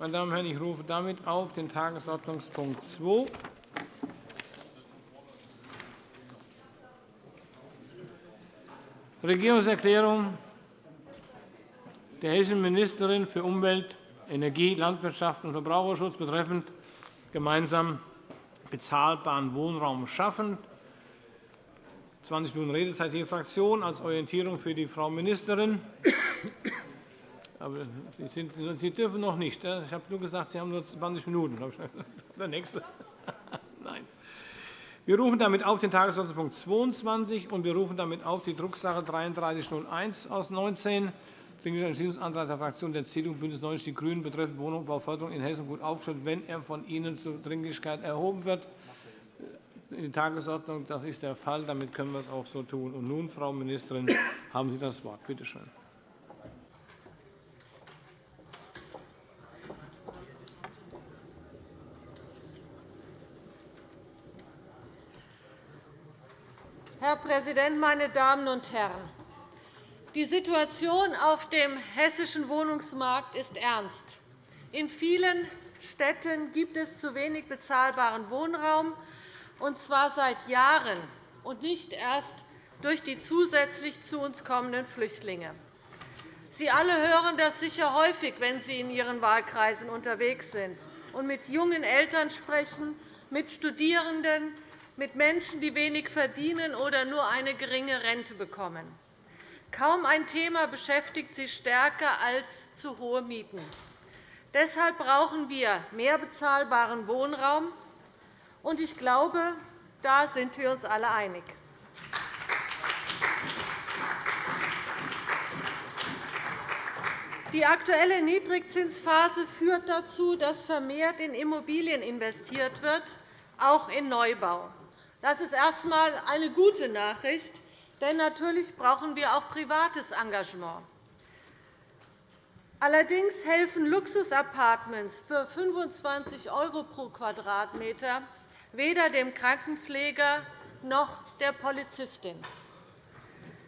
Meine Damen und Herren, ich rufe damit auf den Tagesordnungspunkt 2 Regierungserklärung der hessischen Ministerin für Umwelt, Energie, Landwirtschaft und Verbraucherschutz betreffend gemeinsam bezahlbaren Wohnraum schaffen. 20 Minuten Redezeit je Fraktion als Orientierung für die Frau Ministerin. Aber Sie, sind, Sie dürfen noch nicht. Ich habe nur gesagt, Sie haben nur 20 Minuten. Der nächste. Nein. Wir rufen damit auf den Tagesordnungspunkt 22 und wir rufen damit auf die Drucksache 3301 aus 19 Dringlicher Entschließungsantrag der Fraktionen der CDU und BÜNDNIS 90 die GRÜNEN betreffend Wohnungsbauförderung in Hessen gut aufgestellt, wenn er von Ihnen zur Dringlichkeit erhoben wird. In die Tagesordnung. Das ist der Fall. Damit können wir es auch so tun. Und nun, Frau Ministerin, haben Sie das Wort. Bitte schön. Herr Präsident, meine Damen und Herren! Die Situation auf dem hessischen Wohnungsmarkt ist ernst. In vielen Städten gibt es zu wenig bezahlbaren Wohnraum, und zwar seit Jahren und nicht erst durch die zusätzlich zu uns kommenden Flüchtlinge. Sie alle hören das sicher häufig, wenn Sie in Ihren Wahlkreisen unterwegs sind und mit jungen Eltern sprechen, mit Studierenden, mit Menschen, die wenig verdienen oder nur eine geringe Rente bekommen. Kaum ein Thema beschäftigt Sie stärker als zu hohe Mieten. Deshalb brauchen wir mehr bezahlbaren Wohnraum. Und ich glaube, da sind wir uns alle einig. Die aktuelle Niedrigzinsphase führt dazu, dass vermehrt in Immobilien investiert wird, auch in Neubau. Das ist erst einmal eine gute Nachricht. Denn natürlich brauchen wir auch privates Engagement. Allerdings helfen Luxusapartments für 25 € pro Quadratmeter weder dem Krankenpfleger noch der Polizistin.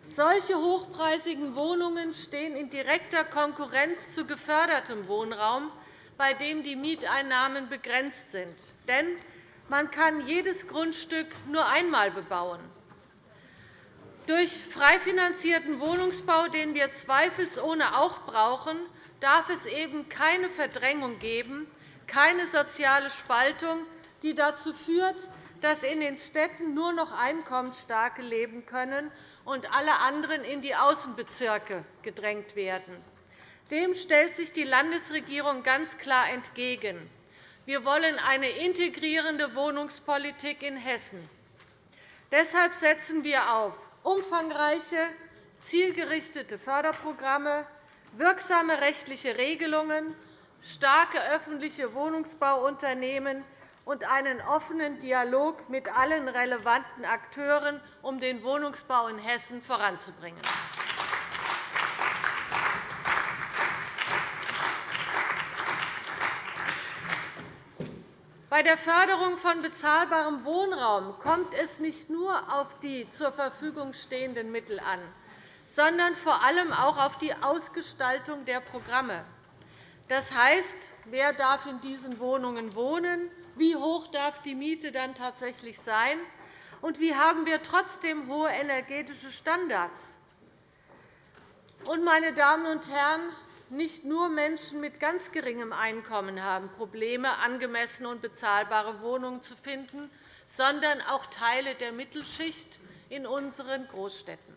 Solche hochpreisigen Wohnungen stehen in direkter Konkurrenz zu gefördertem Wohnraum, bei dem die Mieteinnahmen begrenzt sind. Denn man kann jedes Grundstück nur einmal bebauen. Durch frei finanzierten Wohnungsbau, den wir zweifelsohne auch brauchen, darf es eben keine Verdrängung geben, keine soziale Spaltung, die dazu führt, dass in den Städten nur noch Einkommensstarke leben können und alle anderen in die Außenbezirke gedrängt werden. Dem stellt sich die Landesregierung ganz klar entgegen. Wir wollen eine integrierende Wohnungspolitik in Hessen. Deshalb setzen wir auf umfangreiche, zielgerichtete Förderprogramme, wirksame rechtliche Regelungen, starke öffentliche Wohnungsbauunternehmen und einen offenen Dialog mit allen relevanten Akteuren, um den Wohnungsbau in Hessen voranzubringen. Bei der Förderung von bezahlbarem Wohnraum kommt es nicht nur auf die zur Verfügung stehenden Mittel an, sondern vor allem auch auf die Ausgestaltung der Programme. Das heißt, wer darf in diesen Wohnungen wohnen, wie hoch darf die Miete dann tatsächlich sein, und wie haben wir trotzdem hohe energetische Standards. meine Damen und Herren, nicht nur Menschen mit ganz geringem Einkommen haben Probleme, angemessene und bezahlbare Wohnungen zu finden, sondern auch Teile der Mittelschicht in unseren Großstädten.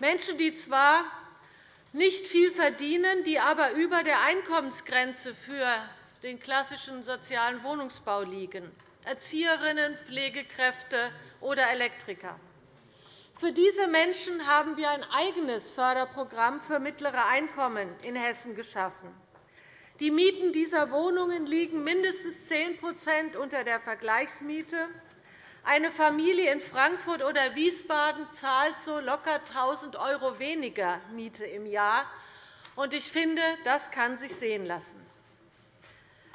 Menschen, die zwar nicht viel verdienen, die aber über der Einkommensgrenze für den klassischen sozialen Wohnungsbau liegen, Erzieherinnen, Pflegekräfte oder Elektriker. Für diese Menschen haben wir ein eigenes Förderprogramm für mittlere Einkommen in Hessen geschaffen. Die Mieten dieser Wohnungen liegen mindestens 10% unter der Vergleichsmiete. Eine Familie in Frankfurt oder Wiesbaden zahlt so locker 1.000 € weniger Miete im Jahr. Ich finde, das kann sich sehen lassen.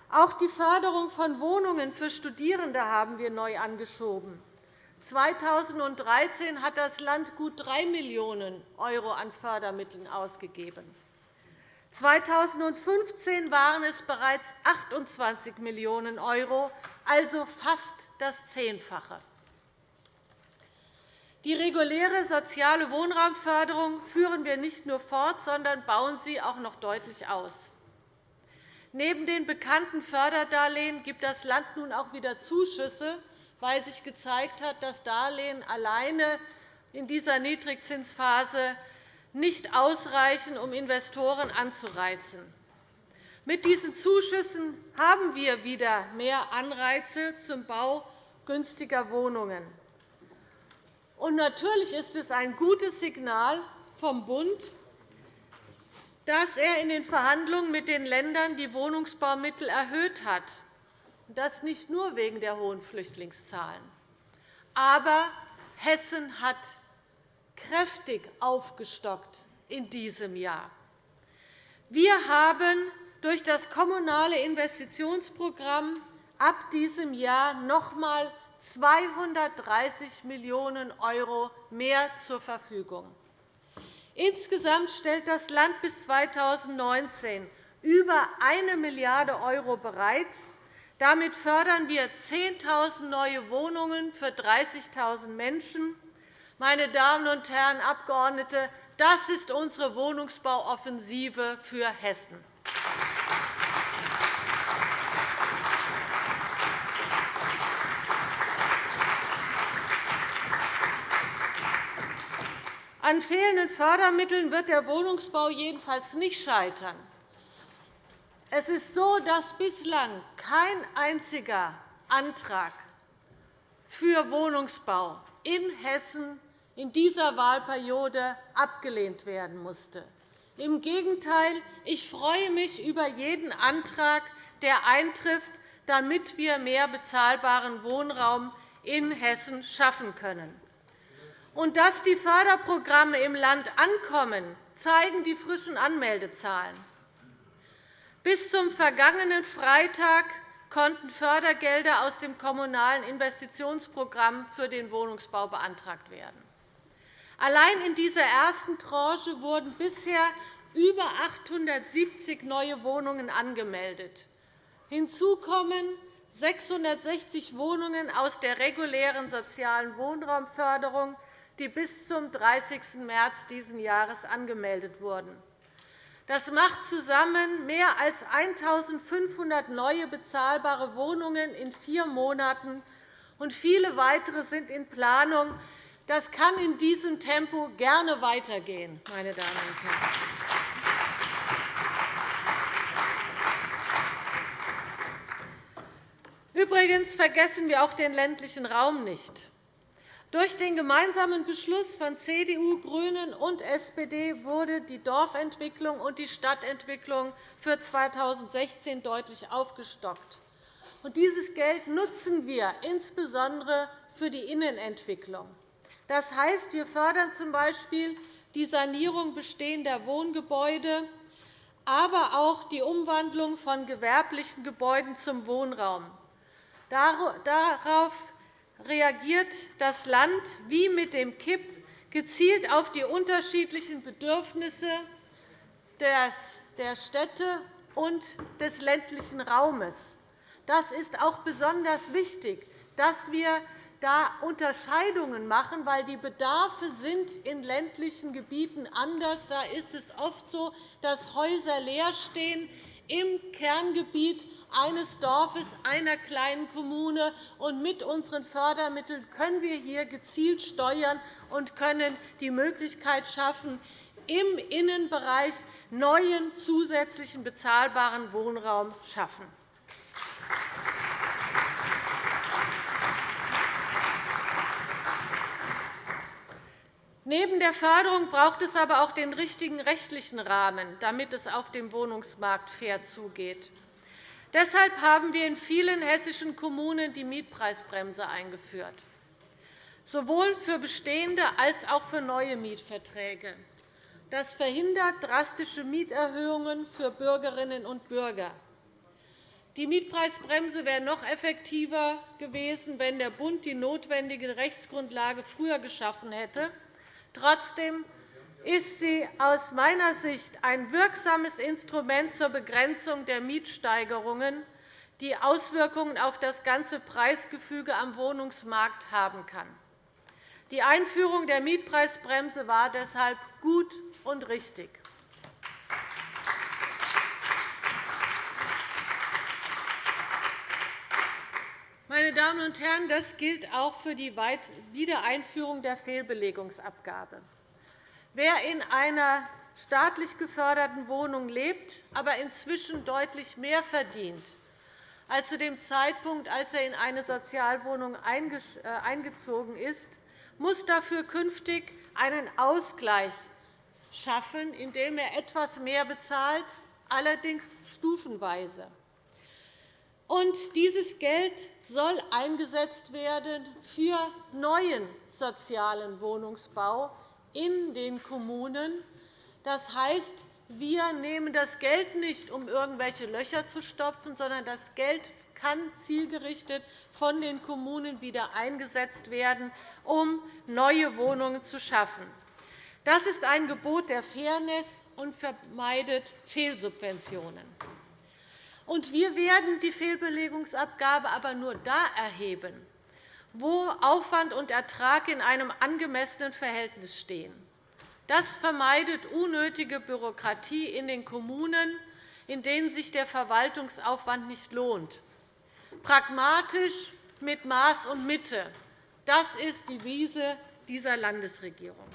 Auch die Förderung von Wohnungen für Studierende haben wir neu angeschoben. 2013 hat das Land gut 3 Millionen € an Fördermitteln ausgegeben. 2015 waren es bereits 28 Millionen €, also fast das Zehnfache. Die reguläre soziale Wohnraumförderung führen wir nicht nur fort, sondern bauen sie auch noch deutlich aus. Neben den bekannten Förderdarlehen gibt das Land nun auch wieder Zuschüsse, weil sich gezeigt hat, dass Darlehen alleine in dieser Niedrigzinsphase nicht ausreichen, um Investoren anzureizen. Mit diesen Zuschüssen haben wir wieder mehr Anreize zum Bau günstiger Wohnungen. Und natürlich ist es ein gutes Signal vom Bund, dass er in den Verhandlungen mit den Ländern die Wohnungsbaumittel erhöht hat, das nicht nur wegen der hohen Flüchtlingszahlen. Aber Hessen hat kräftig aufgestockt in diesem Jahr. Wir haben durch das Kommunale Investitionsprogramm ab diesem Jahr noch einmal 230 Millionen € mehr zur Verfügung. Insgesamt stellt das Land bis 2019 über 1 Milliarde € bereit. Damit fördern wir 10.000 neue Wohnungen für 30.000 Menschen meine Damen und Herren Abgeordnete, das ist unsere Wohnungsbauoffensive für Hessen. An fehlenden Fördermitteln wird der Wohnungsbau jedenfalls nicht scheitern. Es ist so, dass bislang kein einziger Antrag für Wohnungsbau in Hessen in dieser Wahlperiode abgelehnt werden musste. Im Gegenteil, ich freue mich über jeden Antrag, der eintrifft, damit wir mehr bezahlbaren Wohnraum in Hessen schaffen können. Und dass die Förderprogramme im Land ankommen, zeigen die frischen Anmeldezahlen. Bis zum vergangenen Freitag konnten Fördergelder aus dem Kommunalen Investitionsprogramm für den Wohnungsbau beantragt werden. Allein in dieser ersten Tranche wurden bisher über 870 neue Wohnungen angemeldet. Hinzu kommen 660 Wohnungen aus der regulären sozialen Wohnraumförderung, die bis zum 30. März dieses Jahres angemeldet wurden. Das macht zusammen mehr als 1.500 neue bezahlbare Wohnungen in vier Monaten, und viele weitere sind in Planung. Das kann in diesem Tempo gerne weitergehen, meine Damen und Herren. Übrigens vergessen wir auch den ländlichen Raum nicht. Durch den gemeinsamen Beschluss von CDU, GRÜNEN und SPD wurde die Dorfentwicklung und die Stadtentwicklung für 2016 deutlich aufgestockt. Dieses Geld nutzen wir insbesondere für die Innenentwicklung. Das heißt, wir fördern z.B. die Sanierung bestehender Wohngebäude, aber auch die Umwandlung von gewerblichen Gebäuden zum Wohnraum. Darauf reagiert das Land wie mit dem KIP gezielt auf die unterschiedlichen Bedürfnisse der Städte und des ländlichen Raumes. Das ist auch besonders wichtig, dass wir da Unterscheidungen machen, weil die Bedarfe sind in ländlichen Gebieten anders. Da ist es oft so, dass Häuser leer stehen im Kerngebiet eines Dorfes, einer kleinen Kommune. Und mit unseren Fördermitteln können wir hier gezielt steuern und können die Möglichkeit schaffen, im Innenbereich neuen zusätzlichen bezahlbaren Wohnraum schaffen. Neben der Förderung braucht es aber auch den richtigen rechtlichen Rahmen, damit es auf dem Wohnungsmarkt fair zugeht. Deshalb haben wir in vielen hessischen Kommunen die Mietpreisbremse eingeführt, sowohl für bestehende als auch für neue Mietverträge. Das verhindert drastische Mieterhöhungen für Bürgerinnen und Bürger. Die Mietpreisbremse wäre noch effektiver gewesen, wenn der Bund die notwendige Rechtsgrundlage früher geschaffen hätte. Trotzdem ist sie aus meiner Sicht ein wirksames Instrument zur Begrenzung der Mietsteigerungen, die Auswirkungen auf das ganze Preisgefüge am Wohnungsmarkt haben kann. Die Einführung der Mietpreisbremse war deshalb gut und richtig. Meine Damen und Herren, das gilt auch für die Wiedereinführung der Fehlbelegungsabgabe. Wer in einer staatlich geförderten Wohnung lebt, aber inzwischen deutlich mehr verdient als zu dem Zeitpunkt, als er in eine Sozialwohnung äh, eingezogen ist, muss dafür künftig einen Ausgleich schaffen, indem er etwas mehr bezahlt, allerdings stufenweise. Und dieses Geld soll eingesetzt werden für neuen sozialen Wohnungsbau in den Kommunen. Das heißt, wir nehmen das Geld nicht, um irgendwelche Löcher zu stopfen, sondern das Geld kann zielgerichtet von den Kommunen wieder eingesetzt werden, um neue Wohnungen zu schaffen. Das ist ein Gebot der Fairness und vermeidet Fehlsubventionen. Wir werden die Fehlbelegungsabgabe aber nur da erheben, wo Aufwand und Ertrag in einem angemessenen Verhältnis stehen. Das vermeidet unnötige Bürokratie in den Kommunen, in denen sich der Verwaltungsaufwand nicht lohnt. Pragmatisch, mit Maß und Mitte, das ist die Wiese dieser Landesregierung.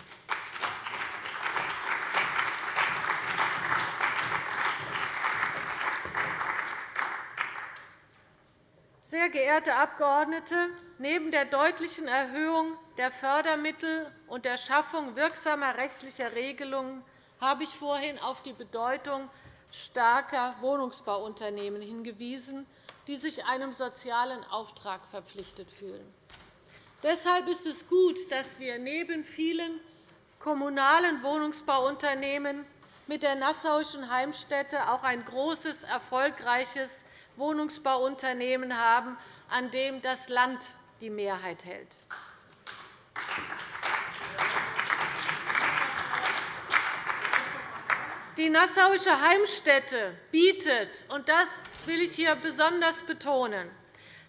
Sehr geehrte Abgeordnete, neben der deutlichen Erhöhung der Fördermittel und der Schaffung wirksamer rechtlicher Regelungen habe ich vorhin auf die Bedeutung starker Wohnungsbauunternehmen hingewiesen, die sich einem sozialen Auftrag verpflichtet fühlen. Deshalb ist es gut, dass wir neben vielen kommunalen Wohnungsbauunternehmen mit der Nassauischen Heimstätte auch ein großes, erfolgreiches Wohnungsbauunternehmen haben, an dem das Land die Mehrheit hält. Die Nassauische Heimstätte bietet, und das will ich hier besonders betonen,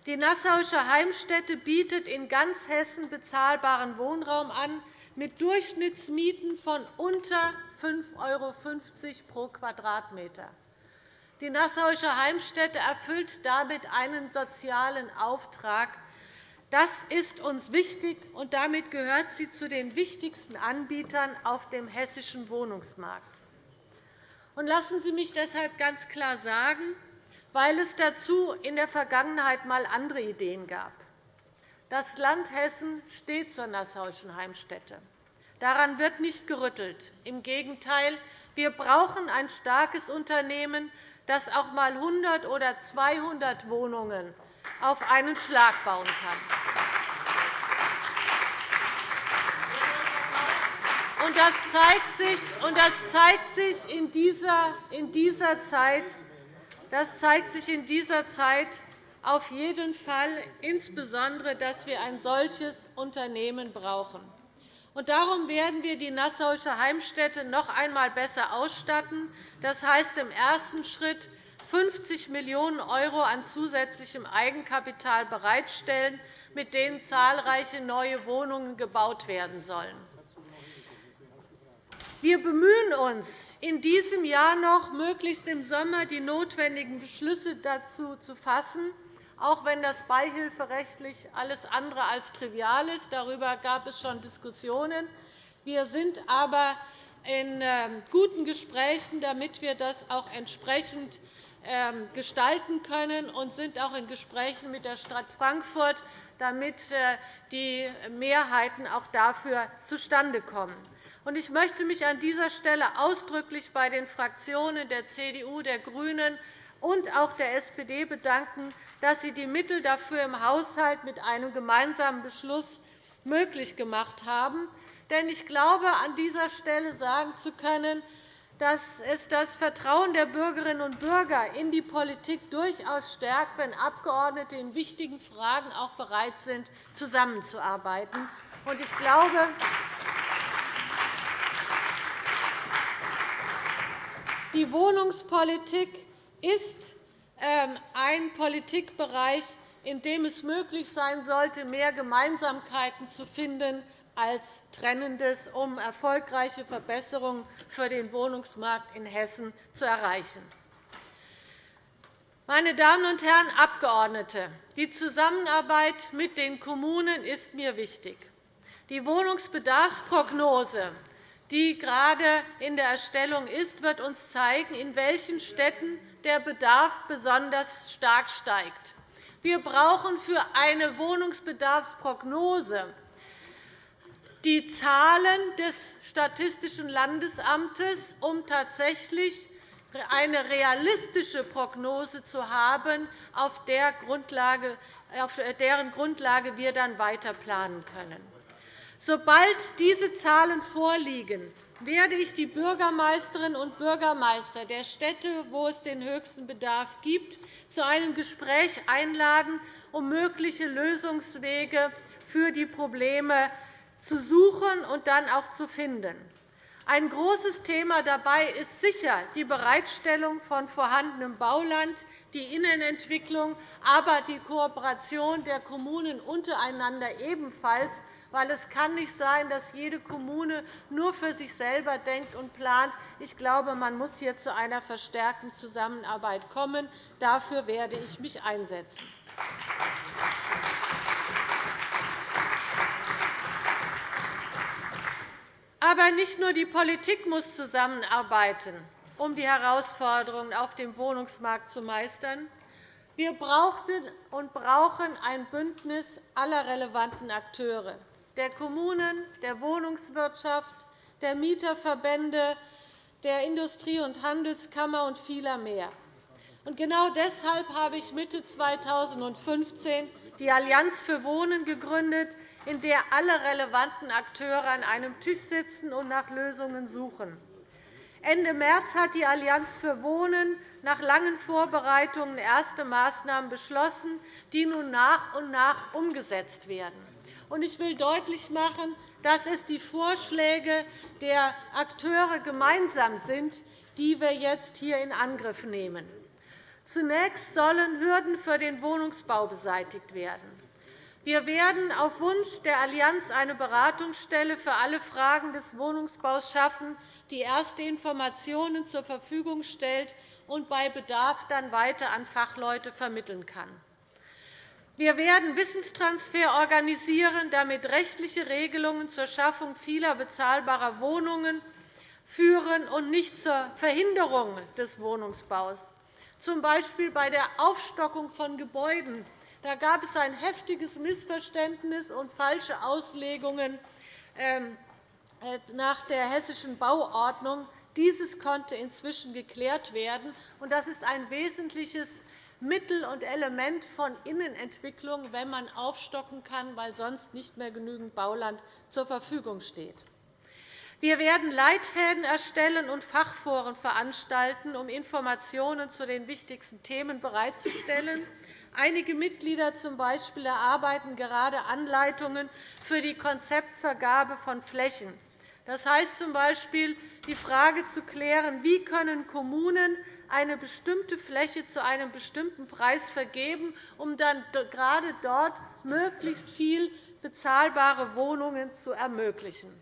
die Nassauische Heimstätte bietet in ganz Hessen bezahlbaren Wohnraum an, mit Durchschnittsmieten von unter 5,50 € pro Quadratmeter. Die Nassauische Heimstätte erfüllt damit einen sozialen Auftrag. Das ist uns wichtig, und damit gehört sie zu den wichtigsten Anbietern auf dem hessischen Wohnungsmarkt. Lassen Sie mich deshalb ganz klar sagen, weil es dazu in der Vergangenheit einmal andere Ideen gab. Das Land Hessen steht zur Nassauischen Heimstätte. Daran wird nicht gerüttelt. Im Gegenteil, wir brauchen ein starkes Unternehmen, das auch einmal 100 oder 200 Wohnungen auf einen Schlag bauen kann. Das zeigt sich, und das zeigt sich in, dieser, in dieser Zeit, das zeigt sich in dieser Zeit auf jeden Fall insbesondere, dass wir ein solches Unternehmen brauchen. Darum werden wir die Nassauische Heimstätte noch einmal besser ausstatten. Das heißt im ersten Schritt 50 Millionen € an zusätzlichem Eigenkapital bereitstellen, mit denen zahlreiche neue Wohnungen gebaut werden sollen. Wir bemühen uns, in diesem Jahr noch möglichst im Sommer die notwendigen Beschlüsse dazu zu fassen, auch wenn das beihilferechtlich alles andere als trivial ist. Darüber gab es schon Diskussionen. Wir sind aber in ähm, guten Gesprächen, damit wir das auch entsprechend ähm, gestalten können, und sind auch in Gesprächen mit der Stadt Frankfurt, damit äh, die Mehrheiten auch dafür zustande kommen. Ich möchte mich an dieser Stelle ausdrücklich bei den Fraktionen der CDU, der GRÜNEN und auch der SPD bedanken, dass Sie die Mittel dafür im Haushalt mit einem gemeinsamen Beschluss möglich gemacht haben. Denn ich glaube, an dieser Stelle sagen zu können, dass es das Vertrauen der Bürgerinnen und Bürger in die Politik durchaus stärkt, wenn Abgeordnete in wichtigen Fragen auch bereit sind, zusammenzuarbeiten. Ich glaube, Die Wohnungspolitik ist ähm, ein Politikbereich, in dem es möglich sein sollte, mehr Gemeinsamkeiten zu finden als Trennendes, um erfolgreiche Verbesserungen für den Wohnungsmarkt in Hessen zu erreichen. Meine Damen und Herren Abgeordnete, die Zusammenarbeit mit den Kommunen ist mir wichtig. Die Wohnungsbedarfsprognose, die gerade in der Erstellung ist, wird uns zeigen, in welchen Städten der Bedarf besonders stark steigt. Wir brauchen für eine Wohnungsbedarfsprognose die Zahlen des Statistischen Landesamtes, um tatsächlich eine realistische Prognose zu haben, auf deren Grundlage wir dann weiter planen können. Sobald diese Zahlen vorliegen, werde ich die Bürgermeisterinnen und Bürgermeister der Städte, wo es den höchsten Bedarf gibt, zu einem Gespräch einladen, um mögliche Lösungswege für die Probleme zu suchen und dann auch zu finden. Ein großes Thema dabei ist sicher die Bereitstellung von vorhandenem Bauland, die Innenentwicklung, aber die Kooperation der Kommunen untereinander ebenfalls, weil es kann nicht sein, dass jede Kommune nur für sich selber denkt und plant. Ich glaube, man muss hier zu einer verstärkten Zusammenarbeit kommen. Dafür werde ich mich einsetzen. Aber nicht nur die Politik muss zusammenarbeiten, um die Herausforderungen auf dem Wohnungsmarkt zu meistern. Wir brauchten und brauchen ein Bündnis aller relevanten Akteure der Kommunen, der Wohnungswirtschaft, der Mieterverbände, der Industrie- und Handelskammer und vieler mehr. Genau deshalb habe ich Mitte 2015 die Allianz für Wohnen gegründet, in der alle relevanten Akteure an einem Tisch sitzen und nach Lösungen suchen. Ende März hat die Allianz für Wohnen nach langen Vorbereitungen erste Maßnahmen beschlossen, die nun nach und nach umgesetzt werden. Ich will deutlich machen, dass es die Vorschläge der Akteure gemeinsam sind, die wir jetzt hier in Angriff nehmen. Zunächst sollen Hürden für den Wohnungsbau beseitigt werden. Wir werden auf Wunsch der Allianz eine Beratungsstelle für alle Fragen des Wohnungsbaus schaffen, die erste Informationen zur Verfügung stellt und bei Bedarf dann weiter an Fachleute vermitteln kann. Wir werden Wissenstransfer organisieren, damit rechtliche Regelungen zur Schaffung vieler bezahlbarer Wohnungen führen und nicht zur Verhinderung des Wohnungsbaus, z. B. bei der Aufstockung von Gebäuden. Da gab es ein heftiges Missverständnis und falsche Auslegungen ähm, äh, nach der Hessischen Bauordnung. Dieses konnte inzwischen geklärt werden. Das ist ein wesentliches Mittel und Element von Innenentwicklung, wenn man aufstocken kann, weil sonst nicht mehr genügend Bauland zur Verfügung steht. Wir werden Leitfäden erstellen und Fachforen veranstalten, um Informationen zu den wichtigsten Themen bereitzustellen. Einige Mitglieder z. B. erarbeiten gerade Anleitungen für die Konzeptvergabe von Flächen. Das heißt z. B. die Frage zu klären, wie können Kommunen eine bestimmte Fläche zu einem bestimmten Preis vergeben, um dann gerade dort möglichst viel bezahlbare Wohnungen zu ermöglichen.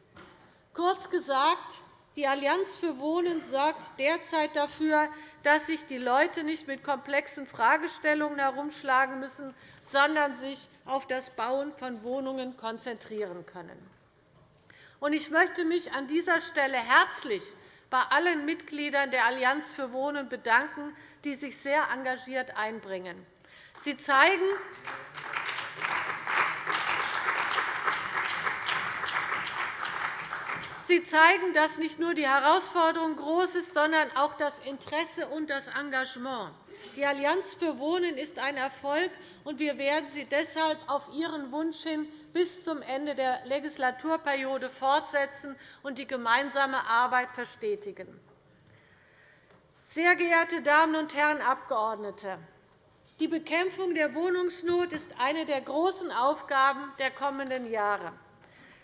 Kurz gesagt, die Allianz für Wohnen sorgt derzeit dafür, dass sich die Leute nicht mit komplexen Fragestellungen herumschlagen müssen, sondern sich auf das Bauen von Wohnungen konzentrieren können. Ich möchte mich an dieser Stelle herzlich bei allen Mitgliedern der Allianz für Wohnen bedanken, die sich sehr engagiert einbringen. Sie zeigen, Sie zeigen, dass nicht nur die Herausforderung groß ist, sondern auch das Interesse und das Engagement. Die Allianz für Wohnen ist ein Erfolg, und wir werden sie deshalb auf Ihren Wunsch hin bis zum Ende der Legislaturperiode fortsetzen und die gemeinsame Arbeit verstetigen. Sehr geehrte Damen und Herren Abgeordnete! Die Bekämpfung der Wohnungsnot ist eine der großen Aufgaben der kommenden Jahre.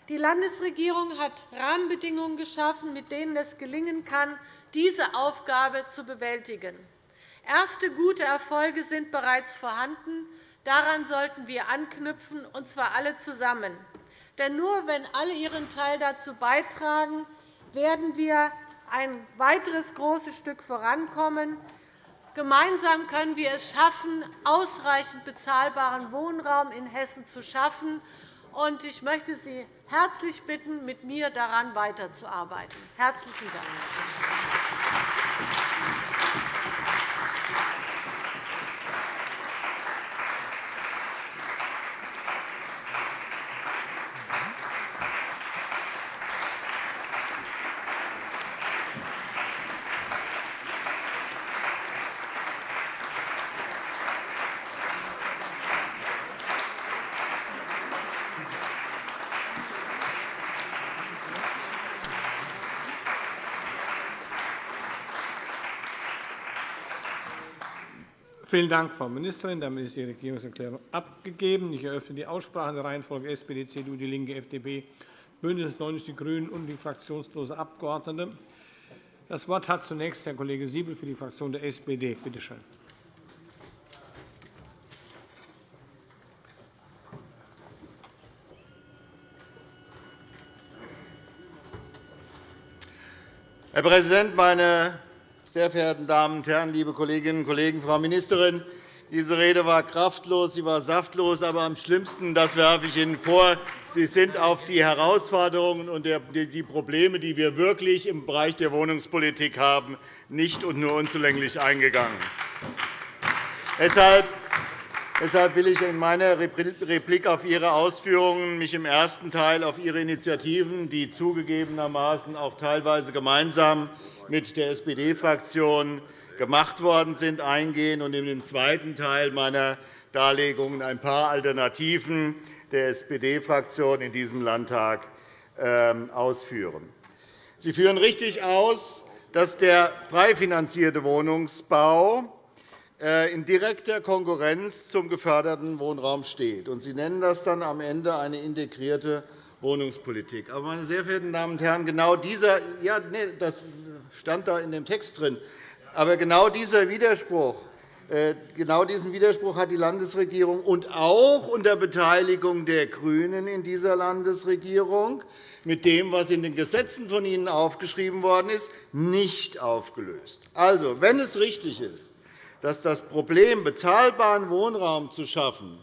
Die Landesregierung hat Rahmenbedingungen geschaffen, mit denen es gelingen kann, diese Aufgabe zu bewältigen. Erste gute Erfolge sind bereits vorhanden. Daran sollten wir anknüpfen, und zwar alle zusammen. Denn nur wenn alle ihren Teil dazu beitragen, werden wir ein weiteres großes Stück vorankommen. Gemeinsam können wir es schaffen, ausreichend bezahlbaren Wohnraum in Hessen zu schaffen. Ich möchte Sie herzlich bitten, mit mir daran weiterzuarbeiten. – Herzlichen Dank. Vielen Dank, Frau Ministerin. Damit ist die Regierungserklärung abgegeben. Ich eröffne die Aussprache in der Reihenfolge SPD, CDU, DIE LINKE, FDP, BÜNDNIS 90 die GRÜNEN und die fraktionslose Abgeordnete. Das Wort hat zunächst Herr Kollege Siebel für die Fraktion der SPD. Bitte schön. Herr Präsident, meine sehr verehrten Damen und Herren, liebe Kolleginnen und Kollegen! Frau Ministerin, diese Rede war kraftlos, sie war saftlos. Aber am schlimmsten, das werfe ich Ihnen vor, Sie sind auf die Herausforderungen und die Probleme, die wir wirklich im Bereich der Wohnungspolitik haben, nicht und nur unzulänglich eingegangen. Deshalb will ich in meiner Replik auf Ihre Ausführungen mich im ersten Teil auf Ihre Initiativen, die zugegebenermaßen auch teilweise gemeinsam mit der SPD-Fraktion gemacht worden sind, eingehen und in den zweiten Teil meiner Darlegungen ein paar Alternativen der SPD-Fraktion in diesem Landtag ähm, ausführen. Sie führen richtig aus, dass der frei finanzierte Wohnungsbau äh, in direkter Konkurrenz zum geförderten Wohnraum steht. Sie nennen das dann am Ende eine integrierte Wohnungspolitik. Aber, meine sehr verehrten Damen und Herren, genau dieser, ja, nee, das stand da in dem Text drin. Aber genau dieser Widerspruch, äh, genau diesen Widerspruch hat die Landesregierung und auch unter Beteiligung der GRÜNEN in dieser Landesregierung mit dem, was in den Gesetzen von Ihnen aufgeschrieben worden ist, nicht aufgelöst. Also, wenn es richtig ist, dass das Problem, bezahlbaren Wohnraum zu schaffen,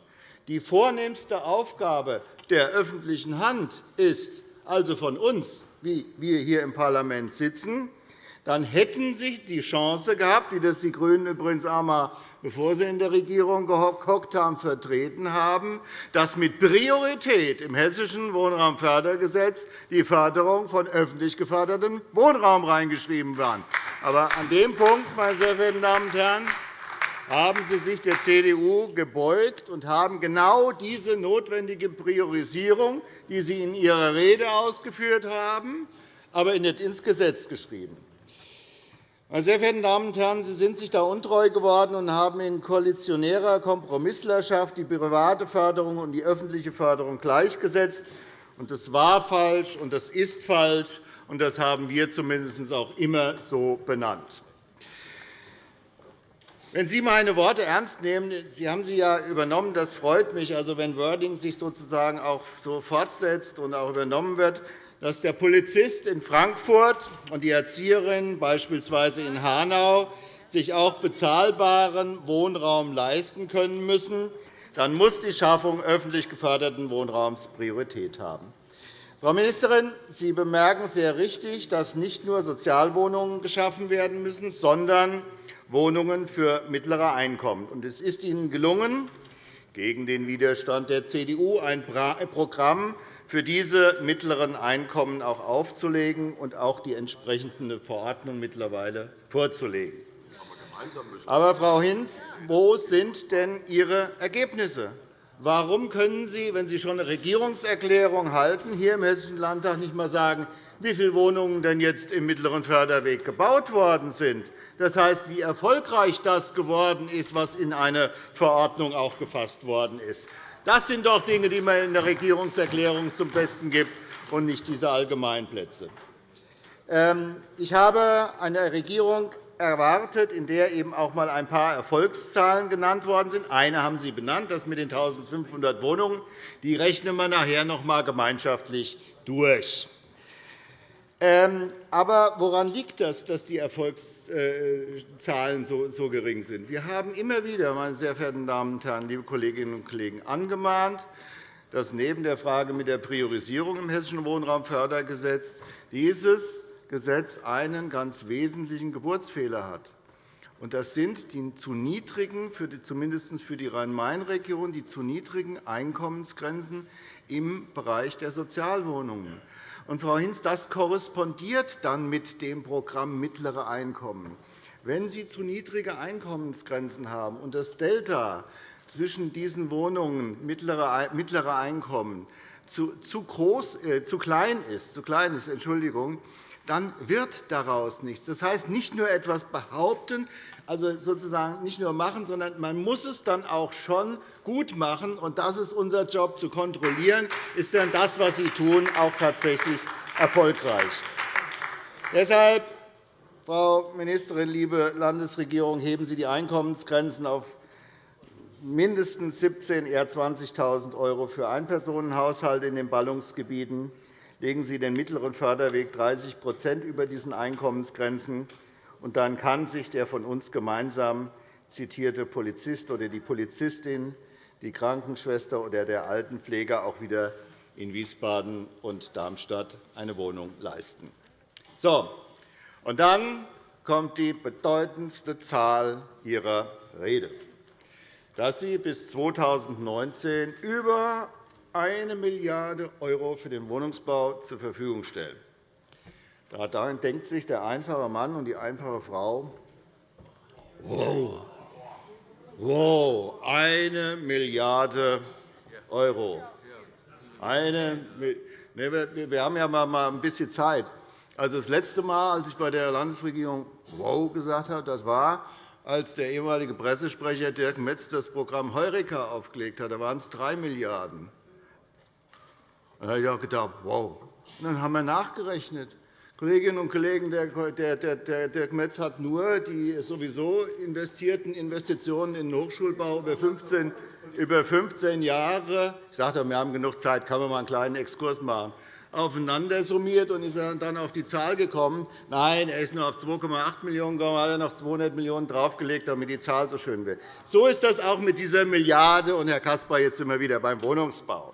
die vornehmste Aufgabe der öffentlichen Hand ist, also von uns, wie wir hier im Parlament sitzen, dann hätten Sie die Chance gehabt, wie das die GRÜNEN übrigens einmal, bevor sie in der Regierung gehockt haben, vertreten haben, dass mit Priorität im Hessischen Wohnraumfördergesetz die Förderung von öffentlich gefördertem Wohnraum reingeschrieben war. Aber an dem Punkt, meine sehr verehrten Damen und Herren, haben Sie sich der CDU gebeugt und haben genau diese notwendige Priorisierung, die Sie in Ihrer Rede ausgeführt haben, aber nicht ins Gesetz geschrieben. Meine sehr verehrten Damen und Herren, Sie sind sich da untreu geworden und haben in koalitionärer Kompromisslerschaft die private Förderung und die öffentliche Förderung gleichgesetzt. Das war falsch, und das ist falsch, und das haben wir zumindest auch immer so benannt. Wenn Sie meine Worte ernst nehmen, Sie haben sie ja übernommen, das freut mich, also wenn Wording sich sozusagen auch so fortsetzt und auch übernommen wird, dass der Polizist in Frankfurt und die Erzieherin beispielsweise in Hanau sich auch bezahlbaren Wohnraum leisten können müssen, dann muss die Schaffung öffentlich geförderten Wohnraums Priorität haben. Frau Ministerin, Sie bemerken sehr richtig, dass nicht nur Sozialwohnungen geschaffen werden müssen, sondern Wohnungen für mittlere Einkommen. Es ist Ihnen gelungen, gegen den Widerstand der CDU ein Programm für diese mittleren Einkommen auch aufzulegen und auch die entsprechende Verordnung mittlerweile vorzulegen. Aber, Frau Hinz, wo sind denn Ihre Ergebnisse? Warum können Sie, wenn Sie schon eine Regierungserklärung halten, hier im Hessischen Landtag nicht einmal sagen, wie viele Wohnungen denn jetzt im mittleren Förderweg gebaut worden sind? Das heißt, wie erfolgreich das geworden ist, was in eine Verordnung auch gefasst worden ist. Das sind doch Dinge, die man in der Regierungserklärung zum Besten gibt, und nicht diese Allgemeinplätze. Ähm, ich habe eine Regierung erwartet, in der eben auch einmal ein paar Erfolgszahlen genannt worden sind. Eine haben Sie benannt, das mit den 1.500 Wohnungen. Die rechnen wir nachher noch einmal gemeinschaftlich durch. Ähm, aber woran liegt das, dass die Erfolgszahlen so gering sind? Wir haben immer wieder, meine sehr verehrten Damen und Herren, liebe Kolleginnen und Kollegen, angemahnt, dass neben der Frage mit der Priorisierung im Hessischen Wohnraumfördergesetz dieses Gesetz einen ganz wesentlichen Geburtsfehler hat. Das sind die zu niedrigen, zumindest für die Rhein-Main-Region, die zu niedrigen Einkommensgrenzen im Bereich der Sozialwohnungen. Und, Frau Hinz, das korrespondiert dann mit dem Programm Mittlere Einkommen. Wenn Sie zu niedrige Einkommensgrenzen haben und das Delta zwischen diesen Wohnungen mittlere Einkommen zu, groß, äh, zu klein ist, zu klein ist Entschuldigung, dann wird daraus nichts. Das heißt, nicht nur etwas behaupten, also sozusagen nicht nur machen, sondern man muss es dann auch schon gut machen. Und das ist unser Job, zu kontrollieren, ist denn das, was Sie tun, auch tatsächlich erfolgreich. Deshalb, Frau Ministerin, liebe Landesregierung, heben Sie die Einkommensgrenzen auf mindestens 17.000, eher 20.000 € für Einpersonenhaushalte in den Ballungsgebieten legen Sie den mittleren Förderweg 30% über diesen Einkommensgrenzen. Und dann kann sich der von uns gemeinsam zitierte Polizist oder die Polizistin, die Krankenschwester oder der Altenpfleger auch wieder in Wiesbaden und Darmstadt eine Wohnung leisten. So, und dann kommt die bedeutendste Zahl Ihrer Rede, dass Sie bis 2019 über 1 Milliarde € für den Wohnungsbau zur Verfügung stellen. Daran denkt sich der einfache Mann und die einfache Frau, wow, wow, 1 Milliarde €. Eine, wir haben ja mal ein bisschen Zeit. Also das letzte Mal, als ich bei der Landesregierung wow gesagt habe, das war, als der ehemalige Pressesprecher Dirk Metz das Programm Heureka aufgelegt hat. Da waren es 3 Milliarden €. Da habe ich gedacht, wow. Und dann haben wir nachgerechnet. Kolleginnen und Kollegen, der Dirk Metz hat nur die sowieso investierten Investitionen in den Hochschulbau über 15, über 15 Jahre – ich sagte, wir haben genug Zeit, kann man mal einen kleinen Exkurs machen – aufeinander summiert und ist dann auf die Zahl gekommen. Nein, er ist nur auf 2,8 Millionen gekommen, hat er noch 200 Millionen € draufgelegt, damit die Zahl so schön wird. So ist das auch mit dieser Milliarde. Und, Herr Caspar, jetzt sind wir wieder beim Wohnungsbau.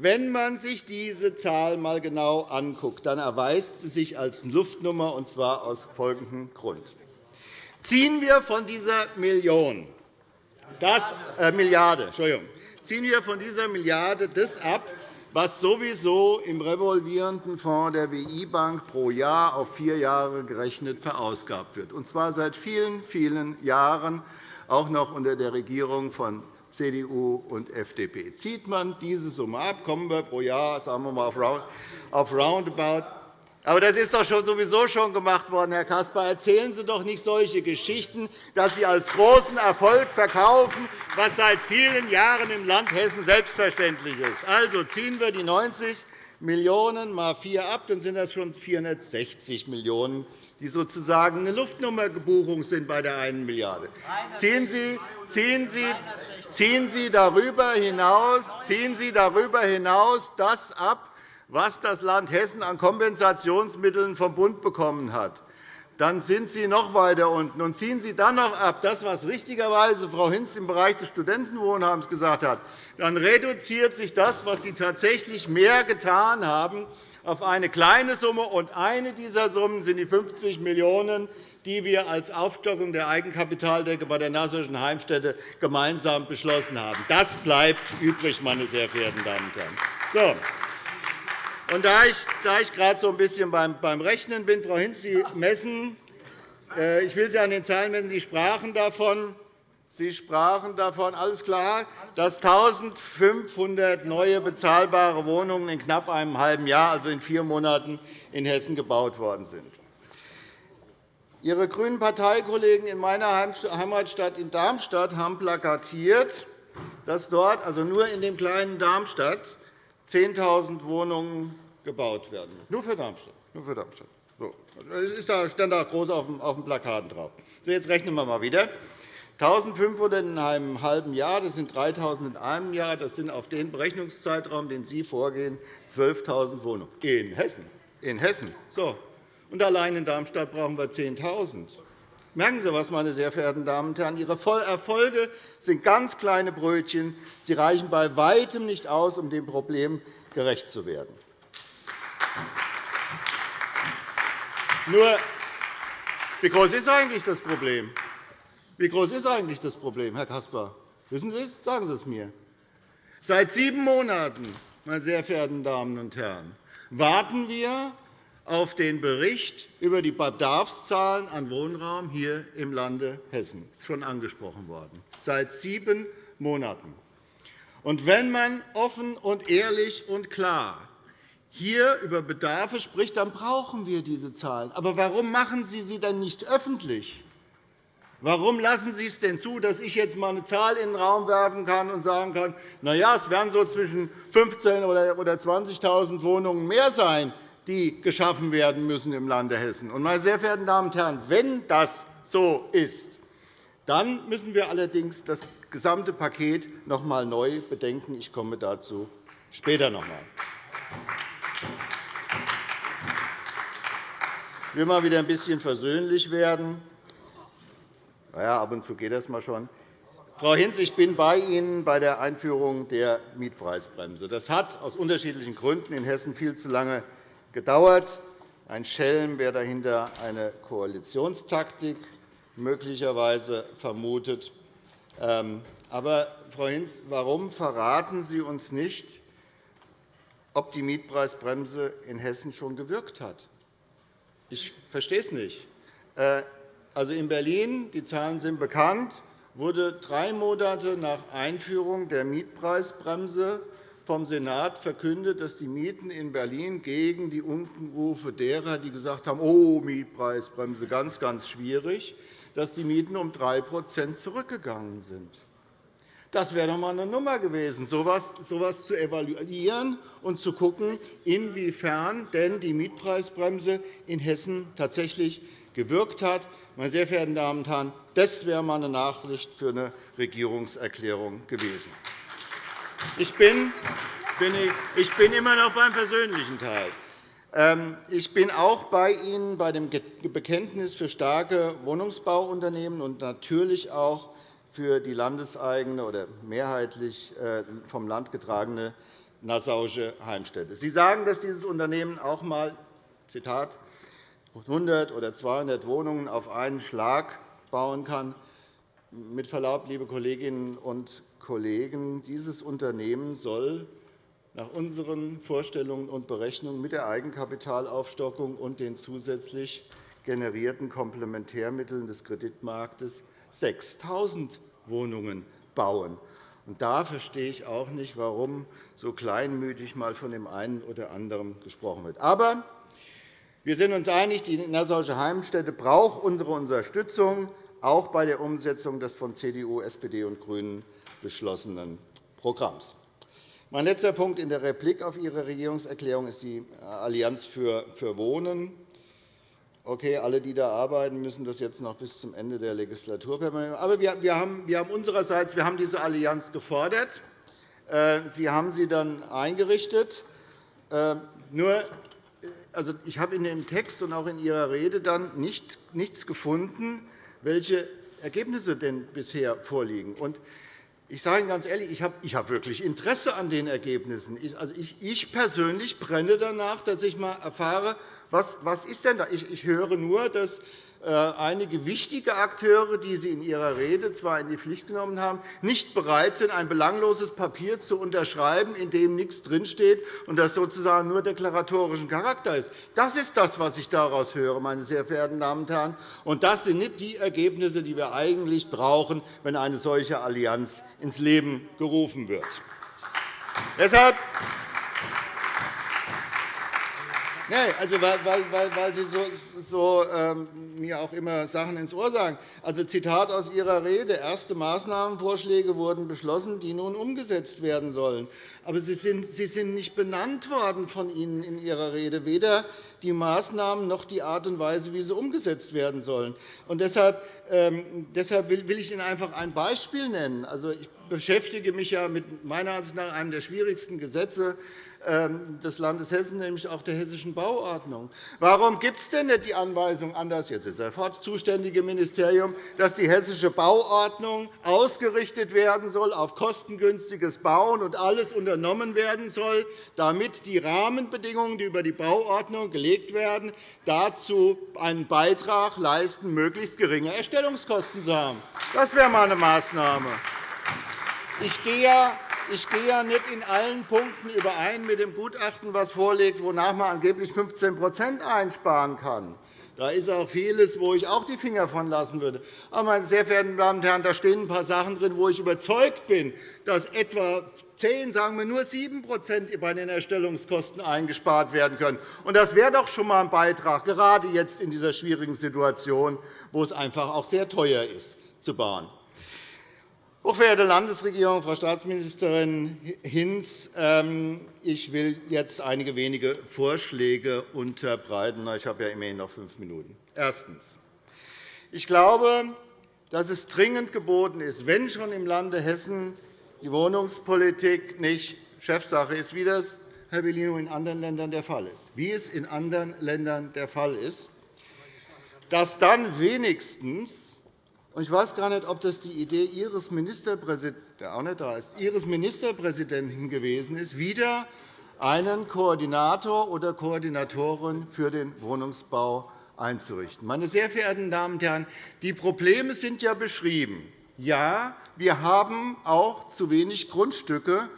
Wenn man sich diese Zahl einmal genau anguckt, dann erweist sie sich als Luftnummer, und zwar aus folgendem Grund. Ziehen wir von dieser Million, das, äh, Milliarde, Entschuldigung, ziehen wir von dieser Milliarde das ab, was sowieso im revolvierenden Fonds der WI-Bank pro Jahr auf vier Jahre gerechnet verausgabt wird, und zwar seit vielen, vielen Jahren, auch noch unter der Regierung von CDU und FDP. Zieht man diese Summe ab, kommen wir pro Jahr sagen wir mal, auf roundabout. Aber das ist doch schon sowieso schon gemacht worden, Herr Caspar. Erzählen Sie doch nicht solche Geschichten, dass Sie als großen Erfolg verkaufen, was seit vielen Jahren im Land Hessen selbstverständlich ist. Also ziehen wir die 90 Millionen € mal 4 ab, dann sind das schon 460 Millionen €, die sozusagen eine Luftnummerbuchung sind bei der 1 Milliarde €. Ziehen Sie, ziehen Sie, ziehen Sie darüber hinaus, ziehen Sie darüber hinaus das ab, was das Land Hessen an Kompensationsmitteln vom Bund bekommen hat dann sind Sie noch weiter unten. Und ziehen Sie dann noch ab, das, was richtigerweise Frau Hinz im Bereich des Studentenwohnheims gesagt hat, dann reduziert sich das, was Sie tatsächlich mehr getan haben, auf eine kleine Summe. Und eine dieser Summen sind die 50 Millionen €, die wir als Aufstockung der Eigenkapitaldecke bei der Nasserschen Heimstätte gemeinsam beschlossen haben. Das bleibt übrig, meine sehr verehrten Damen und Herren. So. Und da ich, da ich gerade so ein bisschen beim, Rechnen bin, Frau Hinz, Sie messen, äh, ich will Sie an den Zahlen messen, Sie sprachen davon, Sie sprachen davon, alles klar, dass 1.500 neue bezahlbare Wohnungen in knapp einem halben Jahr, also in vier Monaten, in Hessen gebaut worden sind. Ihre grünen Parteikollegen in meiner Heimatstadt in Darmstadt haben plakatiert, dass dort, also nur in dem kleinen Darmstadt, 10.000 Wohnungen gebaut werden. Nur für Darmstadt. Nur für Darmstadt. Das stand da groß auf dem Plakat drauf. So, jetzt rechnen wir mal wieder. 1.500 in einem halben Jahr, das sind 3.000 in einem Jahr, das sind auf den Berechnungszeitraum, den Sie vorgehen, 12.000 Wohnungen in Hessen. In Hessen. So. Und allein in Darmstadt brauchen wir 10.000. Merken Sie etwas, meine sehr verehrten Damen und Herren. Ihre Erfolge sind ganz kleine Brötchen. Sie reichen bei Weitem nicht aus, um dem Problem gerecht zu werden. Nur, wie groß ist eigentlich das Problem? Wie groß ist eigentlich das Problem, Herr Caspar? Wissen Sie es? Sagen Sie es mir. Seit sieben Monaten, meine sehr verehrten Damen und Herren, warten wir auf den Bericht über die Bedarfszahlen an Wohnraum hier im Lande Hessen. Das ist schon angesprochen worden. Seit sieben Monaten. Und wenn man offen und ehrlich und klar hier über Bedarfe spricht, dann brauchen wir diese Zahlen. Aber warum machen Sie sie dann nicht öffentlich? Warum lassen Sie es denn zu, dass ich jetzt einmal eine Zahl in den Raum werfen kann und sagen kann, na ja, es werden so zwischen 15.000 oder 20.000 Wohnungen mehr sein, die geschaffen werden müssen im Lande Hessen. Meine sehr verehrten Damen und Herren, wenn das so ist, dann müssen wir allerdings das gesamte Paket noch einmal neu bedenken. Ich komme dazu später noch einmal. Ich will mal wieder ein bisschen versöhnlich werden. Na ja, ab und zu geht das mal schon. Frau Hinz, ich bin bei Ihnen bei der Einführung der Mietpreisbremse. Das hat aus unterschiedlichen Gründen in Hessen viel zu lange gedauert. Ein Schelm, wer dahinter eine Koalitionstaktik möglicherweise vermutet. Ähm, aber, Frau Hinz, warum verraten Sie uns nicht, ob die Mietpreisbremse in Hessen schon gewirkt hat? Ich verstehe es nicht. Äh, also in Berlin, die Zahlen sind bekannt, wurde drei Monate nach Einführung der Mietpreisbremse vom Senat verkündet, dass die Mieten in Berlin gegen die Unkenrufe derer, die gesagt haben, oh, Mietpreisbremse, ganz, ganz schwierig, dass die Mieten um 3% zurückgegangen sind. Das wäre doch einmal eine Nummer gewesen, so etwas zu evaluieren und zu schauen, inwiefern denn die Mietpreisbremse in Hessen tatsächlich gewirkt hat. Meine sehr verehrten Damen und Herren, das wäre einmal eine Nachricht für eine Regierungserklärung gewesen. Ich bin, ich bin immer noch beim persönlichen Teil. Ähm, ich bin auch bei Ihnen bei dem Bekenntnis für starke Wohnungsbauunternehmen und natürlich auch für die landeseigene oder mehrheitlich äh, vom Land getragene Nassauische Heimstätte. Sie sagen, dass dieses Unternehmen auch einmal Zitat, 100 oder 200 Wohnungen auf einen Schlag bauen kann. Mit Verlaub, liebe Kolleginnen und Kollegen, dieses Unternehmen soll nach unseren Vorstellungen und Berechnungen mit der Eigenkapitalaufstockung und den zusätzlich generierten Komplementärmitteln des Kreditmarktes 6.000 Wohnungen bauen. da verstehe ich auch nicht, warum so kleinmütig mal von dem einen oder anderen gesprochen wird. Aber wir sind uns einig, die Nassauische Heimstätte braucht unsere Unterstützung, auch bei der Umsetzung des von CDU, SPD und GRÜNEN beschlossenen Programms. Mein letzter Punkt in der Replik auf Ihre Regierungserklärung ist die Allianz für Wohnen. Okay, alle, die da arbeiten, müssen das jetzt noch bis zum Ende der Legislaturperiode. Aber wir haben, unsererseits wir haben diese Allianz gefordert. Äh, sie haben sie dann eingerichtet. Äh, nur, äh, also ich habe in dem Text und auch in Ihrer Rede dann nichts gefunden, welche Ergebnisse denn bisher vorliegen. Ich sage Ihnen ganz ehrlich, ich habe, ich habe wirklich Interesse an den Ergebnissen. Ich, also ich, ich persönlich brenne danach, dass ich einmal erfahre, was, was ist denn da? Ich, ich höre nur, dass einige wichtige Akteure, die Sie in Ihrer Rede zwar in die Pflicht genommen haben, nicht bereit sind, ein belangloses Papier zu unterschreiben, in dem nichts drinsteht und das sozusagen nur deklaratorischen Charakter ist. Das ist das, was ich daraus höre, meine sehr verehrten Damen und Herren. Und das sind nicht die Ergebnisse, die wir eigentlich brauchen, wenn eine solche Allianz ins Leben gerufen wird. Deshalb Nein, also weil, weil, weil Sie so, so ähm, mir auch immer Sachen ins Ohr sagen. Also Zitat aus Ihrer Rede. Erste Maßnahmenvorschläge wurden beschlossen, die nun umgesetzt werden sollen. Aber Sie sind, Sie sind nicht benannt worden von Ihnen in Ihrer Rede, weder die Maßnahmen noch die Art und Weise, wie sie umgesetzt werden sollen. Und deshalb, ähm, deshalb will ich Ihnen einfach ein Beispiel nennen. Also, ich beschäftige mich ja mit meiner Ansicht nach einem der schwierigsten Gesetze des Landes Hessen, nämlich auch der Hessischen Bauordnung. Warum gibt es denn nicht die Anweisung an das jetzt ist sofort zuständige Ministerium, dass die Hessische Bauordnung ausgerichtet werden soll auf kostengünstiges Bauen und alles unternommen werden soll, damit die Rahmenbedingungen, die über die Bauordnung gelegt werden, dazu einen Beitrag leisten, möglichst geringe Erstellungskosten zu haben? Das wäre einmal eine Maßnahme. Ich gehe ich gehe ja nicht in allen Punkten überein mit dem Gutachten, das vorliegt, wonach man angeblich 15% einsparen kann. Da ist auch vieles, wo ich auch die Finger von lassen würde. Aber, meine sehr verehrten Damen und Herren, da stehen ein paar Sachen drin, wo ich überzeugt bin, dass etwa 10, sagen wir nur 7% bei den Erstellungskosten eingespart werden können. Und das wäre doch schon einmal ein Beitrag, gerade jetzt in dieser schwierigen Situation, wo es einfach auch sehr teuer ist, zu bauen. Hochverehrte Landesregierung, Frau Staatsministerin Hinz, ähm, ich will jetzt einige wenige Vorschläge unterbreiten. Ich habe ja immerhin noch fünf Minuten. Erstens. Ich glaube, dass es dringend geboten ist, wenn schon im Lande Hessen die Wohnungspolitik nicht Chefsache ist, wie das, Herr Bellino, in anderen Ländern der Fall ist, wie es in anderen Ländern der Fall ist, dass dann wenigstens ich weiß gar nicht, ob das die Idee Ihres Ministerpräsidenten, auch nicht da ist, Ihres Ministerpräsidenten gewesen ist, wieder einen Koordinator oder Koordinatorin für den Wohnungsbau einzurichten. Meine sehr verehrten Damen und Herren, die Probleme sind ja beschrieben. Ja, wir haben auch zu wenig Grundstücke,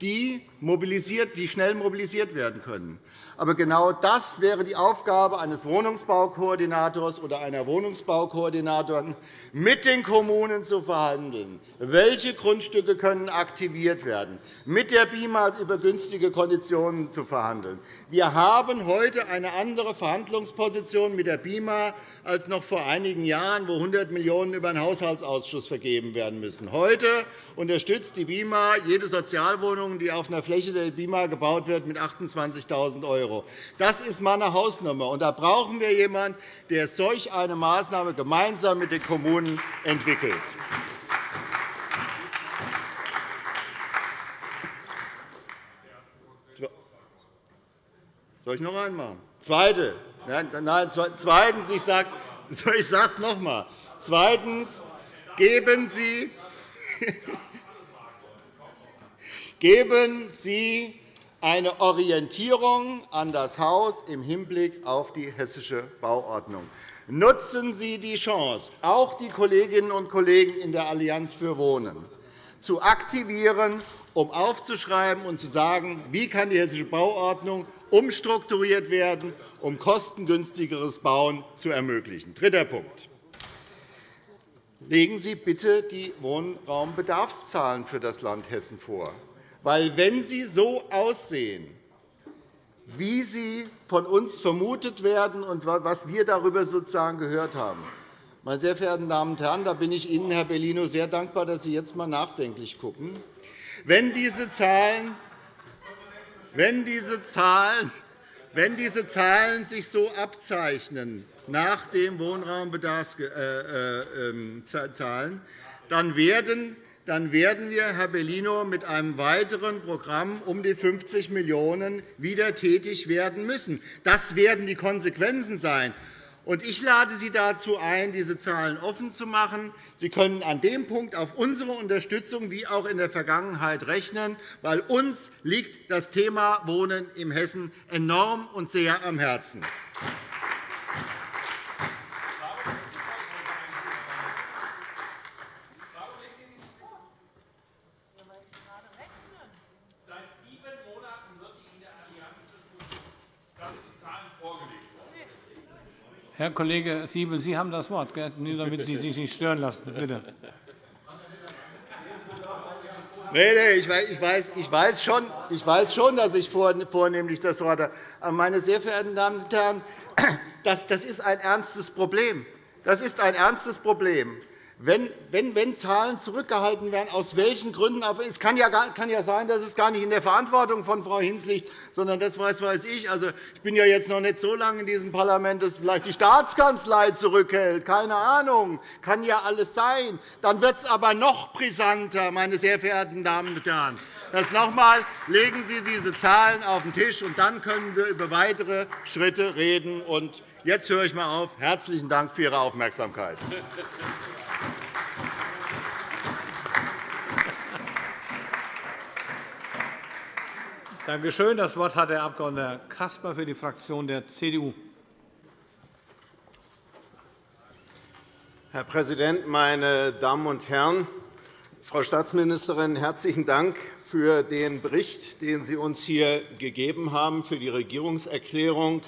die, die schnell mobilisiert werden können. Aber genau das wäre die Aufgabe eines Wohnungsbaukoordinators oder einer Wohnungsbaukoordinatorin, mit den Kommunen zu verhandeln. Welche Grundstücke können aktiviert werden, mit der BIMA über günstige Konditionen zu verhandeln. Wir haben heute eine andere Verhandlungsposition mit der BIMA als noch vor einigen Jahren, wo 100 Millionen € über den Haushaltsausschuss vergeben werden müssen. Heute unterstützt die BIMA jede Sozialwohnung, die auf einer Fläche der BIMA gebaut wird, mit 28.000 €.€. Das ist meine Hausnummer. Und da brauchen wir jemanden, der solch eine Maßnahme gemeinsam mit den Kommunen entwickelt. Soll ich noch einen machen? Zweite. Nein, zweitens, ich sage ich noch einmal. Zweitens, geben Sie, geben Sie eine Orientierung an das Haus im Hinblick auf die hessische Bauordnung. Nutzen Sie die Chance, auch die Kolleginnen und Kollegen in der Allianz für Wohnen zu aktivieren, um aufzuschreiben und zu sagen, wie kann die hessische Bauordnung umstrukturiert werden, um kostengünstigeres Bauen zu ermöglichen. Dritter Punkt. Legen Sie bitte die Wohnraumbedarfszahlen für das Land Hessen vor. Weil, wenn sie so aussehen, wie sie von uns vermutet werden und was wir darüber sozusagen gehört haben, meine sehr verehrten Damen und Herren, da bin ich Ihnen, Herr Bellino, sehr dankbar, dass Sie jetzt einmal nachdenklich schauen. Wenn diese Zahlen, wenn diese Zahlen wenn diese Zahlen sich so abzeichnen nach den Wohnraumbedarfszahlen, äh, äh, dann werden dann werden wir, Herr Bellino, mit einem weiteren Programm um die 50 Millionen € wieder tätig werden müssen. Das werden die Konsequenzen sein. Ich lade Sie dazu ein, diese Zahlen offen zu machen. Sie können an dem Punkt auf unsere Unterstützung wie auch in der Vergangenheit rechnen, weil uns liegt das Thema Wohnen in Hessen enorm und sehr am Herzen. Herr Kollege Siebel, Sie haben das Wort, nur damit Sie sich nicht stören lassen. Bitte. Nee, nee, ich weiß, ich, weiß schon, ich weiß schon, dass ich vornehmlich das Wort habe. Aber, meine sehr verehrten Damen und Herren, das, das ist ein ernstes Problem. Das ist ein ernstes Problem. Wenn, wenn, wenn Zahlen zurückgehalten werden, aus welchen Gründen auch es kann ja, kann ja sein, dass es gar nicht in der Verantwortung von Frau Hinz liegt, sondern das weiß, weiß ich. Also, ich bin ja jetzt noch nicht so lange in diesem Parlament, dass vielleicht die Staatskanzlei zurückhält. Keine Ahnung. Kann ja alles sein. Dann wird es aber noch brisanter, meine sehr verehrten Damen und Herren. Das noch einmal, legen Sie diese Zahlen auf den Tisch, und dann können wir über weitere Schritte reden. Und jetzt höre ich mal auf. Herzlichen Dank für Ihre Aufmerksamkeit. Danke schön. Das Wort hat der Abg. Caspar für die Fraktion der CDU. Herr Präsident, meine Damen und Herren! Frau Staatsministerin, herzlichen Dank für den Bericht, den Sie uns hier gegeben haben, für die Regierungserklärung.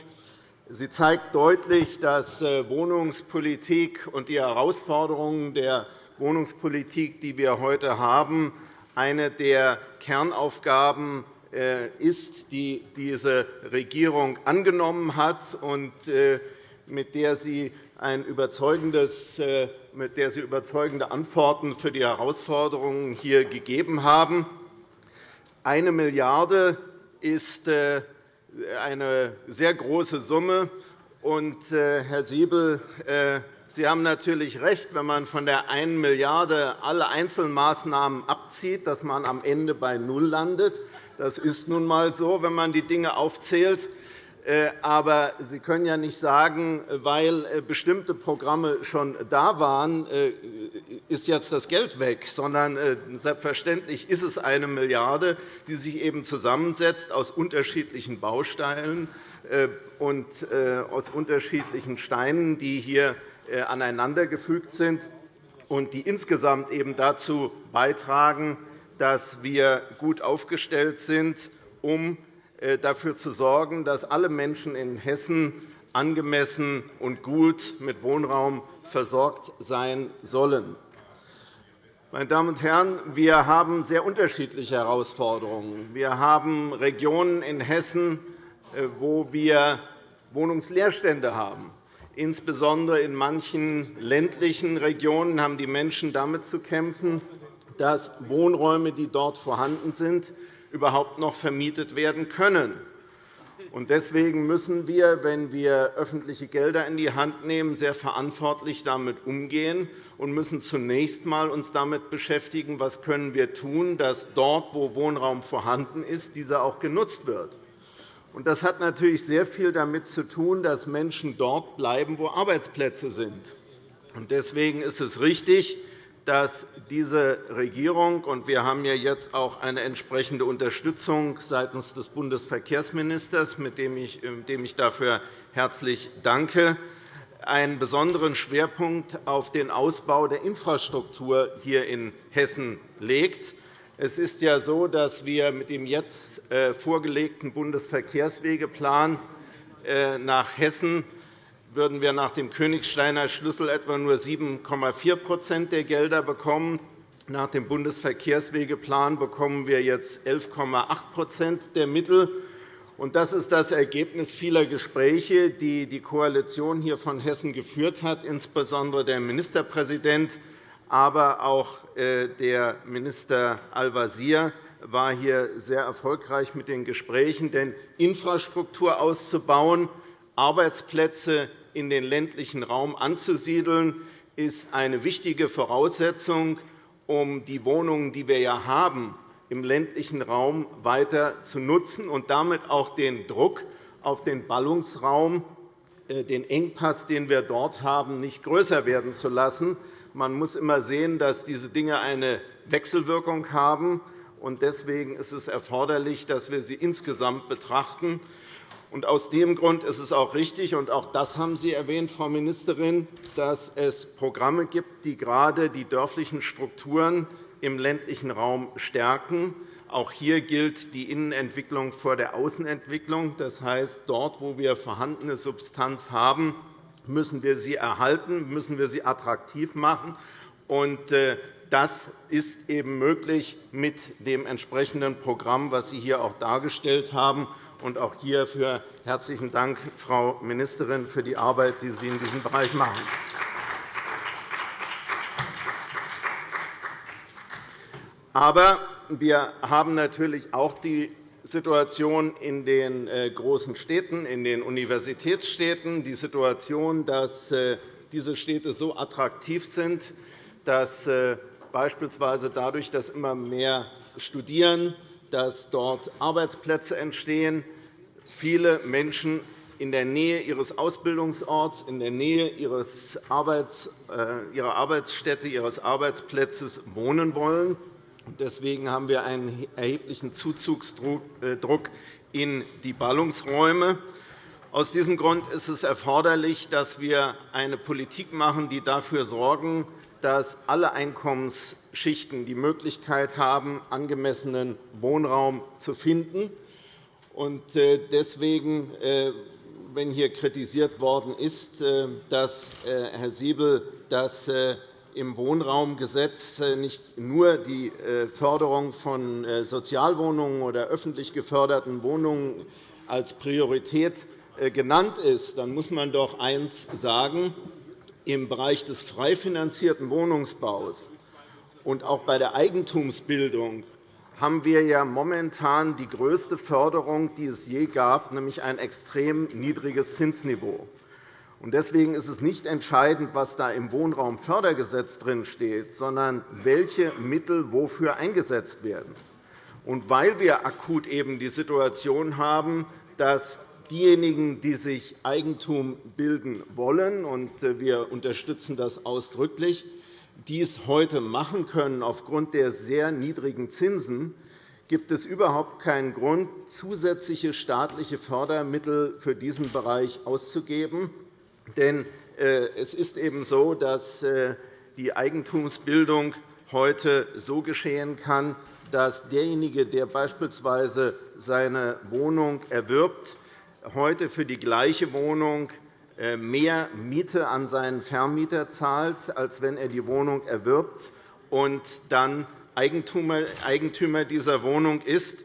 Sie zeigt deutlich, dass äh, Wohnungspolitik und die Herausforderungen der Wohnungspolitik, die wir heute haben, eine der Kernaufgaben äh, ist, die diese Regierung angenommen hat und äh, mit der sie, ein überzeugendes, mit der sie überzeugende Antworten für die Herausforderungen hier gegeben haben. Eine Milliarde ist eine sehr große Summe. Herr Siebel, Sie haben natürlich recht, wenn man von der 1 Milliarde alle Einzelmaßnahmen abzieht, dass man am Ende bei null landet. Das ist nun einmal so, wenn man die Dinge aufzählt. Äh, aber Sie können ja nicht sagen, weil äh, bestimmte Programme schon da waren, äh, ist jetzt das Geld weg, sondern selbstverständlich ist es eine Milliarde, die sich eben zusammensetzt aus unterschiedlichen Bausteinen und aus unterschiedlichen Steinen, die hier aneinandergefügt sind und die insgesamt eben dazu beitragen, dass wir gut aufgestellt sind, um äh, dafür zu sorgen, dass alle Menschen in Hessen angemessen und gut mit Wohnraum versorgt sein sollen. Meine Damen und Herren, wir haben sehr unterschiedliche Herausforderungen. Wir haben Regionen in Hessen, äh, wo wir Wohnungsleerstände haben. Insbesondere in manchen ländlichen Regionen haben die Menschen damit zu kämpfen, dass Wohnräume, die dort vorhanden sind, überhaupt noch vermietet werden können. Deswegen müssen wir, wenn wir öffentliche Gelder in die Hand nehmen, sehr verantwortlich damit umgehen und müssen zunächst einmal uns damit beschäftigen, was können wir tun, dass dort, wo Wohnraum vorhanden ist, dieser auch genutzt wird. Das hat natürlich sehr viel damit zu tun, dass Menschen dort bleiben, wo Arbeitsplätze sind. Deswegen ist es richtig, dass diese Regierung – und wir haben ja jetzt auch eine entsprechende Unterstützung seitens des Bundesverkehrsministers, dem ich dafür herzlich danke – einen besonderen Schwerpunkt auf den Ausbau der Infrastruktur hier in Hessen legt. Es ist ja so, dass wir mit dem jetzt äh, vorgelegten Bundesverkehrswegeplan äh, nach Hessen würden wir nach dem Königsteiner Schlüssel etwa nur 7,4% der Gelder bekommen. Nach dem Bundesverkehrswegeplan bekommen wir jetzt 11,8% der Mittel. Das ist das Ergebnis vieler Gespräche, die die Koalition hier von Hessen geführt hat, insbesondere der Ministerpräsident, aber auch äh, der Minister Al-Wazir war hier sehr erfolgreich mit den Gesprächen. Denn Infrastruktur auszubauen, Arbeitsplätze in den ländlichen Raum anzusiedeln, ist eine wichtige Voraussetzung, um die Wohnungen, die wir ja haben, im ländlichen Raum weiter zu nutzen und damit auch den Druck auf den Ballungsraum, äh, den Engpass, den wir dort haben, nicht größer werden zu lassen. Man muss immer sehen, dass diese Dinge eine Wechselwirkung haben. Deswegen ist es erforderlich, dass wir sie insgesamt betrachten. Und aus dem Grund ist es auch richtig, und auch das haben Sie erwähnt, Frau Ministerin, dass es Programme gibt, die gerade die dörflichen Strukturen im ländlichen Raum stärken. Auch hier gilt die Innenentwicklung vor der Außenentwicklung. Das heißt, dort, wo wir vorhandene Substanz haben, müssen wir sie erhalten, müssen wir sie attraktiv machen. Und äh, Das ist eben möglich mit dem entsprechenden Programm, das Sie hier auch dargestellt haben. Und auch hierfür herzlichen Dank, Frau Ministerin, für die Arbeit, die Sie in diesem Bereich machen. Aber wir haben natürlich auch die Situation in den äh, großen Städten, in den Universitätsstädten, die Situation, dass äh, diese Städte so attraktiv sind, dass äh, beispielsweise dadurch, dass immer mehr studieren, dass dort Arbeitsplätze entstehen, viele Menschen in der Nähe ihres Ausbildungsorts, in der Nähe ihrer Arbeitsstätte, ihres Arbeitsplatzes wohnen wollen Deswegen haben wir einen erheblichen Zuzugsdruck in die Ballungsräume. Aus diesem Grund ist es erforderlich, dass wir eine Politik machen, die dafür sorgen, dass alle Einkommensschichten die Möglichkeit haben, angemessenen Wohnraum zu finden. Äh, deswegen, äh, wenn hier kritisiert worden ist, äh, dass Herr Siebel das im Wohnraumgesetz nicht nur die Förderung von Sozialwohnungen oder öffentlich geförderten Wohnungen als Priorität genannt ist, dann muss man doch eines sagen. Im Bereich des frei finanzierten Wohnungsbaus und auch bei der Eigentumsbildung haben wir ja momentan die größte Förderung, die es je gab, nämlich ein extrem niedriges Zinsniveau. Deswegen ist es nicht entscheidend, was da im Wohnraumfördergesetz steht, sondern welche Mittel wofür eingesetzt werden. Und weil wir akut eben die Situation haben, dass diejenigen, die sich Eigentum bilden wollen, und wir unterstützen das ausdrücklich, dies heute machen können aufgrund der sehr niedrigen Zinsen, gibt es überhaupt keinen Grund, zusätzliche staatliche Fördermittel für diesen Bereich auszugeben. Denn äh, es ist eben so, dass äh, die Eigentumsbildung heute so geschehen kann, dass derjenige, der beispielsweise seine Wohnung erwirbt, heute für die gleiche Wohnung äh, mehr Miete an seinen Vermieter zahlt, als wenn er die Wohnung erwirbt und dann Eigentümer dieser Wohnung ist.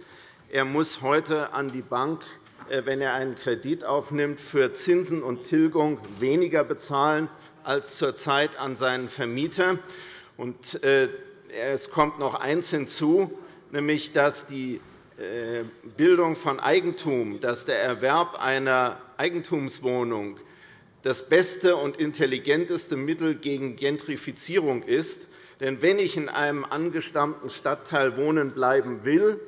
Er muss heute an die Bank äh, wenn er einen Kredit aufnimmt, für Zinsen und Tilgung weniger bezahlen als zurzeit an seinen Vermieter. Äh, es kommt noch eines hinzu, nämlich dass die Bildung von Eigentum, dass der Erwerb einer Eigentumswohnung das beste und intelligenteste Mittel gegen Gentrifizierung ist. Denn wenn ich in einem angestammten Stadtteil wohnen bleiben will,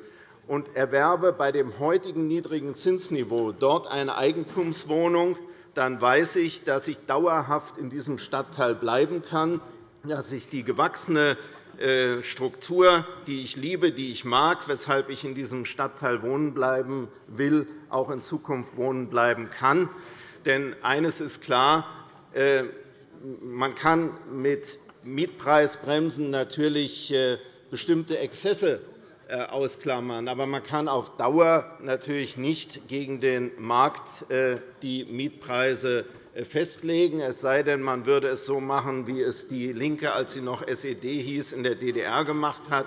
und erwerbe bei dem heutigen niedrigen Zinsniveau dort eine Eigentumswohnung, dann weiß ich, dass ich dauerhaft in diesem Stadtteil bleiben kann, dass ich die gewachsene äh, Struktur, die ich liebe, die ich mag, weshalb ich in diesem Stadtteil wohnen bleiben will, auch in Zukunft wohnen bleiben kann. Denn eines ist klar, äh, man kann mit Mietpreisbremsen natürlich äh, bestimmte Exzesse äh, ausklammern. Aber man kann auf Dauer natürlich nicht gegen den Markt äh, die Mietpreise äh, festlegen, es sei denn, man würde es so machen, wie es DIE LINKE, als sie noch SED hieß, in der DDR gemacht hat.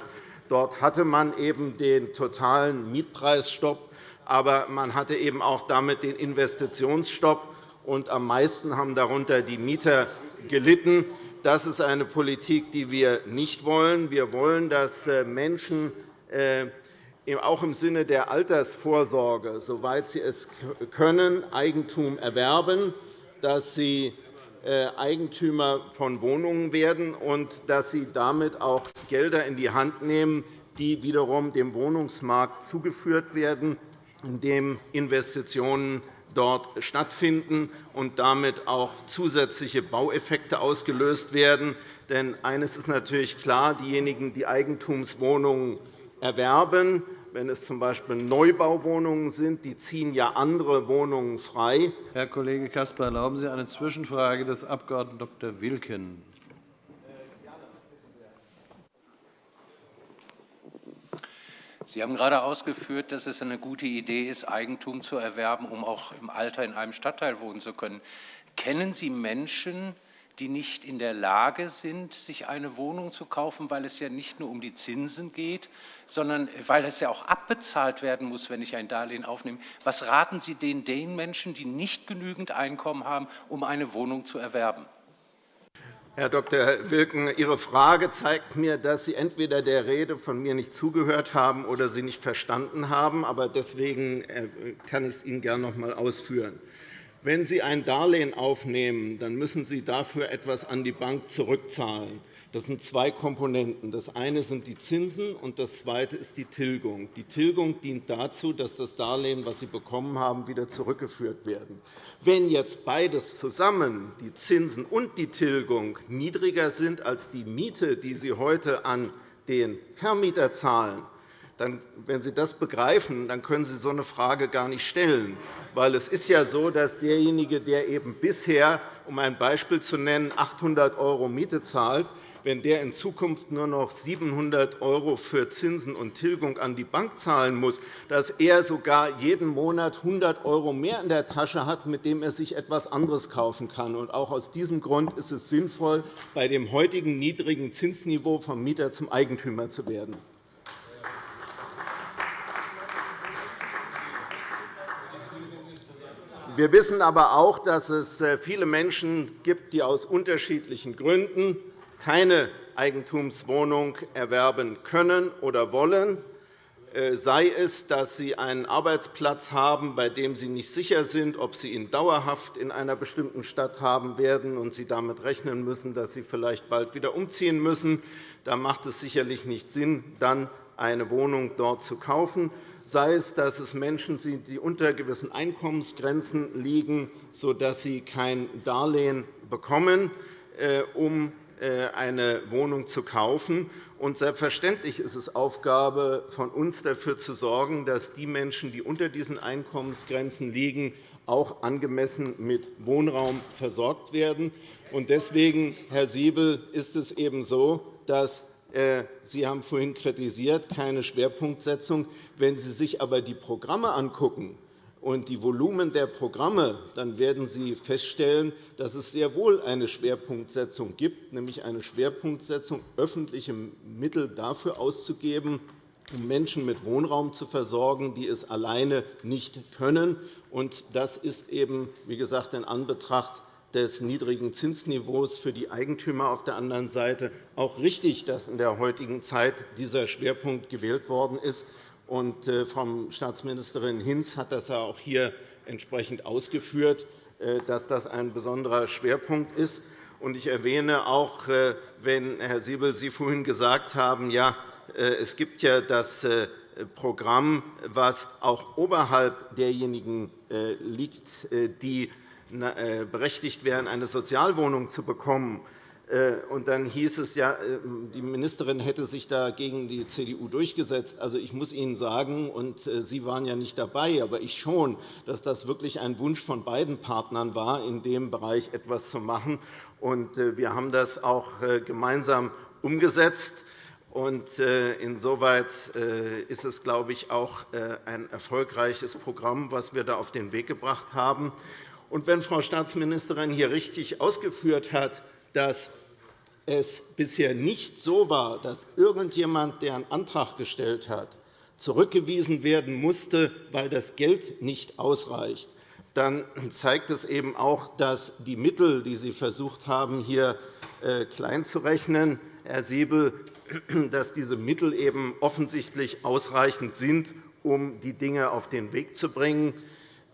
Dort hatte man eben den totalen Mietpreisstopp, aber man hatte eben auch damit den Investitionsstopp. Und am meisten haben darunter die Mieter gelitten. Das ist eine Politik, die wir nicht wollen. Wir wollen, dass Menschen äh, auch im Sinne der Altersvorsorge, soweit sie es können, Eigentum erwerben, dass sie äh, Eigentümer von Wohnungen werden und dass sie damit auch Gelder in die Hand nehmen, die wiederum dem Wohnungsmarkt zugeführt werden, indem Investitionen dort stattfinden und damit auch zusätzliche Baueffekte ausgelöst werden. Denn eines ist natürlich klar, diejenigen, die Eigentumswohnungen erwerben, wenn es z.B. Neubauwohnungen sind, die ziehen ja andere Wohnungen frei. Herr Kollege Caspar, erlauben Sie eine Zwischenfrage des Abg. Dr. Wilken. Sie haben gerade ausgeführt, dass es eine gute Idee ist, Eigentum zu erwerben, um auch im Alter in einem Stadtteil wohnen zu können. Kennen Sie Menschen, die nicht in der Lage sind, sich eine Wohnung zu kaufen, weil es ja nicht nur um die Zinsen geht, sondern weil es ja auch abbezahlt werden muss, wenn ich ein Darlehen aufnehme. Was raten Sie den, den Menschen, die nicht genügend Einkommen haben, um eine Wohnung zu erwerben? Herr Dr. Wilken, Ihre Frage zeigt mir, dass Sie entweder der Rede von mir nicht zugehört haben oder sie nicht verstanden haben. Aber deswegen äh, kann ich es Ihnen gerne noch einmal ausführen. Wenn Sie ein Darlehen aufnehmen, dann müssen Sie dafür etwas an die Bank zurückzahlen. Das sind zwei Komponenten. Das eine sind die Zinsen, und das zweite ist die Tilgung. Die Tilgung dient dazu, dass das Darlehen, das Sie bekommen haben, wieder zurückgeführt werden. Wenn jetzt beides zusammen, die Zinsen und die Tilgung, niedriger sind als die Miete, die Sie heute an den Vermieter zahlen, dann, wenn Sie das begreifen, dann können Sie so eine Frage gar nicht stellen. Weil es ist ja so, dass derjenige, der eben bisher, um ein Beispiel zu nennen, 800 € Miete zahlt, wenn der in Zukunft nur noch 700 € für Zinsen und Tilgung an die Bank zahlen muss, dass er sogar jeden Monat 100 € mehr in der Tasche hat, mit dem er sich etwas anderes kaufen kann. auch aus diesem Grund ist es sinnvoll, bei dem heutigen niedrigen Zinsniveau vom Mieter zum Eigentümer zu werden. Wir wissen aber auch, dass es äh, viele Menschen gibt, die aus unterschiedlichen Gründen keine Eigentumswohnung erwerben können oder wollen, äh, sei es, dass sie einen Arbeitsplatz haben, bei dem sie nicht sicher sind, ob sie ihn dauerhaft in einer bestimmten Stadt haben werden und sie damit rechnen müssen, dass sie vielleicht bald wieder umziehen müssen. Da macht es sicherlich nicht Sinn, dann eine Wohnung dort zu kaufen, sei es, dass es Menschen sind, die unter gewissen Einkommensgrenzen liegen, sodass sie kein Darlehen bekommen, äh, um äh, eine Wohnung zu kaufen. Und selbstverständlich ist es Aufgabe von uns, dafür zu sorgen, dass die Menschen, die unter diesen Einkommensgrenzen liegen, auch angemessen mit Wohnraum versorgt werden. Deswegen, Herr Siebel, ist es eben so, dass Sie haben vorhin kritisiert, keine Schwerpunktsetzung. Wenn Sie sich aber die Programme anschauen, und die Volumen der Programme, dann werden Sie feststellen, dass es sehr wohl eine Schwerpunktsetzung gibt, nämlich eine Schwerpunktsetzung, öffentliche Mittel dafür auszugeben, um Menschen mit Wohnraum zu versorgen, die es alleine nicht können. Das ist eben, wie gesagt, in Anbetracht des niedrigen Zinsniveaus für die Eigentümer auf der anderen Seite auch richtig, dass in der heutigen Zeit dieser Schwerpunkt gewählt worden ist. Und äh, Frau Staatsministerin Hinz hat das auch hier entsprechend ausgeführt, äh, dass das ein besonderer Schwerpunkt ist. Ich erwähne auch, äh, wenn, Herr Siebel, Sie vorhin gesagt haben, ja, es gibt ja das Programm, das auch oberhalb derjenigen liegt, die berechtigt wären, eine Sozialwohnung zu bekommen. Äh, und dann hieß es, ja, äh, die Ministerin hätte sich da gegen die CDU durchgesetzt. Also, ich muss Ihnen sagen, und äh, Sie waren ja nicht dabei, aber ich schon, dass das wirklich ein Wunsch von beiden Partnern war, in dem Bereich etwas zu machen. Und wir haben das auch gemeinsam umgesetzt. Insoweit ist es, glaube ich, auch ein erfolgreiches Programm, das wir da auf den Weg gebracht haben. Und wenn Frau Staatsministerin hier richtig ausgeführt hat, dass es bisher nicht so war, dass irgendjemand, der einen Antrag gestellt hat, zurückgewiesen werden musste, weil das Geld nicht ausreicht, dann zeigt es eben auch, dass die Mittel, die Sie versucht haben, hier äh, klein zu rechnen, Herr Siebel, dass diese Mittel eben offensichtlich ausreichend sind, um die Dinge auf den Weg zu bringen.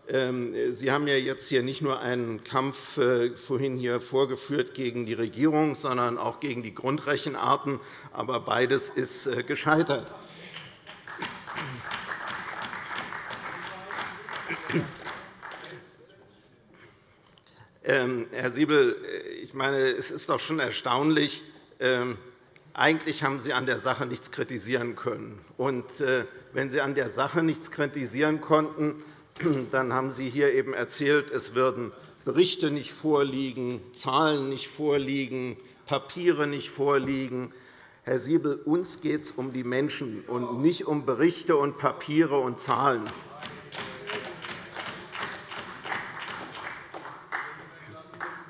Ähm, Sie haben ja jetzt hier nicht nur einen Kampf äh, vorhin hier vorgeführt gegen die Regierung, sondern auch gegen die Grundrechenarten. Aber beides ist äh, gescheitert. Ähm, Herr Siebel, äh, ich meine, es ist doch schon erstaunlich. Ähm, eigentlich haben Sie an der Sache nichts kritisieren können. Und wenn Sie an der Sache nichts kritisieren konnten, dann haben Sie hier eben erzählt, es würden Berichte nicht vorliegen, Zahlen nicht vorliegen, Papiere nicht vorliegen. Herr Siebel, uns geht es um die Menschen und nicht um Berichte und Papiere und Zahlen.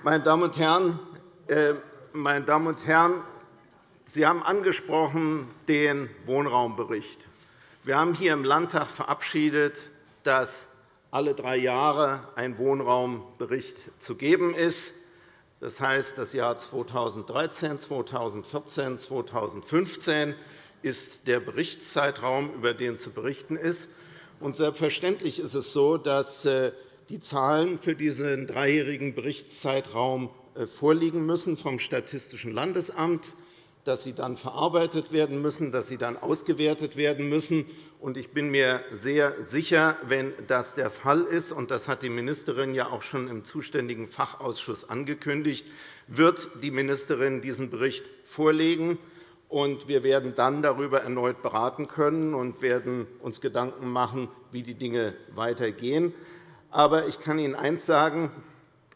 Meine Damen und Herren, äh, meine Damen und Herren, Sie haben angesprochen den Wohnraumbericht. Wir haben hier im Landtag verabschiedet, dass alle drei Jahre ein Wohnraumbericht zu geben ist. Das heißt, das Jahr 2013, 2014, 2015 ist der Berichtszeitraum, über den zu berichten ist. Und selbstverständlich ist es so, dass äh, die Zahlen für diesen dreijährigen Berichtszeitraum äh, vorliegen müssen vom Statistischen Landesamt, dass sie dann verarbeitet werden müssen, dass sie dann ausgewertet werden müssen. Ich bin mir sehr sicher, wenn das der Fall ist, und das hat die Ministerin ja auch schon im zuständigen Fachausschuss angekündigt, wird die Ministerin diesen Bericht vorlegen. Wir werden dann darüber erneut beraten können und werden uns Gedanken machen, wie die Dinge weitergehen. Aber ich kann Ihnen eines sagen.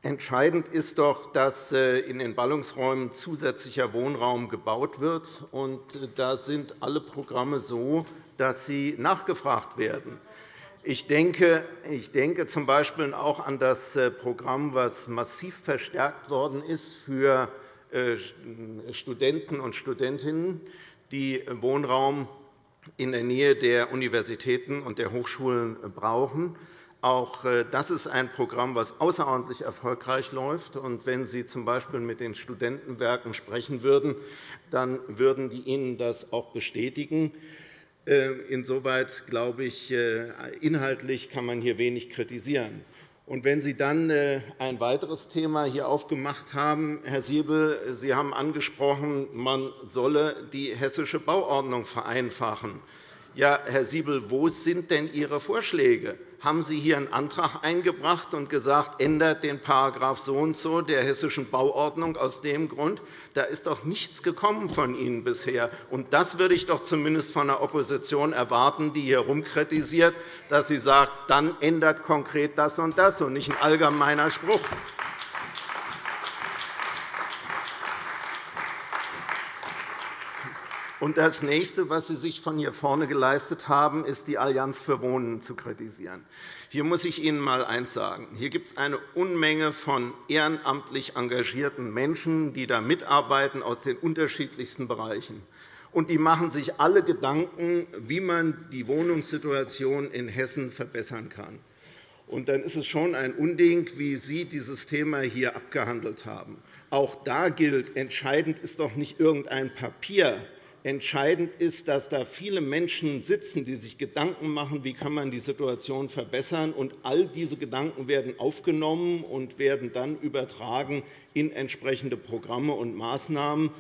Entscheidend ist doch, dass äh, in den Ballungsräumen zusätzlicher Wohnraum gebaut wird. Äh, da sind alle Programme so, dass sie nachgefragt werden. Ich denke, ich denke z. B. auch an das äh, Programm, das massiv verstärkt worden ist für Studenten und Studentinnen, die Wohnraum in der Nähe der Universitäten und der Hochschulen brauchen. Auch äh, das ist ein Programm, das außerordentlich erfolgreich läuft. wenn Sie z. B. mit den Studentenwerken sprechen würden, dann würden die Ihnen das auch bestätigen. Äh, insoweit glaube ich, äh, inhaltlich kann man hier wenig kritisieren. Und wenn Sie dann ein weiteres Thema hier aufgemacht haben, Herr Siebel, Sie haben angesprochen, man solle die hessische Bauordnung vereinfachen. Ja, Herr Siebel, wo sind denn Ihre Vorschläge? haben Sie hier einen Antrag eingebracht und gesagt, ändert den so und so der hessischen Bauordnung aus dem Grund. Da ist doch nichts gekommen von Ihnen bisher. Und das würde ich doch zumindest von der Opposition erwarten, die hier rumkritisiert, dass sie sagt, dann ändert konkret das und das und nicht ein allgemeiner Spruch. Und das Nächste, was Sie sich von hier vorne geleistet haben, ist, die Allianz für Wohnen zu kritisieren. Hier muss ich Ihnen einmal eines sagen. Hier gibt es eine Unmenge von ehrenamtlich engagierten Menschen, die da mitarbeiten aus den unterschiedlichsten Bereichen. Und die machen sich alle Gedanken, wie man die Wohnungssituation in Hessen verbessern kann. Und dann ist es schon ein Unding, wie Sie dieses Thema hier abgehandelt haben. Auch da gilt, entscheidend ist doch nicht irgendein Papier, Entscheidend ist, dass da viele Menschen sitzen, die sich Gedanken machen, wie kann man die Situation verbessern kann. All diese Gedanken werden aufgenommen und werden dann übertragen in entsprechende Programme und Maßnahmen.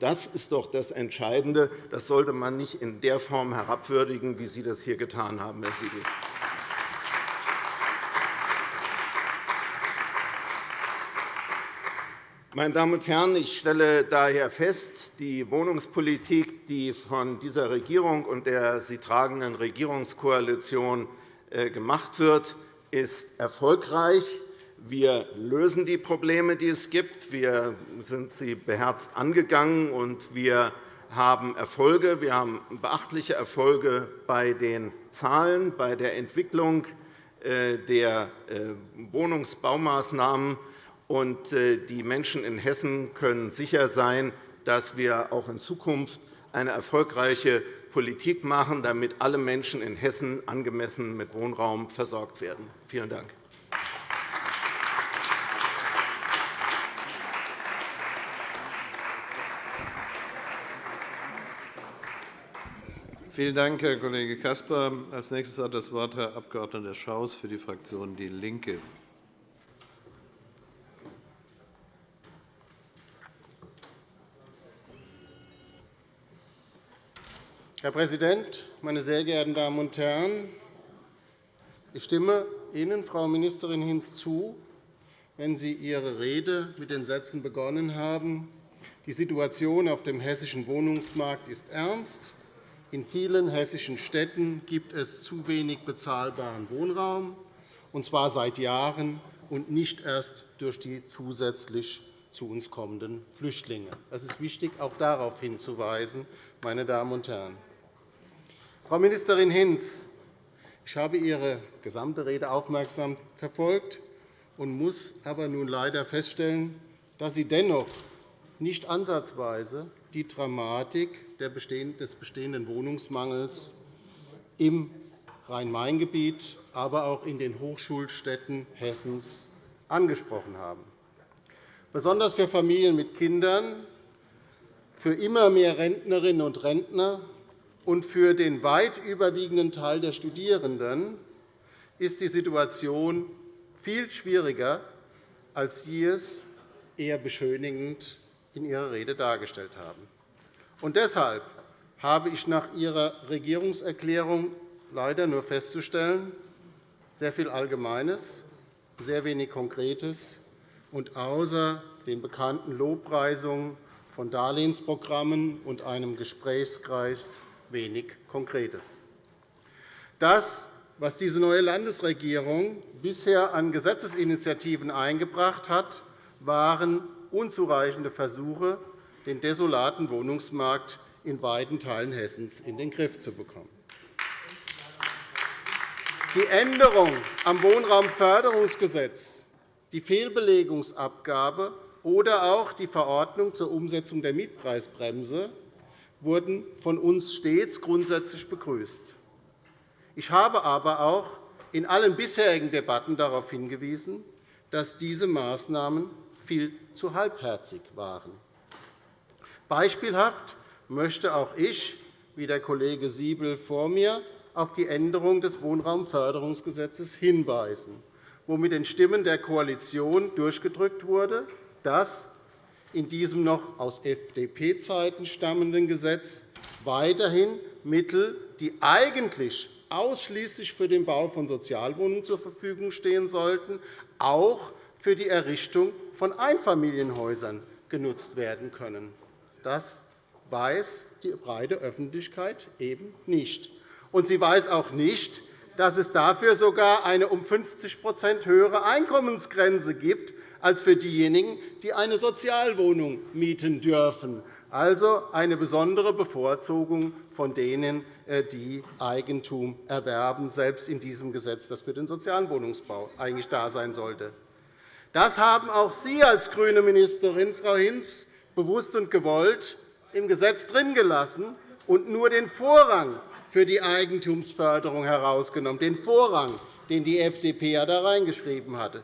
Das ist doch das Entscheidende. Das sollte man nicht in der Form herabwürdigen, wie Sie das hier getan haben, Herr Siegel. Meine Damen und Herren, ich stelle daher fest, die Wohnungspolitik, die von dieser Regierung und der sie tragenden Regierungskoalition äh, gemacht wird, ist erfolgreich. Wir lösen die Probleme, die es gibt. Wir sind sie beherzt angegangen, und wir haben Erfolge. Wir haben beachtliche Erfolge bei den Zahlen, bei der Entwicklung äh, der äh, Wohnungsbaumaßnahmen und äh, die Menschen in Hessen können sicher sein, dass wir auch in Zukunft eine erfolgreiche Politik machen, damit alle Menschen in Hessen angemessen mit Wohnraum versorgt werden. Vielen Dank. Vielen Dank, Herr Kollege Caspar. – Als nächstes hat das Wort Herr Abg. Schaus für die Fraktion DIE LINKE. Herr Präsident, meine sehr geehrten Damen und Herren! Ich stimme Ihnen, Frau Ministerin Hinz, zu, wenn Sie Ihre Rede mit den Sätzen begonnen haben. Die Situation auf dem hessischen Wohnungsmarkt ist ernst. In vielen hessischen Städten gibt es zu wenig bezahlbaren Wohnraum, und zwar seit Jahren und nicht erst durch die zusätzlich zu uns kommenden Flüchtlinge. Es ist wichtig, auch darauf hinzuweisen, meine Damen und Herren. Frau Ministerin Hinz, ich habe Ihre gesamte Rede aufmerksam verfolgt und muss aber nun leider feststellen, dass Sie dennoch nicht ansatzweise die Dramatik des bestehenden Wohnungsmangels im Rhein-Main-Gebiet, aber auch in den Hochschulstädten Hessens angesprochen haben. Besonders für Familien mit Kindern, für immer mehr Rentnerinnen und Rentner und für den weit überwiegenden Teil der Studierenden ist die Situation viel schwieriger, als Sie es eher beschönigend in Ihrer Rede dargestellt haben. Und deshalb habe ich nach Ihrer Regierungserklärung leider nur festzustellen, sehr viel Allgemeines, sehr wenig Konkretes und außer den bekannten Lobpreisungen von Darlehensprogrammen und einem Gesprächskreis wenig Konkretes. Das, was diese neue Landesregierung bisher an Gesetzesinitiativen eingebracht hat, waren unzureichende Versuche, den desolaten Wohnungsmarkt in weiten Teilen Hessens in den Griff zu bekommen. Die Änderung am Wohnraumförderungsgesetz, die Fehlbelegungsabgabe oder auch die Verordnung zur Umsetzung der Mietpreisbremse wurden von uns stets grundsätzlich begrüßt. Ich habe aber auch in allen bisherigen Debatten darauf hingewiesen, dass diese Maßnahmen viel zu halbherzig waren. Beispielhaft möchte auch ich, wie der Kollege Siebel vor mir, auf die Änderung des Wohnraumförderungsgesetzes hinweisen, wo mit den Stimmen der Koalition durchgedrückt wurde, dass in diesem noch aus FDP-Zeiten stammenden Gesetz weiterhin Mittel, die eigentlich ausschließlich für den Bau von Sozialwohnungen zur Verfügung stehen sollten, auch für die Errichtung von Einfamilienhäusern genutzt werden können. Das weiß die breite Öffentlichkeit eben nicht. Und sie weiß auch nicht, dass es dafür sogar eine um 50% höhere Einkommensgrenze gibt als für diejenigen, die eine Sozialwohnung mieten dürfen. Also eine besondere Bevorzugung von denen, äh, die Eigentum erwerben, selbst in diesem Gesetz, das für den sozialen Wohnungsbau eigentlich da sein sollte. Das haben auch Sie als grüne Ministerin, Frau Hinz, bewusst und gewollt im Gesetz drin gelassen und nur den Vorrang für die Eigentumsförderung herausgenommen, den Vorrang, den die FDP ja da reingeschrieben hatte.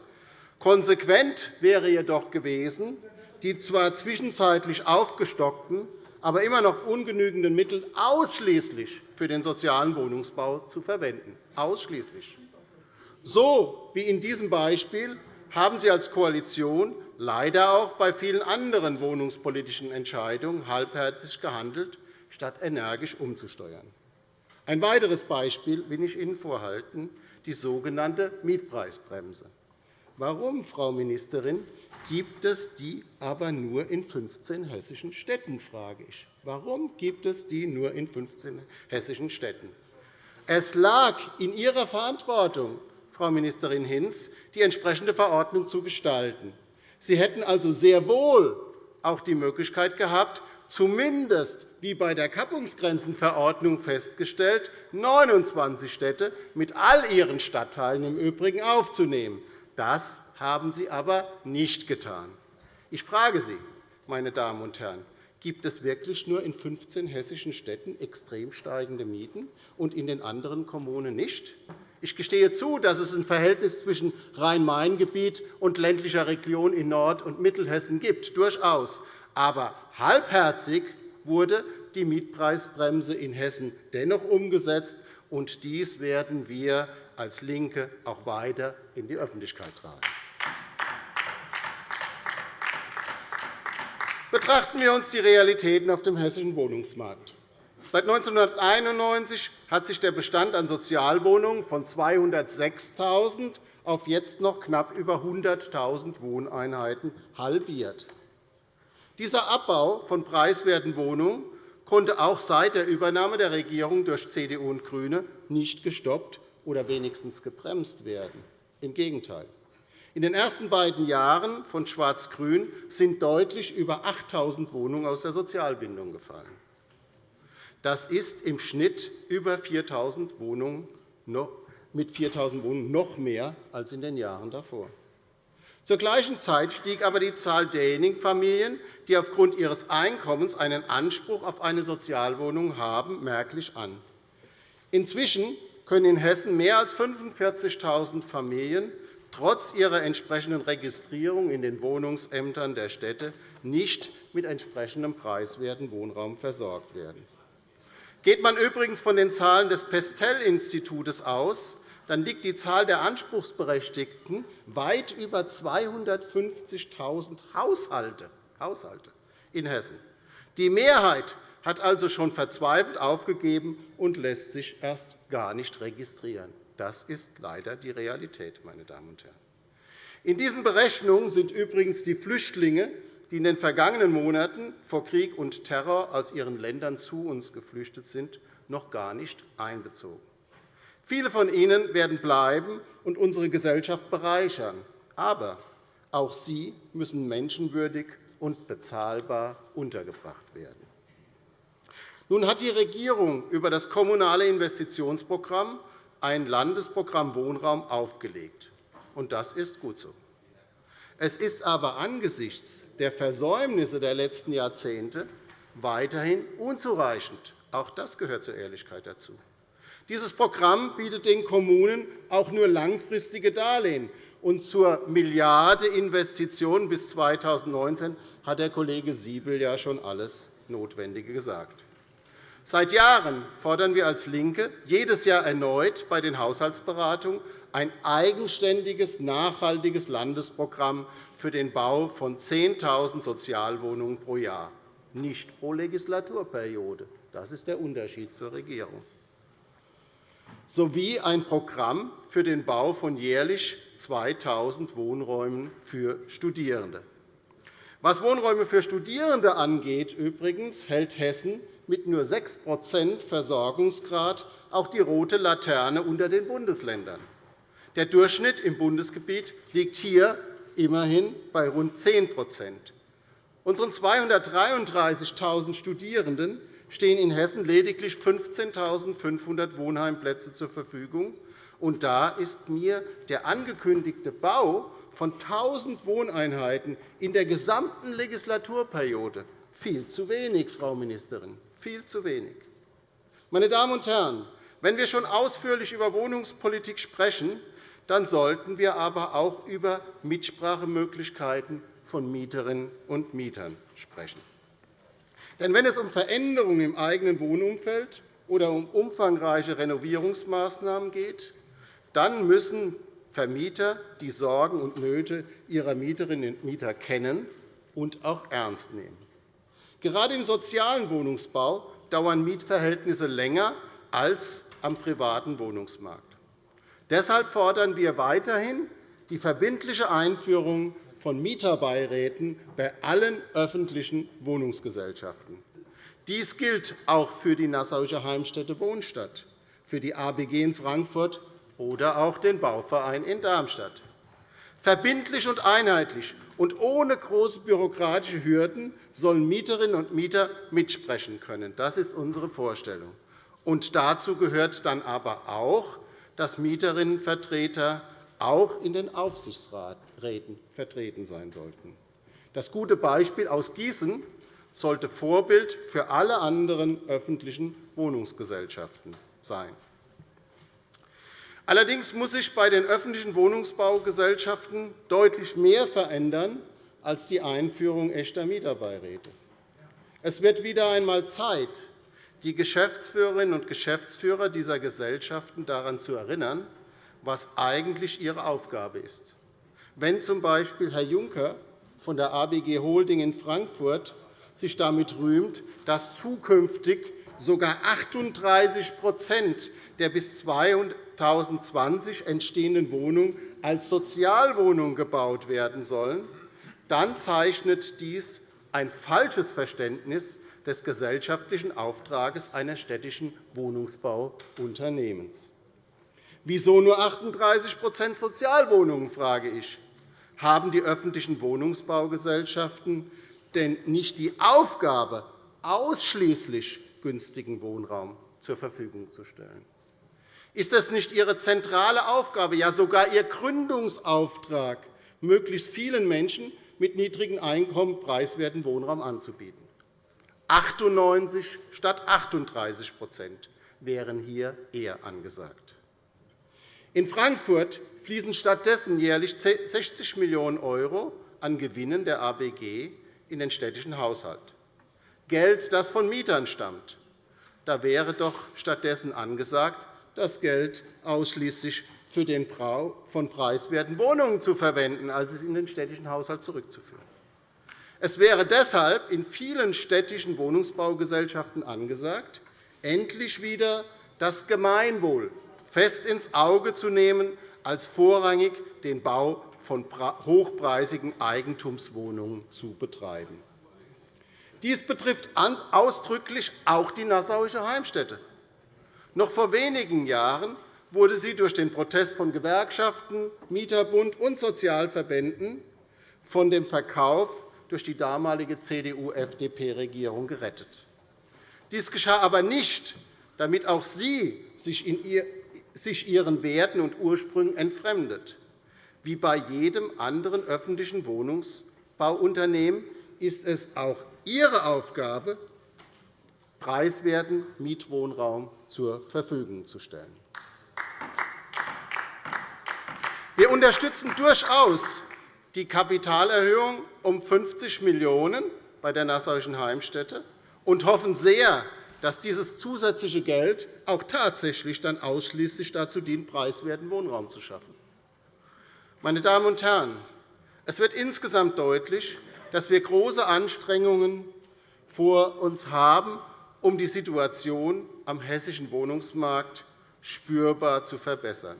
Konsequent wäre jedoch gewesen, die zwar zwischenzeitlich aufgestockten, aber immer noch ungenügenden Mittel ausschließlich für den sozialen Wohnungsbau zu verwenden. Ausschließlich. So wie in diesem Beispiel haben Sie als Koalition leider auch bei vielen anderen wohnungspolitischen Entscheidungen halbherzig gehandelt, statt energisch umzusteuern. Ein weiteres Beispiel will ich Ihnen vorhalten, die sogenannte Mietpreisbremse. Warum, Frau Ministerin, gibt es die aber nur in 15 hessischen Städten, frage ich. Warum gibt es die nur in 15 hessischen Städten? Es lag in Ihrer Verantwortung, Frau Ministerin Hinz, die entsprechende Verordnung zu gestalten. Sie hätten also sehr wohl auch die Möglichkeit gehabt, zumindest wie bei der Kappungsgrenzenverordnung festgestellt, 29 Städte mit all ihren Stadtteilen im Übrigen aufzunehmen. Das haben Sie aber nicht getan. Ich frage Sie, meine Damen und Herren, gibt es wirklich nur in 15 hessischen Städten extrem steigende Mieten und in den anderen Kommunen nicht? Ich gestehe zu, dass es ein Verhältnis zwischen Rhein-Main-Gebiet und ländlicher Region in Nord- und Mittelhessen gibt, durchaus. Aber halbherzig wurde die Mietpreisbremse in Hessen dennoch umgesetzt, und dies werden wir als LINKE auch weiter in die Öffentlichkeit tragen. Betrachten wir uns die Realitäten auf dem hessischen Wohnungsmarkt. Seit 1991 hat sich der Bestand an Sozialwohnungen von 206.000 auf jetzt noch knapp über 100.000 Wohneinheiten halbiert. Dieser Abbau von preiswerten Wohnungen konnte auch seit der Übernahme der Regierung durch CDU und GRÜNE nicht gestoppt oder wenigstens gebremst werden. Im Gegenteil. In den ersten beiden Jahren von Schwarz-Grün sind deutlich über 8.000 Wohnungen aus der Sozialbindung gefallen. Das ist im Schnitt über 4.000 Wohnungen mit 4.000 Wohnungen noch mehr als in den Jahren davor. Zur gleichen Zeit stieg aber die Zahl derjenigen Familien, die aufgrund ihres Einkommens einen Anspruch auf eine Sozialwohnung haben, merklich an. Inzwischen können in Hessen mehr als 45.000 Familien trotz ihrer entsprechenden Registrierung in den Wohnungsämtern der Städte nicht mit entsprechendem preiswerten Wohnraum versorgt werden. Geht man übrigens von den Zahlen des Pestel-Instituts aus, dann liegt die Zahl der Anspruchsberechtigten weit über 250.000 Haushalte in Hessen. Die Mehrheit hat also schon verzweifelt aufgegeben und lässt sich erst gar nicht registrieren. Das ist leider die Realität. Meine Damen und Herren. In diesen Berechnungen sind übrigens die Flüchtlinge, die in den vergangenen Monaten vor Krieg und Terror aus ihren Ländern zu uns geflüchtet sind, noch gar nicht einbezogen. Viele von ihnen werden bleiben und unsere Gesellschaft bereichern. Aber auch sie müssen menschenwürdig und bezahlbar untergebracht werden. Nun hat die Regierung über das Kommunale Investitionsprogramm ein Landesprogramm Wohnraum aufgelegt. und Das ist gut so. Es ist aber angesichts der Versäumnisse der letzten Jahrzehnte weiterhin unzureichend. Auch das gehört zur Ehrlichkeit dazu. Dieses Programm bietet den Kommunen auch nur langfristige Darlehen. Und zur Milliarde Investitionen bis 2019 hat der Kollege Siebel ja schon alles Notwendige gesagt. Seit Jahren fordern wir als LINKE jedes Jahr erneut bei den Haushaltsberatungen ein eigenständiges, nachhaltiges Landesprogramm für den Bau von 10.000 Sozialwohnungen pro Jahr, nicht pro Legislaturperiode. Das ist der Unterschied zur Regierung sowie ein Programm für den Bau von jährlich 2.000 Wohnräumen für Studierende. Was Wohnräume für Studierende angeht, übrigens, hält Hessen mit nur 6% Versorgungsgrad auch die rote Laterne unter den Bundesländern. Der Durchschnitt im Bundesgebiet liegt hier immerhin bei rund 10% Unseren 233.000 Studierenden stehen in Hessen lediglich 15.500 Wohnheimplätze zur Verfügung. Und da ist mir der angekündigte Bau von 1.000 Wohneinheiten in der gesamten Legislaturperiode viel zu wenig, Frau Ministerin, viel zu wenig. Meine Damen und Herren, wenn wir schon ausführlich über Wohnungspolitik sprechen, dann sollten wir aber auch über Mitsprachemöglichkeiten von Mieterinnen und Mietern sprechen. Denn wenn es um Veränderungen im eigenen Wohnumfeld oder um umfangreiche Renovierungsmaßnahmen geht, dann müssen Vermieter die Sorgen und Nöte ihrer Mieterinnen und Mieter kennen und auch ernst nehmen. Gerade im sozialen Wohnungsbau dauern Mietverhältnisse länger als am privaten Wohnungsmarkt. Deshalb fordern wir weiterhin die verbindliche Einführung von Mieterbeiräten bei allen öffentlichen Wohnungsgesellschaften. Dies gilt auch für die Nassauische Heimstätte Wohnstadt, für die ABG in Frankfurt oder auch den Bauverein in Darmstadt. Verbindlich und einheitlich und ohne große bürokratische Hürden sollen Mieterinnen und Mieter mitsprechen können. Das ist unsere Vorstellung. Und dazu gehört dann aber auch, dass Mieterinnenvertreter auch in den Aufsichtsräten vertreten sein sollten. Das gute Beispiel aus Gießen sollte Vorbild für alle anderen öffentlichen Wohnungsgesellschaften sein. Allerdings muss sich bei den öffentlichen Wohnungsbaugesellschaften deutlich mehr verändern als die Einführung echter Mieterbeiräte. Es wird wieder einmal Zeit, die Geschäftsführerinnen und Geschäftsführer dieser Gesellschaften daran zu erinnern, was eigentlich ihre Aufgabe ist. Wenn z. B. Herr Juncker von der ABG Holding in Frankfurt sich damit rühmt, dass zukünftig sogar 38% der bis 2020 entstehenden Wohnungen als Sozialwohnungen gebaut werden sollen, dann zeichnet dies ein falsches Verständnis des gesellschaftlichen Auftrags eines städtischen Wohnungsbauunternehmens. Wieso nur 38% Sozialwohnungen, frage ich. Haben die öffentlichen Wohnungsbaugesellschaften denn nicht die Aufgabe, ausschließlich günstigen Wohnraum zur Verfügung zu stellen? Ist es nicht Ihre zentrale Aufgabe, ja sogar Ihr Gründungsauftrag, möglichst vielen Menschen mit niedrigen Einkommen preiswerten Wohnraum anzubieten. 98 statt 38% wären hier eher angesagt. In Frankfurt fließen stattdessen jährlich 60 Millionen € an Gewinnen der ABG in den städtischen Haushalt. Geld, das von Mietern stammt. Da wäre doch stattdessen angesagt, das Geld ausschließlich für den Bau von preiswerten Wohnungen zu verwenden, als es in den städtischen Haushalt zurückzuführen. Es wäre deshalb in vielen städtischen Wohnungsbaugesellschaften angesagt, endlich wieder das Gemeinwohl fest ins Auge zu nehmen, als vorrangig den Bau von hochpreisigen Eigentumswohnungen zu betreiben. Dies betrifft ausdrücklich auch die Nassauische Heimstätte. Noch vor wenigen Jahren wurde sie durch den Protest von Gewerkschaften, Mieterbund und Sozialverbänden von dem Verkauf durch die damalige CDU-FDP-Regierung gerettet. Dies geschah aber nicht, damit auch sie sich ihren Werten und Ursprüngen entfremdet. Wie bei jedem anderen öffentlichen Wohnungsbauunternehmen ist es auch ihre Aufgabe, preiswerten Mietwohnraum zur Verfügung zu stellen. Wir unterstützen durchaus die Kapitalerhöhung um 50 Millionen € bei der Nassauischen Heimstätte und hoffen sehr, dass dieses zusätzliche Geld auch tatsächlich dann ausschließlich dazu dient, preiswerten Wohnraum zu schaffen. Meine Damen und Herren, es wird insgesamt deutlich, dass wir große Anstrengungen vor uns haben, um die Situation am hessischen Wohnungsmarkt spürbar zu verbessern.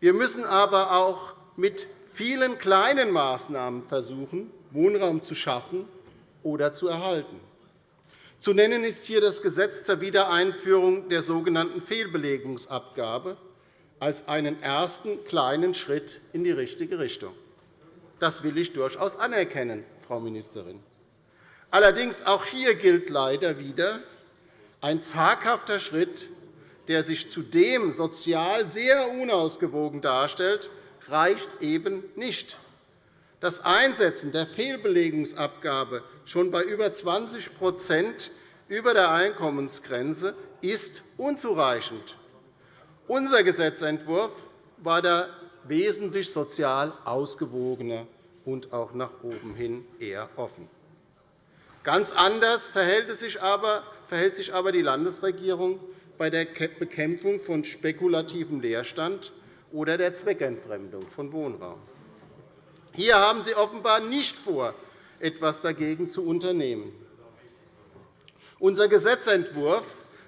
Wir müssen aber auch mit vielen kleinen Maßnahmen versuchen, Wohnraum zu schaffen oder zu erhalten. Zu nennen ist hier das Gesetz zur Wiedereinführung der sogenannten Fehlbelegungsabgabe als einen ersten kleinen Schritt in die richtige Richtung. Das will ich durchaus anerkennen, Frau Ministerin. Allerdings auch hier gilt leider wieder, ein zaghafter Schritt, der sich zudem sozial sehr unausgewogen darstellt, reicht eben nicht. Das Einsetzen der Fehlbelegungsabgabe schon bei über 20% über der Einkommensgrenze ist unzureichend. Unser Gesetzentwurf war da wesentlich sozial ausgewogener und auch nach oben hin eher offen. Ganz anders verhält sich aber die Landesregierung bei der Bekämpfung von spekulativem Leerstand oder der Zweckentfremdung von Wohnraum. Hier haben Sie offenbar nicht vor, etwas dagegen zu unternehmen. Unser Gesetzentwurf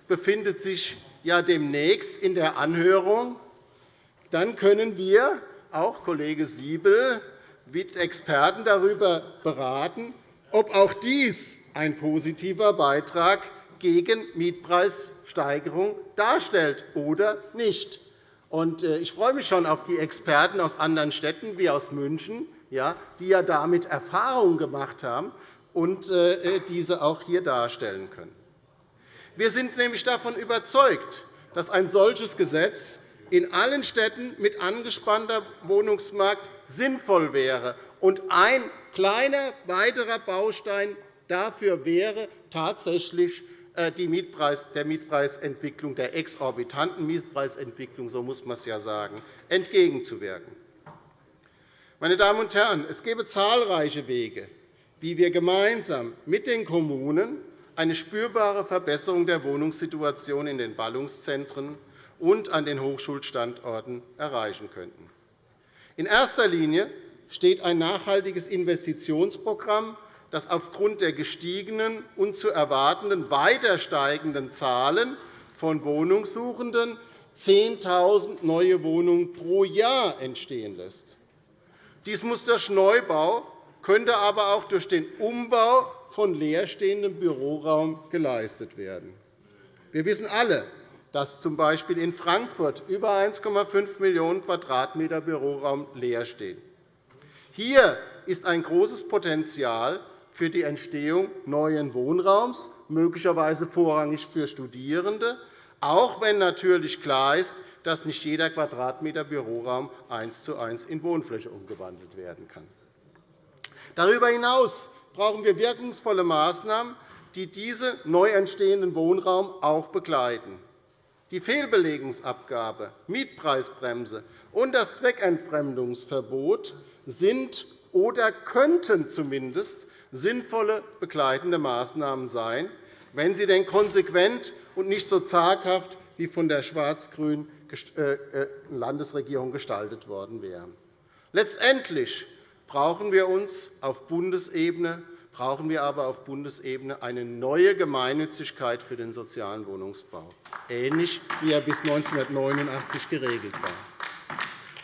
befindet sich ja demnächst in der Anhörung. Dann können wir, auch Kollege Siebel, mit Experten darüber beraten, ob auch dies ein positiver Beitrag gegen Mietpreissteigerung darstellt oder nicht. Äh, ich freue mich schon auf die Experten aus anderen Städten wie aus München, die ja damit Erfahrungen gemacht haben und äh, diese auch hier darstellen können. Wir sind nämlich davon überzeugt, dass ein solches Gesetz in allen Städten mit angespanntem Wohnungsmarkt sinnvoll wäre. Und ein kleiner weiterer Baustein dafür wäre tatsächlich äh, die Mietpreis, der Mietpreisentwicklung, der exorbitanten Mietpreisentwicklung, so muss man es ja sagen, entgegenzuwirken. Meine Damen und Herren, es gäbe zahlreiche Wege, wie wir gemeinsam mit den Kommunen eine spürbare Verbesserung der Wohnungssituation in den Ballungszentren und an den Hochschulstandorten erreichen könnten. In erster Linie steht ein nachhaltiges Investitionsprogramm dass aufgrund der gestiegenen und zu erwartenden weiter steigenden Zahlen von Wohnungssuchenden 10.000 neue Wohnungen pro Jahr entstehen lässt. Dies muss durch Neubau, könnte aber auch durch den Umbau von leerstehendem Büroraum geleistet werden. Wir wissen alle, dass z. B. in Frankfurt über 1,5 Millionen Quadratmeter Büroraum leer stehen. Hier ist ein großes Potenzial für die Entstehung neuen Wohnraums, möglicherweise vorrangig für Studierende, auch wenn natürlich klar ist, dass nicht jeder Quadratmeter Büroraum eins zu eins in Wohnfläche umgewandelt werden kann. Darüber hinaus brauchen wir wirkungsvolle Maßnahmen, die diesen neu entstehenden Wohnraum auch begleiten. Die Fehlbelegungsabgabe, Mietpreisbremse und das Zweckentfremdungsverbot sind oder könnten zumindest sinnvolle begleitende Maßnahmen sein, wenn sie denn konsequent und nicht so zaghaft wie von der schwarz-grünen äh, äh, Landesregierung gestaltet worden wären. Letztendlich brauchen wir uns auf Bundesebene brauchen wir aber auf Bundesebene eine neue Gemeinnützigkeit für den sozialen Wohnungsbau, ähnlich wie er bis 1989 geregelt war.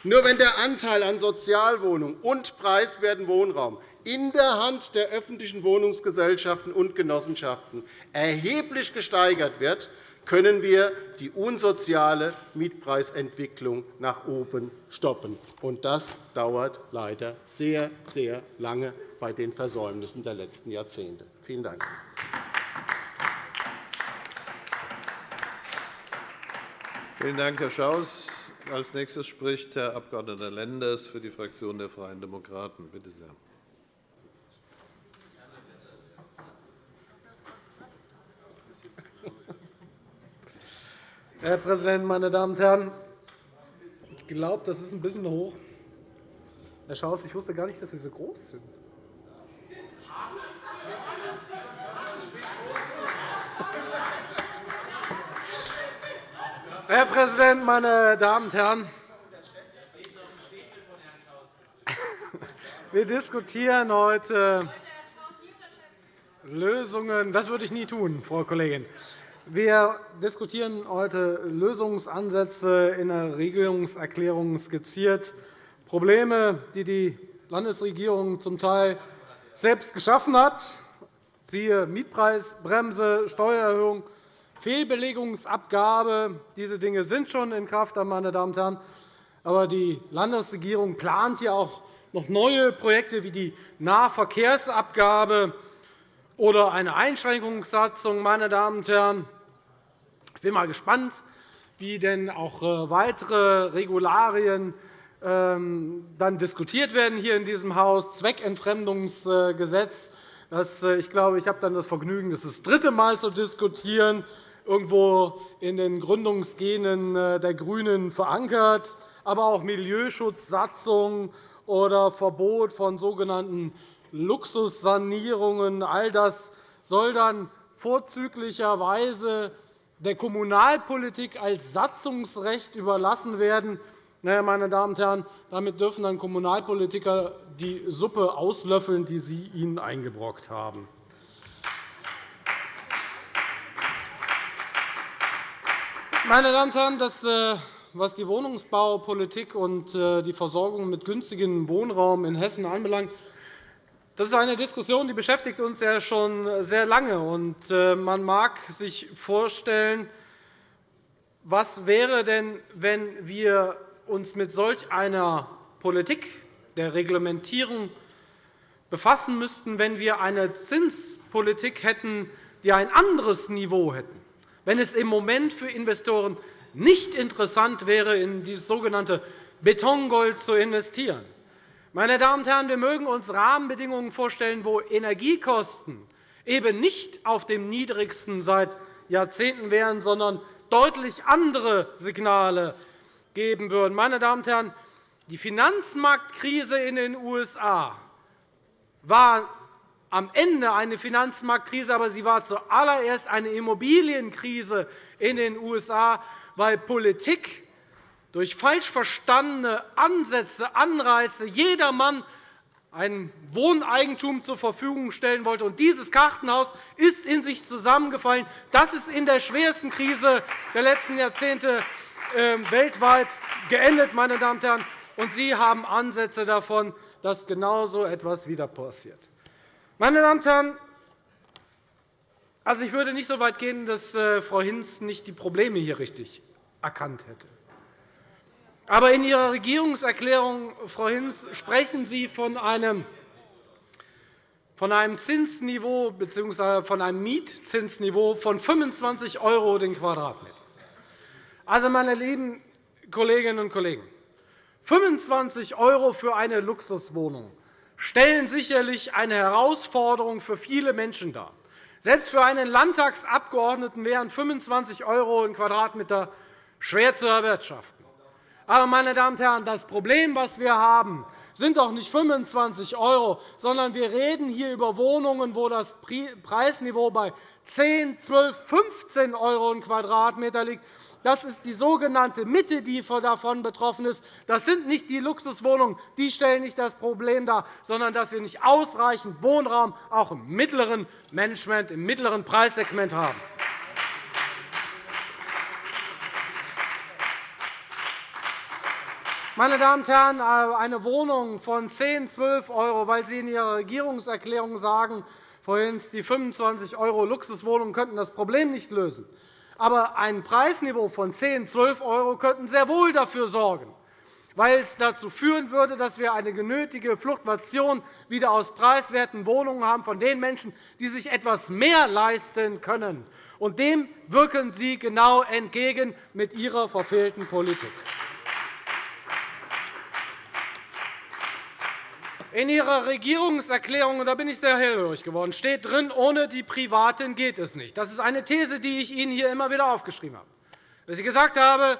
Nur wenn der Anteil an Sozialwohnungen und preiswerten Wohnraum in der Hand der öffentlichen Wohnungsgesellschaften und Genossenschaften erheblich gesteigert wird, können wir die unsoziale Mietpreisentwicklung nach oben stoppen. Und das dauert leider sehr, sehr lange bei den Versäumnissen der letzten Jahrzehnte. Vielen Dank. Vielen Dank, Herr Schaus. Als nächstes spricht Herr Abg. Lenders für die Fraktion der Freien Demokraten. Bitte sehr. Herr Präsident, meine Damen und Herren! Ich glaube, das ist ein bisschen hoch. Herr Schaus, ich wusste gar nicht, dass Sie so groß sind. Herr Präsident, meine Damen und Herren! Wir diskutieren heute Lösungen. Das würde ich nie tun, Frau Kollegin. Wir diskutieren heute Lösungsansätze in der Regierungserklärung skizziert, Probleme, die die Landesregierung zum Teil selbst geschaffen hat, siehe Mietpreisbremse, Steuererhöhung, Fehlbelegungsabgabe. Diese Dinge sind schon in Kraft. Meine Damen und Herren. Aber die Landesregierung plant hier auch noch neue Projekte wie die Nahverkehrsabgabe oder eine Einschränkungssatzung. Meine Damen und Herren. Ich bin mal gespannt, wie denn auch äh, weitere Regularien ähm, dann diskutiert werden hier in diesem Haus. Zweckentfremdungsgesetz. Äh, ich glaube, ich habe dann das Vergnügen, das das dritte Mal zu diskutieren irgendwo in den Gründungsgenen äh, der GRÜNEN verankert, aber auch Milieuschutzsatzung oder Verbot von sogenannten Luxussanierungen. All das soll dann vorzüglicherweise der Kommunalpolitik als Satzungsrecht überlassen werden. Meine Damen und Herren, damit dürfen dann Kommunalpolitiker die Suppe auslöffeln, die Sie ihnen eingebrockt haben. Meine Damen und Herren, das, äh, was die Wohnungsbaupolitik und äh, die Versorgung mit günstigem Wohnraum in Hessen anbelangt, das ist eine Diskussion, die beschäftigt uns ja schon sehr lange. Und äh, man mag sich vorstellen, was wäre denn, wenn wir uns mit solch einer Politik der Reglementierung befassen müssten, wenn wir eine Zinspolitik hätten, die ein anderes Niveau hätte wenn es im Moment für Investoren nicht interessant wäre, in dieses sogenannte Betongold zu investieren. Meine Damen und Herren, wir mögen uns Rahmenbedingungen vorstellen, wo Energiekosten eben nicht auf dem niedrigsten seit Jahrzehnten wären, sondern deutlich andere Signale geben würden. Meine Damen und Herren, die Finanzmarktkrise in den USA war am Ende eine Finanzmarktkrise, aber sie war zuallererst eine Immobilienkrise in den USA, weil Politik durch falsch verstandene Ansätze, Anreize jedermann ein Wohneigentum zur Verfügung stellen wollte. Und dieses Kartenhaus ist in sich zusammengefallen. Das ist in der schwersten Krise der letzten Jahrzehnte ähm, weltweit geendet. Meine Damen und Herren. Und Sie haben Ansätze davon, dass genau so etwas wieder passiert. Meine Damen und Herren, also ich würde nicht so weit gehen, dass äh, Frau Hinz nicht die Probleme hier richtig erkannt hätte. Aber in Ihrer Regierungserklärung, Frau Hinz, sprechen Sie von einem von einem Zinsniveau bzw. von einem Mietzinsniveau von 25 € den Quadratmeter. Also, meine lieben Kolleginnen und Kollegen, 25 € für eine Luxuswohnung stellen sicherlich eine Herausforderung für viele Menschen dar. Selbst für einen Landtagsabgeordneten wären 25 € im Quadratmeter schwer zu erwirtschaften. Aber, meine Damen und Herren, das Problem, das wir haben, sind doch nicht 25 €, sondern wir reden hier über Wohnungen, wo das Preisniveau bei 10, 12, 15 € im Quadratmeter liegt. Das ist die sogenannte Mitte, die davon betroffen ist. Das sind nicht die Luxuswohnungen. Die stellen nicht das Problem dar, sondern dass wir nicht ausreichend Wohnraum auch im mittleren Management, im mittleren Preissegment haben. Meine Damen und Herren, eine Wohnung von 10, 12 €, weil Sie in Ihrer Regierungserklärung sagen, vorhin die 25 € Luxuswohnungen könnten das Problem nicht lösen. Aber ein Preisniveau von 10, 12 € könnten sehr wohl dafür sorgen, weil es dazu führen würde, dass wir eine genötige Fluktuation wieder aus preiswerten Wohnungen haben von den Menschen, die sich etwas mehr leisten können. Und dem wirken Sie genau entgegen mit Ihrer verfehlten Politik. In Ihrer Regierungserklärung, und da bin ich sehr hellhörig geworden, steht drin, ohne die Privaten geht es nicht. Das ist eine These, die ich Ihnen hier immer wieder aufgeschrieben habe. Dass ich gesagt habe,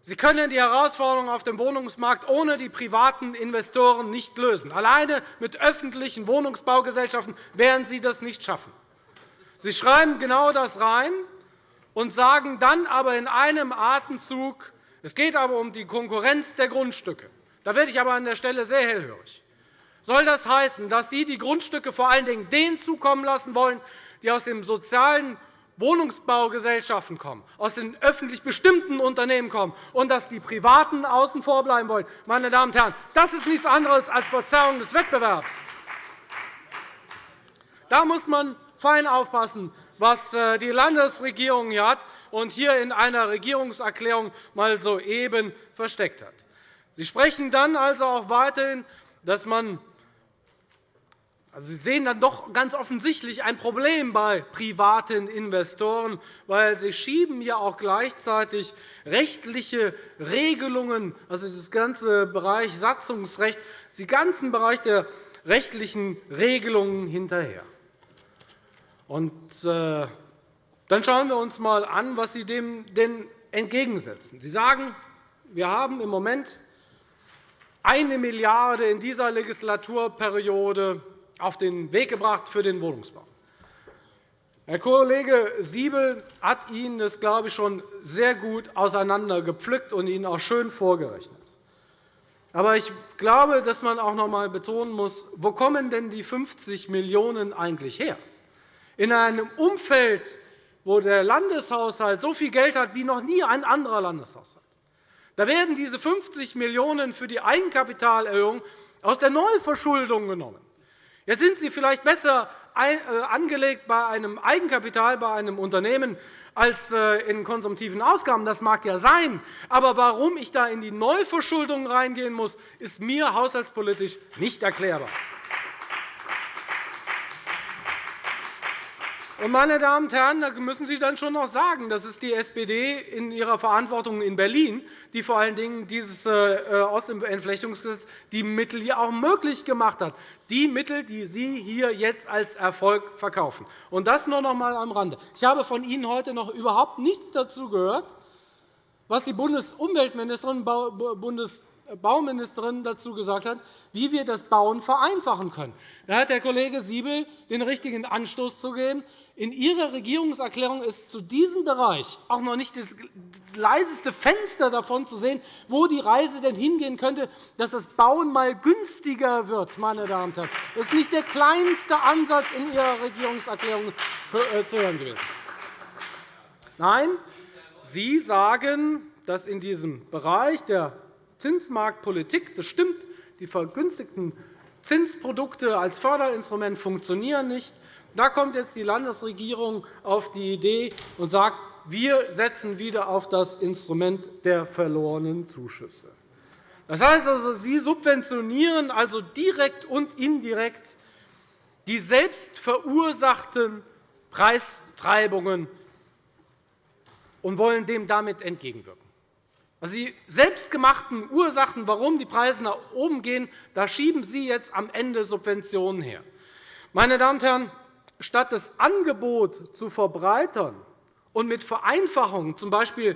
Sie können die Herausforderungen auf dem Wohnungsmarkt ohne die privaten Investoren nicht lösen. Alleine mit öffentlichen Wohnungsbaugesellschaften werden Sie das nicht schaffen. Sie schreiben genau das rein und sagen dann aber in einem Atemzug, es geht aber um die Konkurrenz der Grundstücke. Da werde ich aber an der Stelle sehr hellhörig. Soll das heißen, dass Sie die Grundstücke vor allen Dingen denen zukommen lassen wollen, die aus den sozialen Wohnungsbaugesellschaften kommen, aus den öffentlich bestimmten Unternehmen kommen, und dass die Privaten außen vor bleiben wollen? Meine Damen und Herren, das ist nichts anderes als Verzerrung des Wettbewerbs. Da muss man fein aufpassen, was äh, die Landesregierung hier hat und hier in einer Regierungserklärung mal soeben versteckt hat. Sie sprechen dann also auch weiterhin, dass man also, Sie sehen dann doch ganz offensichtlich ein Problem bei privaten Investoren, weil Sie schieben ja auch gleichzeitig rechtliche Regelungen, also das ganze Bereich Satzungsrecht, den ganzen Bereich der rechtlichen Regelungen hinterher. Und, äh, dann schauen wir uns einmal an, was Sie dem denn entgegensetzen. Sie sagen, wir haben im Moment eine Milliarde € in dieser Legislaturperiode auf den Weg gebracht für den Wohnungsbau. Herr Kollege Siebel hat Ihnen das, glaube ich, schon sehr gut auseinandergepflückt und Ihnen auch schön vorgerechnet. Aber ich glaube, dass man auch noch einmal betonen muss, wo kommen denn die 50 Millionen € eigentlich her? In einem Umfeld, wo der Landeshaushalt so viel Geld hat wie noch nie ein anderer Landeshaushalt. Da werden diese 50 Millionen € für die Eigenkapitalerhöhung aus der Neuverschuldung genommen. Jetzt sind Sie vielleicht besser äh, angelegt bei einem Eigenkapital bei einem Unternehmen als äh, in konsumtiven Ausgaben. Das mag ja sein. Aber warum ich da in die Neuverschuldung reingehen muss, ist mir haushaltspolitisch nicht erklärbar. Meine Damen und Herren, da müssen Sie dann schon noch sagen, das ist die SPD in ihrer Verantwortung in Berlin, die vor allen Dingen dieses äh, aus dem Entflechtungsgesetz die Mittel hier auch möglich gemacht hat, die Mittel, die Sie hier jetzt als Erfolg verkaufen. Und das nur noch einmal am Rande. Ich habe von Ihnen heute noch überhaupt nichts dazu gehört, was die Bundesumweltministerin, Bundes Bauministerin dazu gesagt hat, wie wir das Bauen vereinfachen können. Da hat der Kollege Siebel den richtigen Anstoß zu geben. In Ihrer Regierungserklärung ist zu diesem Bereich auch noch nicht das leiseste Fenster davon zu sehen, wo die Reise denn hingehen könnte, dass das Bauen einmal günstiger wird. Meine Damen und Herren. Das ist nicht der kleinste Ansatz in Ihrer Regierungserklärung äh, zu hören gewesen. Nein, Sie sagen, dass in diesem Bereich der Zinsmarktpolitik, das stimmt, die vergünstigten Zinsprodukte als Förderinstrument funktionieren nicht. Da kommt jetzt die Landesregierung auf die Idee und sagt, wir setzen wieder auf das Instrument der verlorenen Zuschüsse. Das heißt also, Sie subventionieren also direkt und indirekt die selbst verursachten Preistreibungen und wollen dem damit entgegenwirken. Also die selbstgemachten Ursachen, warum die Preise nach oben gehen, da schieben Sie jetzt am Ende Subventionen her. Meine Damen und Herren, statt das Angebot zu verbreitern und mit Vereinfachungen z. B.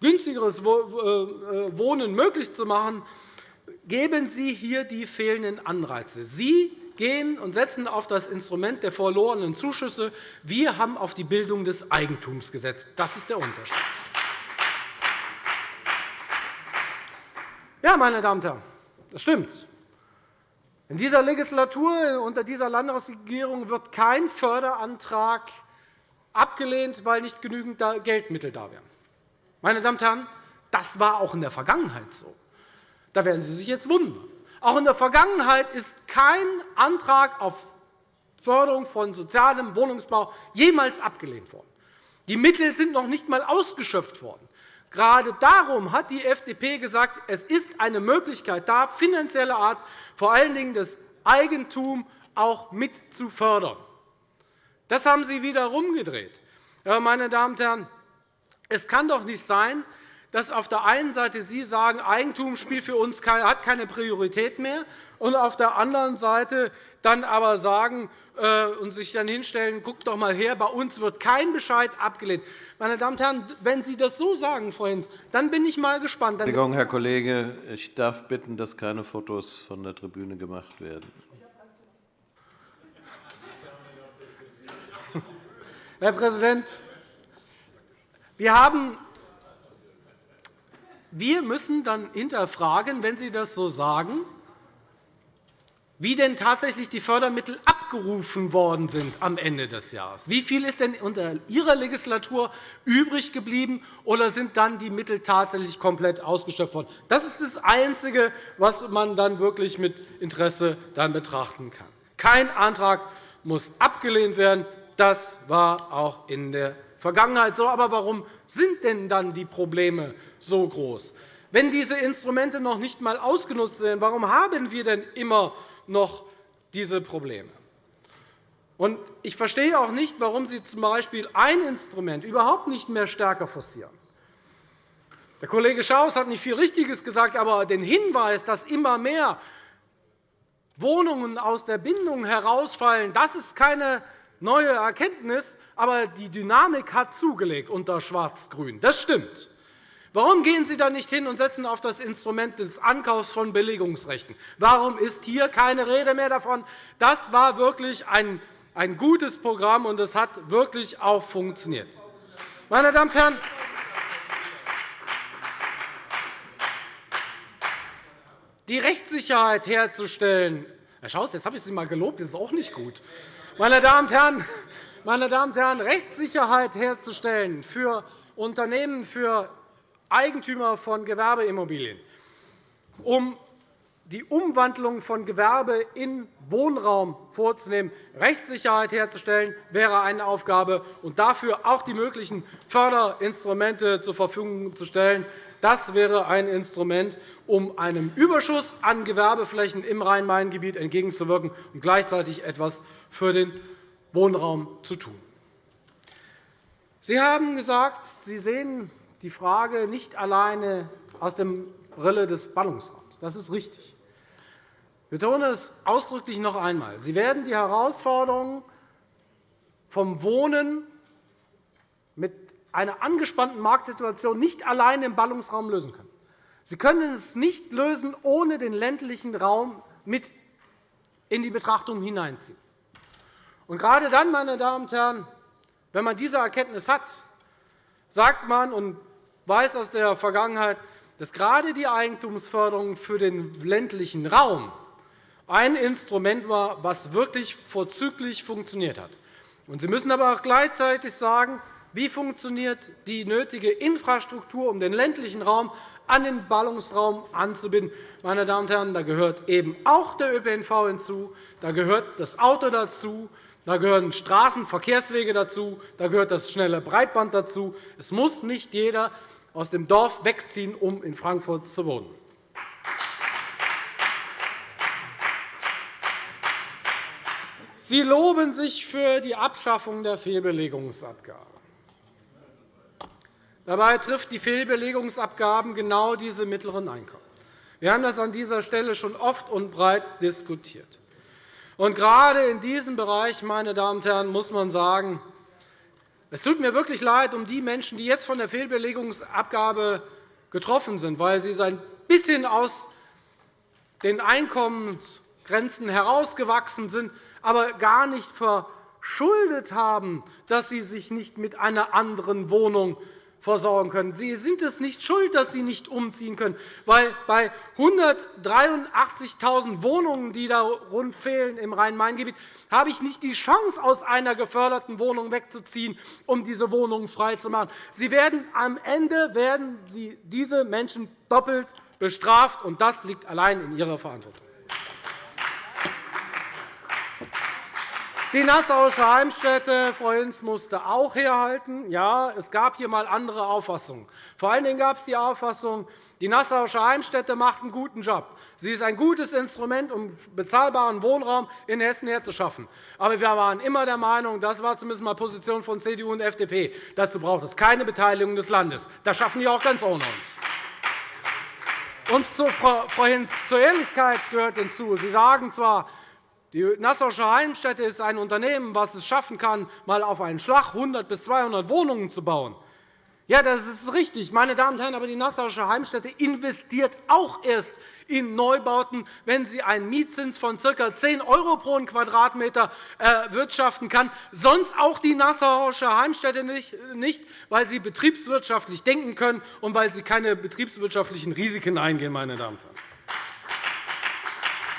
günstigeres äh, Wohnen möglich zu machen, geben Sie hier die fehlenden Anreize. Sie gehen und setzen auf das Instrument der verlorenen Zuschüsse. Wir haben auf die Bildung des Eigentums gesetzt. Das ist der Unterschied. Ja, meine Damen und Herren, das stimmt. In dieser Legislatur unter dieser Landesregierung wird kein Förderantrag abgelehnt, weil nicht genügend Geldmittel da wären. Meine Damen und Herren, das war auch in der Vergangenheit so. Da werden Sie sich jetzt wundern. Auch in der Vergangenheit ist kein Antrag auf Förderung von sozialem Wohnungsbau jemals abgelehnt worden. Die Mittel sind noch nicht einmal ausgeschöpft worden. Gerade darum hat die FDP gesagt, es ist eine Möglichkeit da, finanzielle Art, vor allen Dingen das Eigentum auch mit zu fördern. Das haben Sie wieder herumgedreht. Meine Damen und Herren, es kann doch nicht sein, dass auf der einen Seite Sie sagen, Eigentum spielt für uns keine Priorität mehr, und auf der anderen Seite dann aber sagen äh, und sich dann hinstellen, guckt doch einmal her, bei uns wird kein Bescheid abgelehnt. Meine Damen und Herren, wenn Sie das so sagen, Frau Hinz, dann bin ich mal gespannt. Entschuldigung, Herr Kollege, ich darf bitten, dass keine Fotos von der Tribüne gemacht werden. Herr Präsident, wir haben wir müssen dann hinterfragen, wenn Sie das so sagen, wie denn tatsächlich die Fördermittel abgerufen worden sind am Ende des Jahres. Wie viel ist denn unter Ihrer Legislatur übrig geblieben, oder sind dann die Mittel tatsächlich komplett ausgeschöpft worden? Das ist das Einzige, was man dann wirklich mit Interesse dann betrachten kann. Kein Antrag muss abgelehnt werden. Das war auch in der Vergangenheit so. Aber warum sind denn dann die Probleme so groß? Wenn diese Instrumente noch nicht einmal ausgenutzt werden, warum haben wir denn immer noch diese Probleme. Ich verstehe auch nicht, warum Sie z.B. ein Instrument überhaupt nicht mehr stärker forcieren. Der Kollege Schaus hat nicht viel Richtiges gesagt, aber den Hinweis, dass immer mehr Wohnungen aus der Bindung herausfallen, das ist keine neue Erkenntnis, aber die Dynamik hat zugelegt unter Schwarz-Grün. Das stimmt. Warum gehen Sie da nicht hin und setzen auf das Instrument des Ankaufs von Billigungsrechten? Warum ist hier keine Rede mehr davon? Das war wirklich ein, gutes Programm, und es hat wirklich auch funktioniert. Meine Damen und Herren, die Rechtssicherheit herzustellen. Herr Schaus, jetzt habe ich Sie einmal gelobt, das ist auch nicht gut. Meine Damen und Herren, meine Damen und Herren Rechtssicherheit herzustellen für Unternehmen, für Eigentümer von Gewerbeimmobilien, um die Umwandlung von Gewerbe in Wohnraum vorzunehmen, Rechtssicherheit herzustellen, wäre eine Aufgabe, und dafür auch die möglichen Förderinstrumente zur Verfügung zu stellen. Das wäre ein Instrument, um einem Überschuss an Gewerbeflächen im Rhein-Main-Gebiet entgegenzuwirken und gleichzeitig etwas für den Wohnraum zu tun. Sie haben gesagt, Sie sehen die Frage nicht alleine aus der Brille des Ballungsraums. Das ist richtig. Ich betone es ausdrücklich noch einmal. Sie werden die Herausforderungen vom Wohnen mit einer angespannten Marktsituation nicht alleine im Ballungsraum lösen können. Sie können es nicht lösen, ohne den ländlichen Raum mit in die Betrachtung hineinziehen. Und gerade dann, meine Damen und Herren, wenn man diese Erkenntnis hat, sagt man, und weiß aus der Vergangenheit, dass gerade die Eigentumsförderung für den ländlichen Raum ein Instrument war, das wirklich vorzüglich funktioniert hat. Sie müssen aber auch gleichzeitig sagen, wie funktioniert die nötige Infrastruktur, um den ländlichen Raum an den Ballungsraum anzubinden. Meine Damen und Herren, da gehört eben auch der ÖPNV hinzu, da gehört das Auto dazu, da gehören Straßenverkehrswege dazu, da gehört das schnelle Breitband dazu. Es muss nicht jeder aus dem Dorf wegziehen, um in Frankfurt zu wohnen. Sie loben sich für die Abschaffung der Fehlbelegungsabgabe. Dabei trifft die Fehlbelegungsabgaben genau diese mittleren Einkommen. Wir haben das an dieser Stelle schon oft und breit diskutiert. Und gerade in diesem Bereich, meine Damen und Herren, muss man sagen, es tut mir wirklich leid um die Menschen, die jetzt von der Fehlbelegungsabgabe getroffen sind, weil sie ein bisschen aus den Einkommensgrenzen herausgewachsen sind, aber gar nicht verschuldet haben, dass sie sich nicht mit einer anderen Wohnung versorgen können. Sie sind es nicht schuld, dass Sie nicht umziehen können, weil bei 183.000 Wohnungen, die da rund fehlen im Rhein-Main-Gebiet, habe ich nicht die Chance, aus einer geförderten Wohnung wegzuziehen, um diese Wohnungen freizumachen. Sie werden, am Ende werden Sie diese Menschen doppelt bestraft, und das liegt allein in Ihrer Verantwortung. Die Nassauische Heimstätte, Frau Hinz, musste auch herhalten. Ja, es gab hier einmal andere Auffassungen. Vor allen Dingen gab es die Auffassung, die Nassauische Heimstätte macht einen guten Job. Sie ist ein gutes Instrument, um bezahlbaren Wohnraum in Hessen herzuschaffen. Aber wir waren immer der Meinung, das war zumindest einmal Position von CDU und FDP, dazu braucht es keine Beteiligung des Landes. Das schaffen die auch ganz ohne uns. Und zu Frau Hinz, zur Ehrlichkeit gehört hinzu. Sie sagen zwar, die Nassauische Heimstätte ist ein Unternehmen, das es schaffen kann, mal auf einen Schlag 100 bis 200 Wohnungen zu bauen. Ja, das ist richtig, meine Damen und Herren, aber die Nassauische Heimstätte investiert auch erst in Neubauten, wenn sie einen Mietzins von ca. 10 € pro Quadratmeter erwirtschaften kann, sonst auch die Nassauische Heimstätte nicht, weil sie betriebswirtschaftlich denken können und weil sie keine betriebswirtschaftlichen Risiken eingehen. Meine Damen und Herren.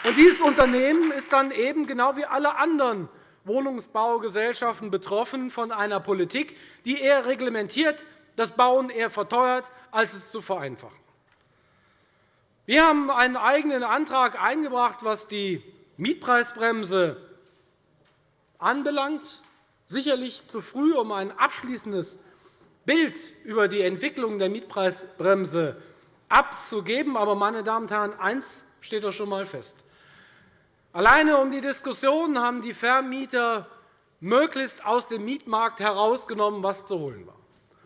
Und dieses Unternehmen ist dann eben genau wie alle anderen Wohnungsbaugesellschaften betroffen von einer Politik, die eher reglementiert, das Bauen eher verteuert, als es zu vereinfachen. Wir haben einen eigenen Antrag eingebracht, was die Mietpreisbremse anbelangt. Sicherlich zu früh, um ein abschließendes Bild über die Entwicklung der Mietpreisbremse abzugeben. Aber, meine Damen und Herren, eines steht doch schon einmal fest. Alleine um die Diskussion haben die Vermieter möglichst aus dem Mietmarkt herausgenommen, was zu holen war.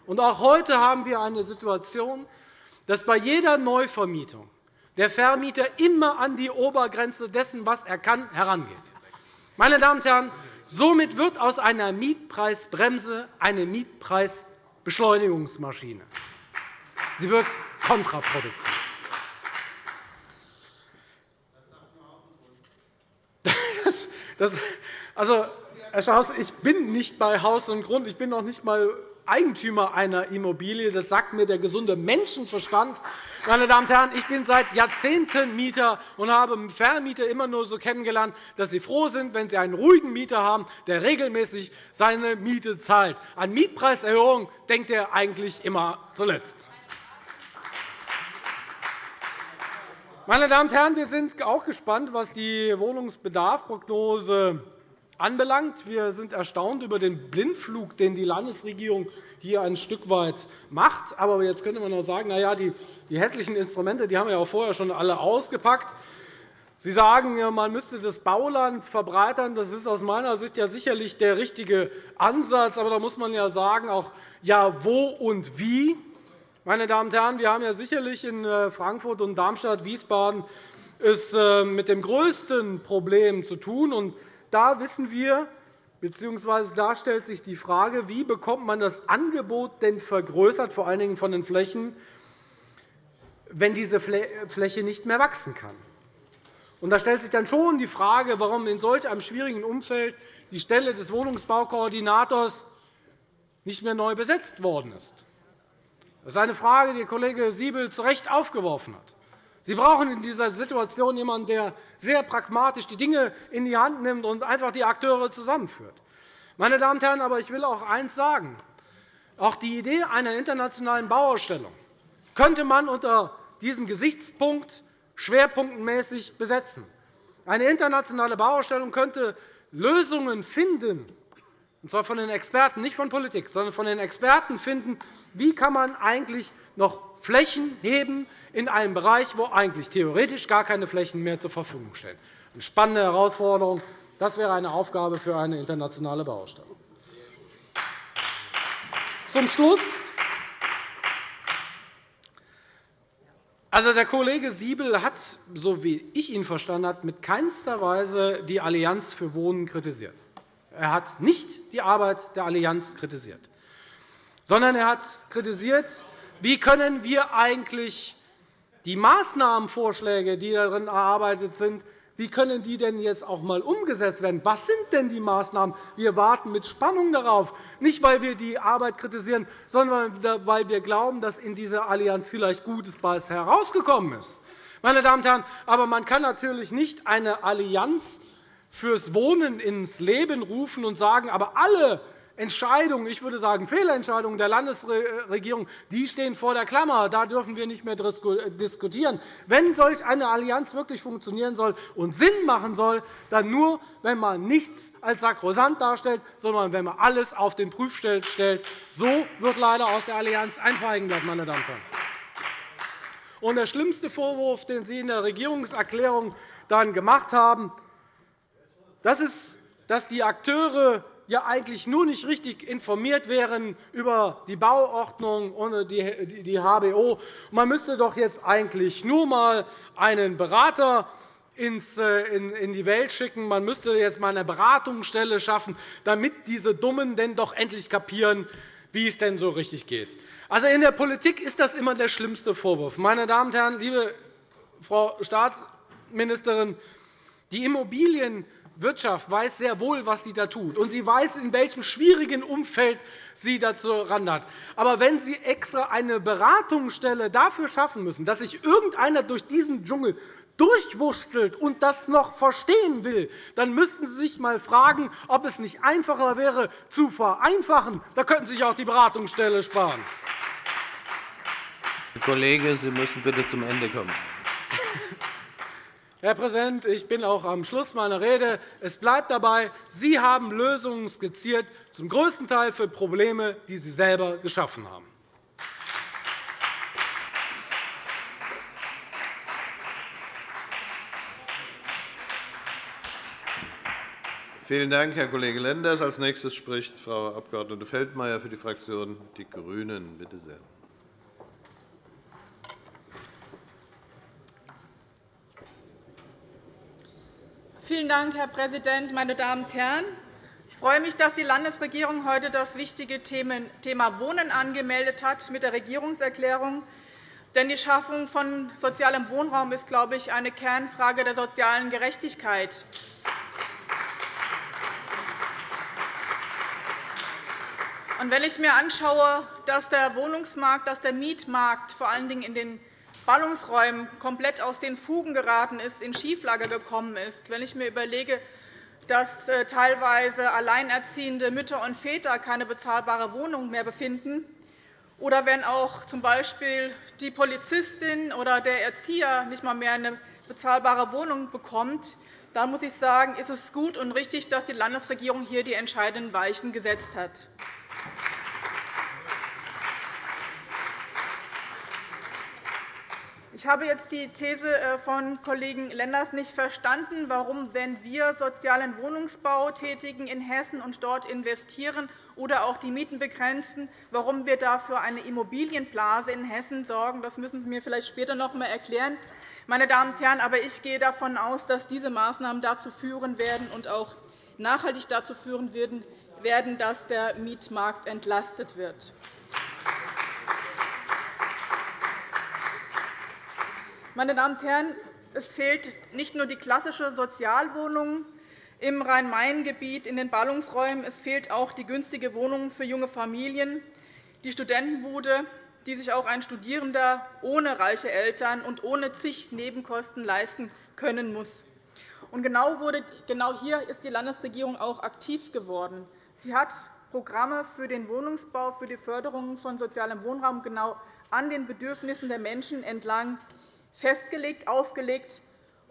Und auch heute haben wir eine Situation, dass bei jeder Neuvermietung der Vermieter immer an die Obergrenze dessen, was er kann, herangeht. Meine Damen und Herren, somit wird aus einer Mietpreisbremse eine Mietpreisbeschleunigungsmaschine. Sie wird kontraproduktiv. Das, also, Herr Schaus, ich bin nicht bei Haus und Grund. Ich bin noch nicht einmal Eigentümer einer Immobilie. Das sagt mir der gesunde Menschenverstand. Meine Damen und Herren, ich bin seit Jahrzehnten Mieter und habe Vermieter immer nur so kennengelernt, dass sie froh sind, wenn sie einen ruhigen Mieter haben, der regelmäßig seine Miete zahlt. An Mietpreiserhöhung denkt er eigentlich immer zuletzt. Meine Damen und Herren, wir sind auch gespannt, was die Wohnungsbedarfsprognose anbelangt. Wir sind erstaunt über den Blindflug, den die Landesregierung hier ein Stück weit macht. Aber jetzt könnte man auch sagen, na ja, die, die hässlichen Instrumente die haben wir ja vorher schon alle ausgepackt. Sie sagen, man müsste das Bauland verbreitern. Das ist aus meiner Sicht ja sicherlich der richtige Ansatz. Aber da muss man ja sagen, auch ja, wo und wie. Meine Damen und Herren, wir haben ja sicherlich in äh, Frankfurt und Darmstadt, Wiesbaden es äh, mit dem größten Problem zu tun. da wissen wir, bzw. da stellt sich die Frage, wie bekommt man das Angebot denn vergrößert, vor allen Dingen von den Flächen, wenn diese Fläche nicht mehr wachsen kann. da stellt sich dann schon die Frage, warum in solch einem schwierigen Umfeld die Stelle des Wohnungsbaukoordinators nicht mehr neu besetzt worden ist. Das ist eine Frage, die Kollege Siebel zu Recht aufgeworfen hat. Sie brauchen in dieser Situation jemanden, der sehr pragmatisch die Dinge in die Hand nimmt und einfach die Akteure zusammenführt. Meine Damen und Herren, aber ich will auch eines sagen. Auch die Idee einer internationalen Bauausstellung könnte man unter diesem Gesichtspunkt schwerpunktmäßig besetzen. Eine internationale Bauausstellung könnte Lösungen finden, und zwar von den Experten, nicht von Politik, sondern von den Experten finden, wie kann man eigentlich noch Flächen heben in einem Bereich, wo eigentlich theoretisch gar keine Flächen mehr zur Verfügung stehen. Eine spannende Herausforderung. Das wäre eine Aufgabe für eine internationale Bauausstellung. Zum Schluss Also, der Kollege Siebel hat, so wie ich ihn verstanden habe, mit keinster Weise die Allianz für Wohnen kritisiert. Er hat nicht die Arbeit der Allianz kritisiert, sondern er hat kritisiert, wie können wir eigentlich die Maßnahmenvorschläge, die darin erarbeitet sind, wie können die denn jetzt auch einmal umgesetzt werden? Was sind denn die Maßnahmen? Wir warten mit Spannung darauf, nicht weil wir die Arbeit kritisieren, sondern weil wir glauben, dass in dieser Allianz vielleicht Gutes herausgekommen ist. Meine Damen und Herren, aber man kann natürlich nicht eine Allianz fürs Wohnen ins Leben rufen und sagen, aber alle Entscheidungen, ich würde sagen Fehlentscheidungen der Landesregierung, die stehen vor der Klammer. Da dürfen wir nicht mehr diskutieren. Wenn solch eine Allianz wirklich funktionieren soll und Sinn machen soll, dann nur, wenn man nichts als sakrosant darstellt, sondern wenn man alles auf den Prüfstand stellt. So wird leider aus der Allianz ein Feigenblatt, meine Damen und Herren. Und der schlimmste Vorwurf, den Sie in der Regierungserklärung dann gemacht haben, das ist, dass die Akteure ja eigentlich nur nicht richtig informiert wären über die Bauordnung und die HBO. Man müsste doch jetzt eigentlich nur einmal einen Berater äh, in die Welt schicken. Man müsste jetzt einmal eine Beratungsstelle schaffen, damit diese Dummen denn doch endlich kapieren, wie es denn so richtig geht. Also, in der Politik ist das immer der schlimmste Vorwurf. Meine Damen und Herren, liebe Frau Staatsministerin, die Immobilien Wirtschaft weiß sehr wohl, was sie da tut, und sie weiß, in welchem schwierigen Umfeld sie dazu hat. Aber wenn Sie extra eine Beratungsstelle dafür schaffen müssen, dass sich irgendeiner durch diesen Dschungel durchwurschtelt und das noch verstehen will, dann müssten Sie sich einmal fragen, ob es nicht einfacher wäre, zu vereinfachen. Da könnten Sie sich auch die Beratungsstelle sparen. Herr Kollege, Sie müssen bitte zum Ende kommen. Herr Präsident, ich bin auch am Schluss meiner Rede. Es bleibt dabei, Sie haben Lösungen skizziert, zum größten Teil für Probleme, die Sie selber geschaffen haben. Vielen Dank, Herr Kollege Lenders. – Als nächstes spricht Frau Abg. Feldmayer für die Fraktion Die GRÜNEN. Bitte sehr. Vielen Dank, Herr Präsident, meine Damen und Herren! Ich freue mich, dass die Landesregierung heute das wichtige Thema Wohnen angemeldet hat mit der Regierungserklärung. Denn die Schaffung von sozialem Wohnraum ist, glaube ich, eine Kernfrage der sozialen Gerechtigkeit. wenn ich mir anschaue, dass der Wohnungsmarkt, dass der Mietmarkt vor allen Dingen in den Ballungsräumen komplett aus den Fugen geraten ist, in Schieflage gekommen ist. Wenn ich mir überlege, dass äh, teilweise alleinerziehende Mütter und Väter keine bezahlbare Wohnung mehr befinden, oder wenn auch z.B. die Polizistin oder der Erzieher nicht einmal mehr eine bezahlbare Wohnung bekommt, dann muss ich sagen, ist es gut und richtig, dass die Landesregierung hier die entscheidenden Weichen gesetzt hat. Ich habe jetzt die These äh, von Kollegen Lenders nicht verstanden, warum, wenn wir sozialen Wohnungsbau tätigen in Hessen und dort investieren oder auch die Mieten begrenzen, warum wir dafür eine Immobilienblase in Hessen sorgen. Das müssen Sie mir vielleicht später noch einmal erklären. Meine Damen und Herren, aber ich gehe davon aus, dass diese Maßnahmen dazu führen werden und auch nachhaltig dazu führen werden, dass der Mietmarkt entlastet wird. Meine Damen und Herren, es fehlt nicht nur die klassische Sozialwohnung im Rhein-Main-Gebiet in den Ballungsräumen, es fehlt auch die günstige Wohnung für junge Familien, die Studentenbude, die sich auch ein Studierender ohne reiche Eltern und ohne zig Nebenkosten leisten können muss. Genau, genau hier ist die Landesregierung auch aktiv geworden. Sie hat Programme für den Wohnungsbau, für die Förderung von sozialem Wohnraum genau an den Bedürfnissen der Menschen entlang festgelegt, aufgelegt.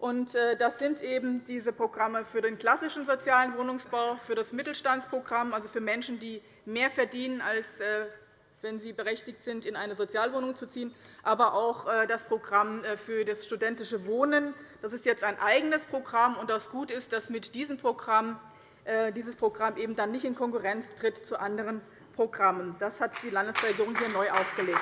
Äh, das sind eben diese Programme für den klassischen sozialen Wohnungsbau, für das Mittelstandsprogramm, also für Menschen, die mehr verdienen, als äh, wenn sie berechtigt sind, in eine Sozialwohnung zu ziehen, aber auch äh, das Programm für das studentische Wohnen. Das ist jetzt ein eigenes Programm. und Das Gute ist, dass mit diesem Programm dieses Programm eben dann nicht in Konkurrenz tritt zu anderen Programmen. Das hat die Landesregierung hier neu aufgelegt.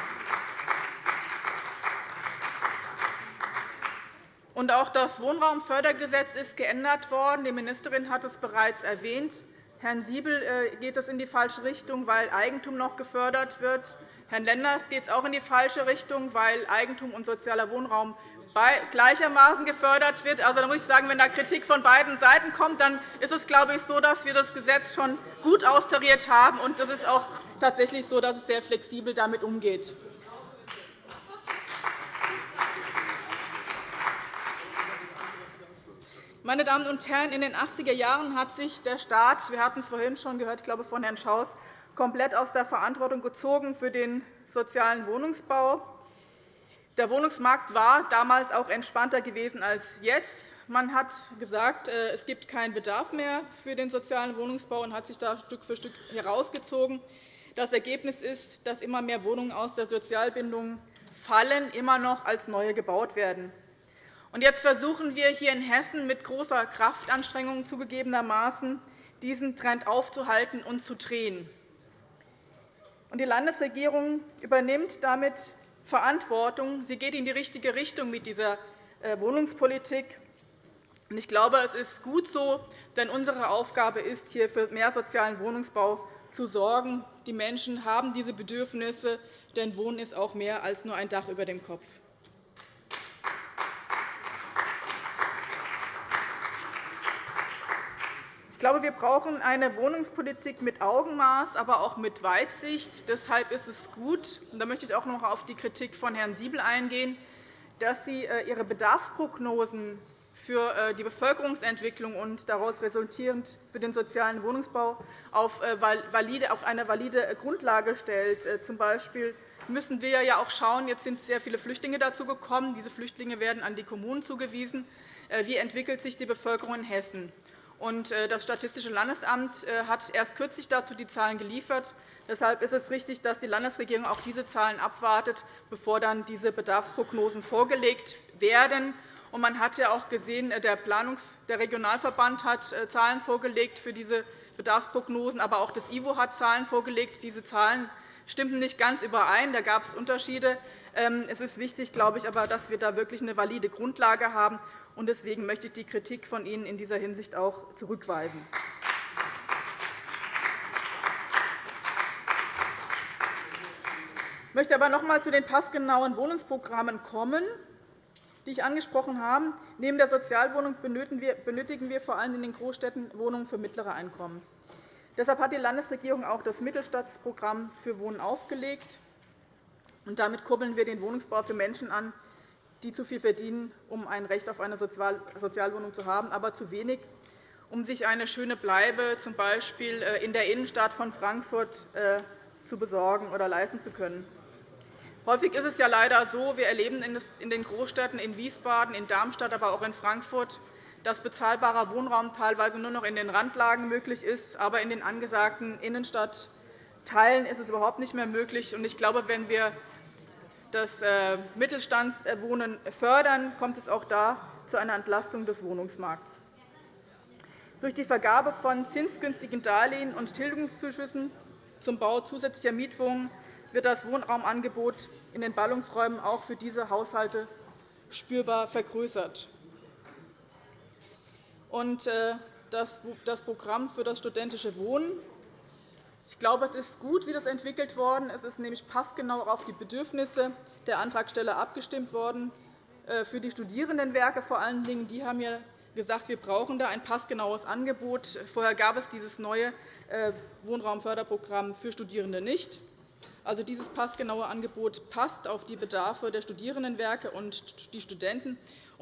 Und auch das Wohnraumfördergesetz ist geändert worden. Die Ministerin hat es bereits erwähnt. Herrn Siebel äh, geht es in die falsche Richtung, weil Eigentum noch gefördert wird. Herrn Lenders geht es auch in die falsche Richtung, weil Eigentum und sozialer Wohnraum gleichermaßen gefördert wird. Also, da muss ich sagen, wenn da Kritik von beiden Seiten kommt, dann ist es, glaube ich, so, dass wir das Gesetz schon gut austariert haben. Und es ist auch tatsächlich so, dass es sehr flexibel damit umgeht. Meine Damen und Herren, in den 80er Jahren hat sich der Staat, wir hatten es vorhin schon gehört, ich glaube von Herrn Schaus, komplett aus der Verantwortung gezogen für den sozialen Wohnungsbau. Der Wohnungsmarkt war damals auch entspannter gewesen als jetzt. Man hat gesagt, äh, es gibt keinen Bedarf mehr für den sozialen Wohnungsbau und hat sich da Stück für Stück herausgezogen. Das Ergebnis ist, dass immer mehr Wohnungen aus der Sozialbindung fallen, immer noch als neue gebaut werden. Jetzt versuchen wir hier in Hessen mit großer Kraftanstrengung zugegebenermaßen, diesen Trend aufzuhalten und zu drehen. Die Landesregierung übernimmt damit Verantwortung. Sie geht in die richtige Richtung mit dieser äh, Wohnungspolitik. Ich glaube, es ist gut so, denn unsere Aufgabe ist, hier für mehr sozialen Wohnungsbau zu sorgen. Die Menschen haben diese Bedürfnisse, denn Wohnen ist auch mehr als nur ein Dach über dem Kopf. Ich glaube, wir brauchen eine Wohnungspolitik mit Augenmaß, aber auch mit Weitsicht. Deshalb ist es gut, und da möchte ich auch noch auf die Kritik von Herrn Siebel eingehen, dass Sie äh, Ihre Bedarfsprognosen für äh, die Bevölkerungsentwicklung und daraus resultierend für den sozialen Wohnungsbau auf äh, eine valide Grundlage stellt. Z. B. müssen wir ja auch schauen, jetzt sind sehr viele Flüchtlinge dazu gekommen. Diese Flüchtlinge werden an die Kommunen zugewiesen. Wie entwickelt sich die Bevölkerung in Hessen? Äh, das Statistische Landesamt äh, hat erst kürzlich dazu die Zahlen geliefert. Deshalb ist es richtig, dass die Landesregierung auch diese Zahlen abwartet, bevor dann diese Bedarfsprognosen vorgelegt werden. Man hat ja auch gesehen, äh, der, Planungs-, der Regionalverband hat Zahlen vorgelegt für diese Bedarfsprognosen, aber auch das IWO hat Zahlen vorgelegt. Diese Zahlen stimmten nicht ganz überein. Da gab es Unterschiede. Ähm, es ist wichtig, glaube ich, aber, dass wir da wirklich eine valide Grundlage haben. Deswegen möchte ich die Kritik von Ihnen in dieser Hinsicht auch zurückweisen. Ich möchte aber noch einmal zu den passgenauen Wohnungsprogrammen kommen, die ich angesprochen habe. Neben der Sozialwohnung benötigen wir vor allem in den Großstädten Wohnungen für mittlere Einkommen. Deshalb hat die Landesregierung auch das Mittelstadtprogramm für Wohnen aufgelegt. Damit kurbeln wir den Wohnungsbau für Menschen an, die zu viel verdienen, um ein Recht auf eine Sozialwohnung zu haben, aber zu wenig, um sich eine schöne Bleibe z. B. Äh, in der Innenstadt von Frankfurt äh, zu besorgen oder leisten zu können. Häufig ist es ja leider so, wir erleben in den Großstädten in Wiesbaden, in Darmstadt, aber auch in Frankfurt, dass bezahlbarer Wohnraum teilweise nur noch in den Randlagen möglich ist, aber in den angesagten Innenstadtteilen ist es überhaupt nicht mehr möglich. Ich glaube, wenn wir das äh, Mittelstandswohnen fördern, kommt es auch da zu einer Entlastung des Wohnungsmarkts. Durch die Vergabe von zinsgünstigen Darlehen und Tilgungszuschüssen zum Bau zusätzlicher Mietwohnungen wird das Wohnraumangebot in den Ballungsräumen auch für diese Haushalte spürbar vergrößert. Äh, das Programm für das studentische Wohnen ich glaube, es ist gut, wie das entwickelt worden ist. Es ist nämlich passgenau auf die Bedürfnisse der Antragsteller abgestimmt worden. Äh, für die Studierendenwerke vor allen Dingen, die haben ja gesagt, wir brauchen da ein passgenaues Angebot. Vorher gab es dieses neue äh, Wohnraumförderprogramm für Studierende nicht. Also, dieses passgenaue Angebot passt auf die Bedarfe der Studierendenwerke und die Studenten.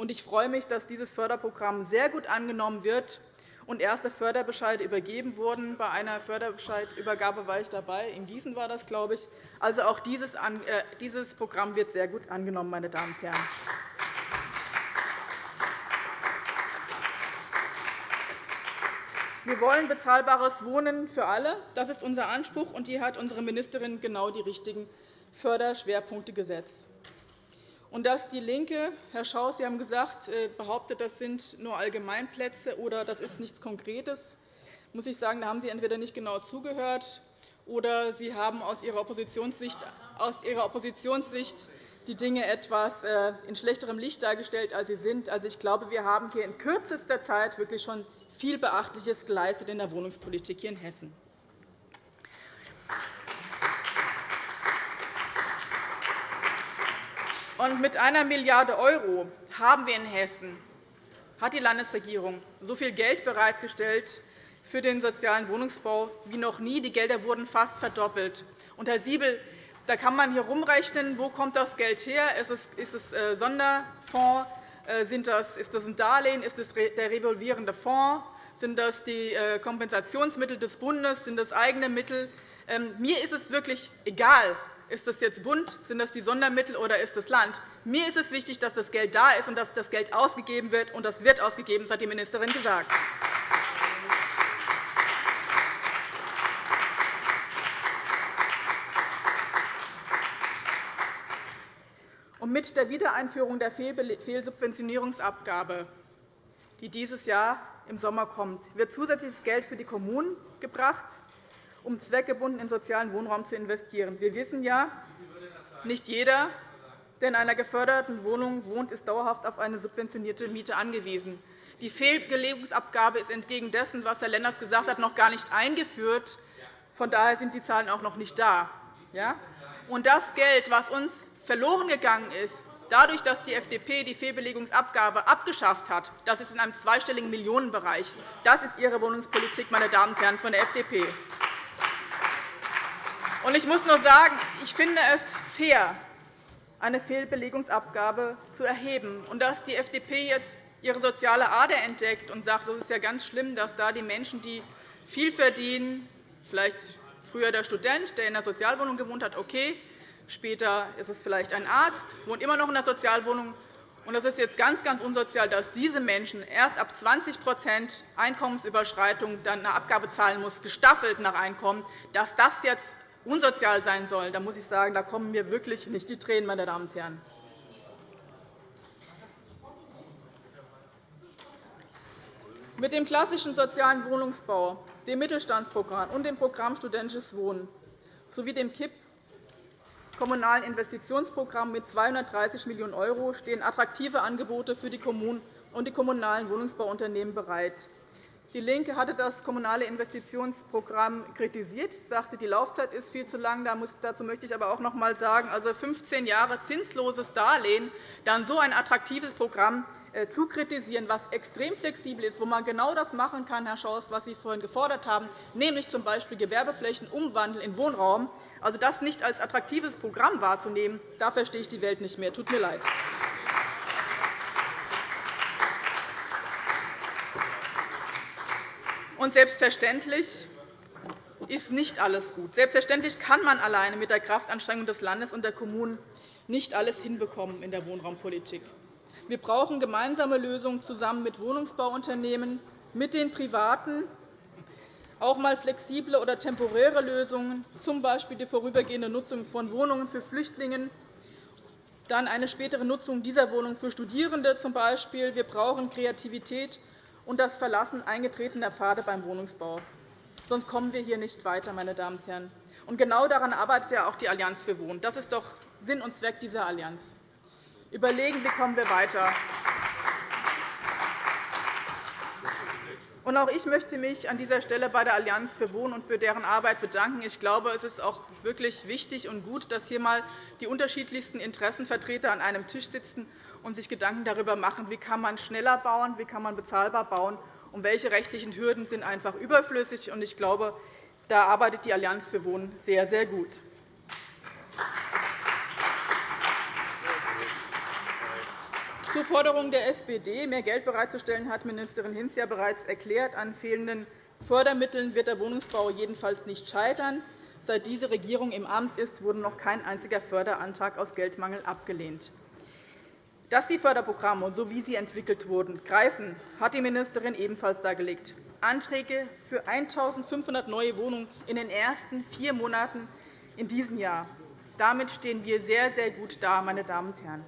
Ich freue mich, dass dieses Förderprogramm sehr gut angenommen wird und erste Förderbescheide übergeben wurden. Bei einer Förderbescheidübergabe war ich dabei. In Gießen war das, glaube ich. Also auch dieses äh, Programm wird sehr gut angenommen, meine Damen und Herren. Wir wollen bezahlbares Wohnen für alle. Das ist unser Anspruch, und hier hat unsere Ministerin genau die richtigen Förderschwerpunkte gesetzt. Und dass DIE LINKE, Herr Schaus, Sie haben gesagt, äh, behauptet, das sind nur Allgemeinplätze oder das ist nichts Konkretes, muss ich sagen, da haben Sie entweder nicht genau zugehört oder Sie haben aus Ihrer Oppositionssicht, aus Ihrer Oppositionssicht die Dinge etwas äh, in schlechterem Licht dargestellt, als sie sind. Also, ich glaube, wir haben hier in kürzester Zeit wirklich schon viel Beachtliches geleistet in der Wohnungspolitik hier in Hessen. Und mit einer Milliarde € haben wir in Hessen, hat die Landesregierung so viel Geld bereitgestellt für den sozialen Wohnungsbau wie noch nie. Die Gelder wurden fast verdoppelt. Und, Herr Siebel, da kann man hier rumrechnen, wo kommt das Geld her? Ist es, ist es äh, Sonderfonds? Äh, sind das, ist das ein Darlehen? Ist es der revolvierende Fonds? Sind das die äh, Kompensationsmittel des Bundes? Sind das eigene Mittel? Ähm, mir ist es wirklich egal, ist das jetzt Bund? Sind das die Sondermittel oder ist das Land? Mir ist es wichtig, dass das Geld da ist und dass das Geld ausgegeben wird. Und das wird ausgegeben, das hat die Ministerin gesagt. Und mit der Wiedereinführung der Fehlsubventionierungsabgabe, die dieses Jahr im Sommer kommt, wird zusätzliches Geld für die Kommunen gebracht, um zweckgebunden in sozialen Wohnraum zu investieren. Wir wissen ja, nicht jeder, der in einer geförderten Wohnung wohnt, ist dauerhaft auf eine subventionierte Miete angewiesen. Die Fehlbelegungsabgabe ist entgegen dessen, was Herr Lenders gesagt hat, noch gar nicht eingeführt. Von daher sind die Zahlen auch noch nicht da. Und das Geld, was uns verloren gegangen ist, dadurch, dass die FDP die Fehlbelegungsabgabe abgeschafft hat, das ist in einem zweistelligen Millionenbereich. Das ist Ihre Wohnungspolitik, meine Damen und Herren von der FDP. Ich muss nur sagen, ich finde es fair, eine Fehlbelegungsabgabe zu erheben. Dass die FDP jetzt ihre soziale Ader entdeckt und sagt, es ist ja ganz schlimm, dass da die Menschen, die viel verdienen, vielleicht früher der Student, der in der Sozialwohnung gewohnt hat, okay, später ist es vielleicht ein Arzt, wohnt immer noch in der Sozialwohnung. Und es ist jetzt ganz, ganz unsozial, dass diese Menschen erst ab 20% Einkommensüberschreitung dann eine Abgabe zahlen muss, gestaffelt nach Einkommen, dass das jetzt unsozial sein soll, da muss ich sagen, da kommen mir wirklich nicht die Tränen, meine Damen und Herren. Mit dem klassischen sozialen Wohnungsbau, dem Mittelstandsprogramm und dem Programm Studentisches Wohnen sowie dem KIP Kommunalen Investitionsprogramm mit 230 Millionen € stehen attraktive Angebote für die Kommunen und die kommunalen Wohnungsbauunternehmen bereit. DIE LINKE hatte das Kommunale Investitionsprogramm kritisiert, sagte, die Laufzeit ist viel zu lang. Dazu möchte ich aber auch noch einmal sagen, also 15 Jahre zinsloses Darlehen, dann so ein attraktives Programm äh, zu kritisieren, was extrem flexibel ist, wo man genau das machen kann, Herr Schaus, was Sie vorhin gefordert haben, nämlich z. B. Gewerbeflächen umwandeln in Wohnraum. Also das nicht als attraktives Programm wahrzunehmen, da verstehe ich die Welt nicht mehr. Tut mir leid. Und selbstverständlich ist nicht alles gut. Selbstverständlich kann man alleine mit der Kraftanstrengung des Landes und der Kommunen nicht alles hinbekommen in der Wohnraumpolitik. Wir brauchen gemeinsame Lösungen zusammen mit Wohnungsbauunternehmen, mit den Privaten, auch einmal flexible oder temporäre Lösungen, z. B. die vorübergehende Nutzung von Wohnungen für Flüchtlinge, dann eine spätere Nutzung dieser Wohnungen für Studierende. z. B. Wir brauchen Kreativität und das Verlassen eingetretener Pfade beim Wohnungsbau. Sonst kommen wir hier nicht weiter. Meine Damen und Herren. Und genau daran arbeitet ja auch die Allianz für Wohnen. Das ist doch Sinn und Zweck dieser Allianz. Überlegen, wie kommen wir weiter. Und auch ich möchte mich an dieser Stelle bei der Allianz für Wohnen und für deren Arbeit bedanken. Ich glaube, es ist auch wirklich wichtig und gut, dass hier einmal die unterschiedlichsten Interessenvertreter an einem Tisch sitzen und sich Gedanken darüber machen, wie kann man schneller bauen, wie kann man bezahlbar bauen und welche rechtlichen Hürden sind einfach überflüssig. Ich glaube, da arbeitet die Allianz für Wohnen sehr, sehr gut. Zur Forderung der SPD, mehr Geld bereitzustellen, hat Ministerin Hinz ja bereits erklärt. An fehlenden Fördermitteln wird der Wohnungsbau jedenfalls nicht scheitern. Seit diese Regierung im Amt ist, wurde noch kein einziger Förderantrag aus Geldmangel abgelehnt. Dass die Förderprogramme, so wie sie entwickelt wurden, greifen, hat die Ministerin ebenfalls dargelegt. Anträge für 1.500 neue Wohnungen in den ersten vier Monaten in diesem Jahr. Damit stehen wir sehr, sehr gut da, meine Damen und Herren.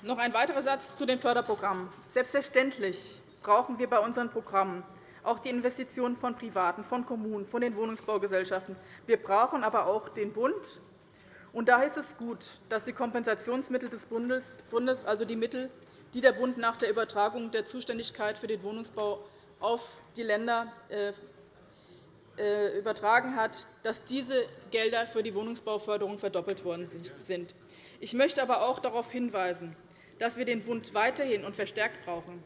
Noch ein weiterer Satz zu den Förderprogrammen. Selbstverständlich brauchen wir bei unseren Programmen auch die Investitionen von Privaten, von Kommunen, von den Wohnungsbaugesellschaften. Wir brauchen aber auch den Bund. Und da ist es gut, dass die Kompensationsmittel des Bundes, also die Mittel, die der Bund nach der Übertragung der Zuständigkeit für den Wohnungsbau auf die Länder äh, äh, übertragen hat, dass diese Gelder für die Wohnungsbauförderung verdoppelt worden sind. Ich möchte aber auch darauf hinweisen, dass wir den Bund weiterhin und verstärkt brauchen.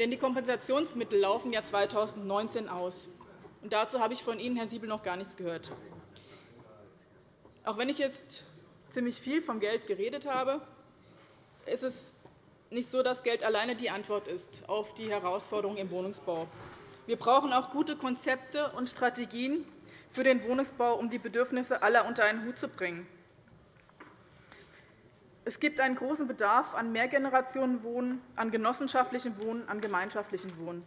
Denn die Kompensationsmittel laufen ja 2019 aus. Und dazu habe ich von Ihnen, Herr Siebel, noch gar nichts gehört. Auch wenn ich jetzt ziemlich viel vom Geld geredet habe, ist es nicht so, dass Geld alleine die Antwort ist auf die Herausforderungen im Wohnungsbau. Wir brauchen auch gute Konzepte und Strategien für den Wohnungsbau, um die Bedürfnisse aller unter einen Hut zu bringen. Es gibt einen großen Bedarf an Mehrgenerationenwohnen, an genossenschaftlichem Wohnen, an gemeinschaftlichem Wohnen.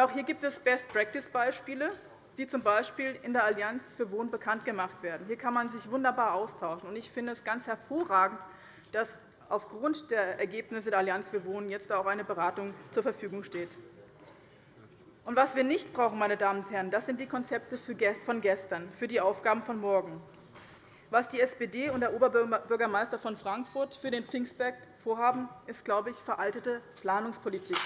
auch hier gibt es Best-Practice-Beispiele, die z. B. in der Allianz für Wohnen bekannt gemacht werden. Hier kann man sich wunderbar austauschen. Ich finde es ganz hervorragend, dass aufgrund der Ergebnisse der Allianz für Wohnen jetzt auch eine Beratung zur Verfügung steht. Und was wir nicht brauchen, meine Damen und Herren, das sind die Konzepte von gestern, für die Aufgaben von morgen. Was die SPD und der Oberbürgermeister von Frankfurt für den Pfingstberg vorhaben, ist, glaube ich, veraltete Planungspolitik.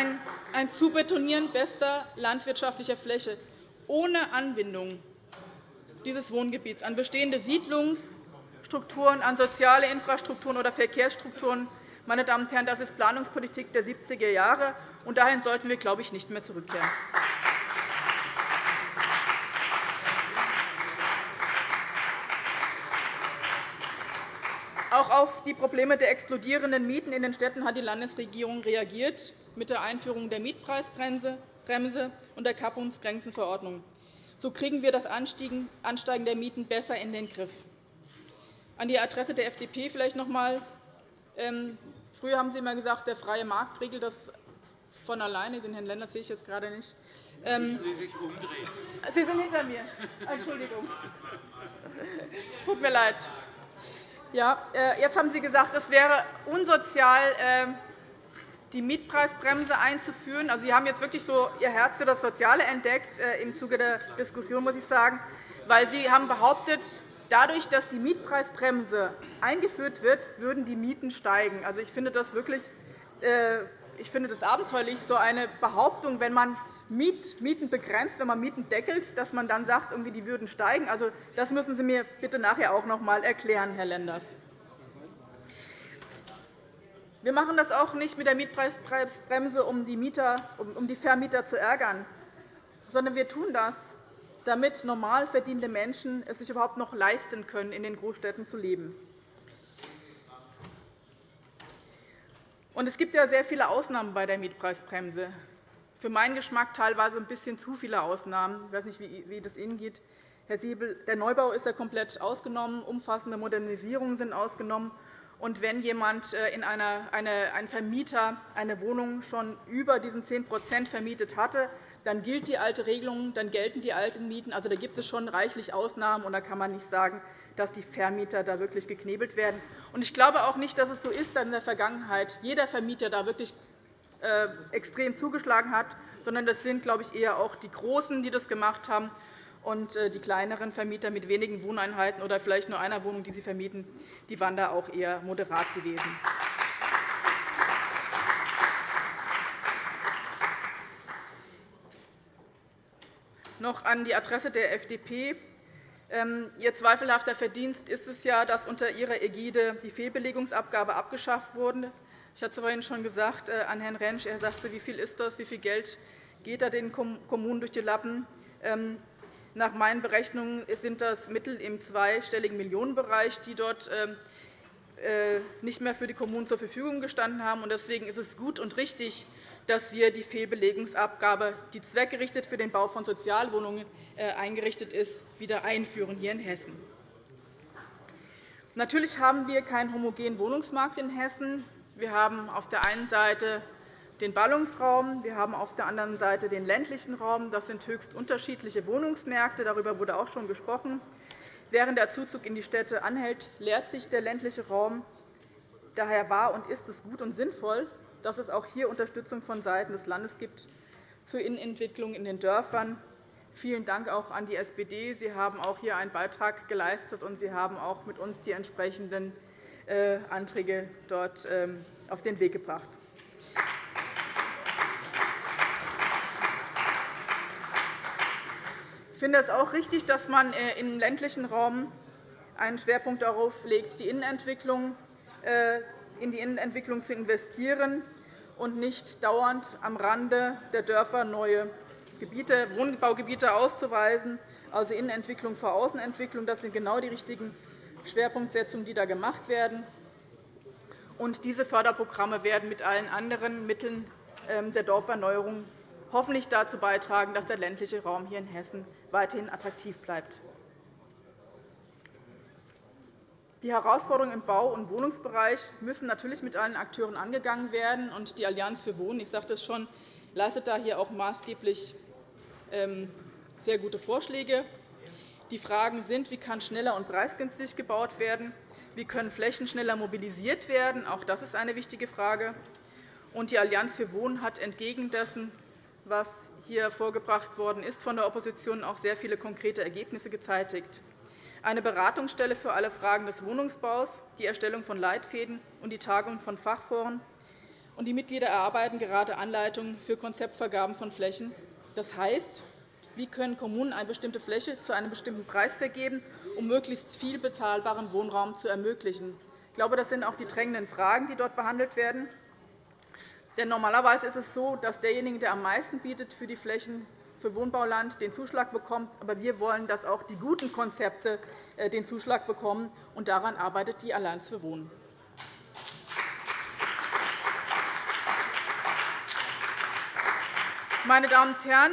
Ein, ein Zubetonieren bester landwirtschaftlicher Fläche ohne Anbindung dieses Wohngebiets an bestehende Siedlungsstrukturen, an soziale Infrastrukturen oder Verkehrsstrukturen meine Damen und Herren, das ist Planungspolitik der 70er Jahre, und dahin sollten wir, glaube ich, nicht mehr zurückkehren. Auch auf die Probleme der explodierenden Mieten in den Städten hat die Landesregierung reagiert mit der Einführung der Mietpreisbremse und der Kappungsgrenzenverordnung. So kriegen wir das Ansteigen der Mieten besser in den Griff. An die Adresse der FDP vielleicht noch einmal. Ähm, früher haben Sie immer gesagt, der freie Markt regelt das von alleine. Den Herrn Lenders sehe ich jetzt gerade nicht. Ähm, Sie sind hinter mir. Entschuldigung. Tut mir leid. Ja, äh, jetzt haben Sie gesagt, es wäre unsozial, ähm, die Mietpreisbremse einzuführen. Also, Sie haben jetzt wirklich so Ihr Herz für das Soziale entdeckt äh, im Zuge der Diskussion, muss ich sagen, weil Sie haben behauptet, dadurch, dass die Mietpreisbremse eingeführt wird, würden die Mieten steigen. Also, ich finde das wirklich äh, ich finde das abenteuerlich, so eine Behauptung, wenn man Mieten begrenzt, wenn man Mieten deckelt, dass man dann sagt, irgendwie die würden steigen. Also, das müssen Sie mir bitte nachher auch noch einmal erklären, Herr Lenders. Wir machen das auch nicht mit der Mietpreisbremse, um die, Mieter, um die Vermieter zu ärgern, sondern wir tun das, damit normal verdienende Menschen es sich überhaupt noch leisten können, in den Großstädten zu leben. Und es gibt ja sehr viele Ausnahmen bei der Mietpreisbremse. Für meinen Geschmack teilweise ein bisschen zu viele Ausnahmen. Ich weiß nicht, wie das Ihnen geht, Herr Siebel. Der Neubau ist ja komplett ausgenommen. Umfassende Modernisierungen sind ausgenommen. Und wenn jemand äh, in einer, eine, ein Vermieter eine Wohnung schon über diesen 10% vermietet hatte, dann gilt die alte Regelung, dann gelten die alten Mieten. Also, da gibt es schon reichlich Ausnahmen, und da kann man nicht sagen, dass die Vermieter da wirklich geknebelt werden. Ich glaube auch nicht, dass es so ist, dass in der Vergangenheit jeder Vermieter da wirklich extrem zugeschlagen hat, sondern das sind, glaube ich, eher auch die Großen, die das gemacht haben. Und äh, die kleineren Vermieter mit wenigen Wohneinheiten oder vielleicht nur einer Wohnung, die sie vermieten, die waren da auch eher moderat gewesen. Noch an die Adresse der FDP. Ähm, Ihr zweifelhafter Verdienst ist es ja, dass unter Ihrer Ägide die Fehlbelegungsabgabe abgeschafft wurde. Ich hatte es vorhin schon gesagt äh, an Herrn Rentsch. Er sagte, wie viel ist das, wie viel Geld geht da den Kommunen durch die Lappen? Ähm, nach meinen Berechnungen sind das Mittel im zweistelligen Millionenbereich, die dort ähm, äh, nicht mehr für die Kommunen zur Verfügung gestanden haben. Deswegen ist es gut und richtig, dass wir die Fehlbelegungsabgabe, die zweckgerichtet für den Bau von Sozialwohnungen äh, eingerichtet ist, wieder einführen hier in Hessen. Natürlich haben wir keinen homogenen Wohnungsmarkt in Hessen. Wir haben auf der einen Seite den Ballungsraum, wir haben auf der anderen Seite den ländlichen Raum. Das sind höchst unterschiedliche Wohnungsmärkte. Darüber wurde auch schon gesprochen. Während der Zuzug in die Städte anhält, leert sich der ländliche Raum. Daher war und ist es gut und sinnvoll, dass es auch hier Unterstützung vonseiten des Landes gibt zur Innenentwicklung in den Dörfern. Vielen Dank auch an die SPD. Sie haben auch hier einen Beitrag geleistet, und Sie haben auch mit uns die entsprechenden Anträge dort ähm, auf den Weg gebracht. Ich finde es auch richtig, dass man äh, im ländlichen Raum einen Schwerpunkt darauf legt, die Innenentwicklung, äh, in die Innenentwicklung zu investieren und nicht dauernd am Rande der Dörfer neue Gebiete, Wohnbaugebiete auszuweisen, also Innenentwicklung vor Außenentwicklung. Das sind genau die richtigen Schwerpunktsetzungen, die da gemacht werden. Und diese Förderprogramme werden mit allen anderen Mitteln ähm, der Dorferneuerung hoffentlich dazu beitragen, dass der ländliche Raum hier in Hessen weiterhin attraktiv bleibt. Die Herausforderungen im Bau- und Wohnungsbereich müssen natürlich mit allen Akteuren angegangen werden. Die Allianz für Wohnen, ich sagte es schon, leistet da hier auch maßgeblich ähm, sehr gute Vorschläge. Die Fragen sind, wie kann schneller und preisgünstig gebaut werden, wie können Flächen schneller mobilisiert werden, auch das ist eine wichtige Frage. Und die Allianz für Wohnen hat entgegen dessen, was hier vorgebracht worden ist, von der Opposition auch sehr viele konkrete Ergebnisse gezeitigt. Eine Beratungsstelle für alle Fragen des Wohnungsbaus, die Erstellung von Leitfäden und die Tagung von Fachforen. Und die Mitglieder erarbeiten gerade Anleitungen für Konzeptvergaben von Flächen das heißt, wie können Kommunen eine bestimmte Fläche zu einem bestimmten Preis vergeben, um möglichst viel bezahlbaren Wohnraum zu ermöglichen? Ich glaube, das sind auch die drängenden Fragen, die dort behandelt werden. Denn normalerweise ist es so, dass derjenige, der am meisten bietet für die Flächen für Wohnbauland, den Zuschlag bekommt. Aber wir wollen, dass auch die guten Konzepte äh, den Zuschlag bekommen. Und daran arbeitet die Allianz für Wohnen. Meine Damen und Herren,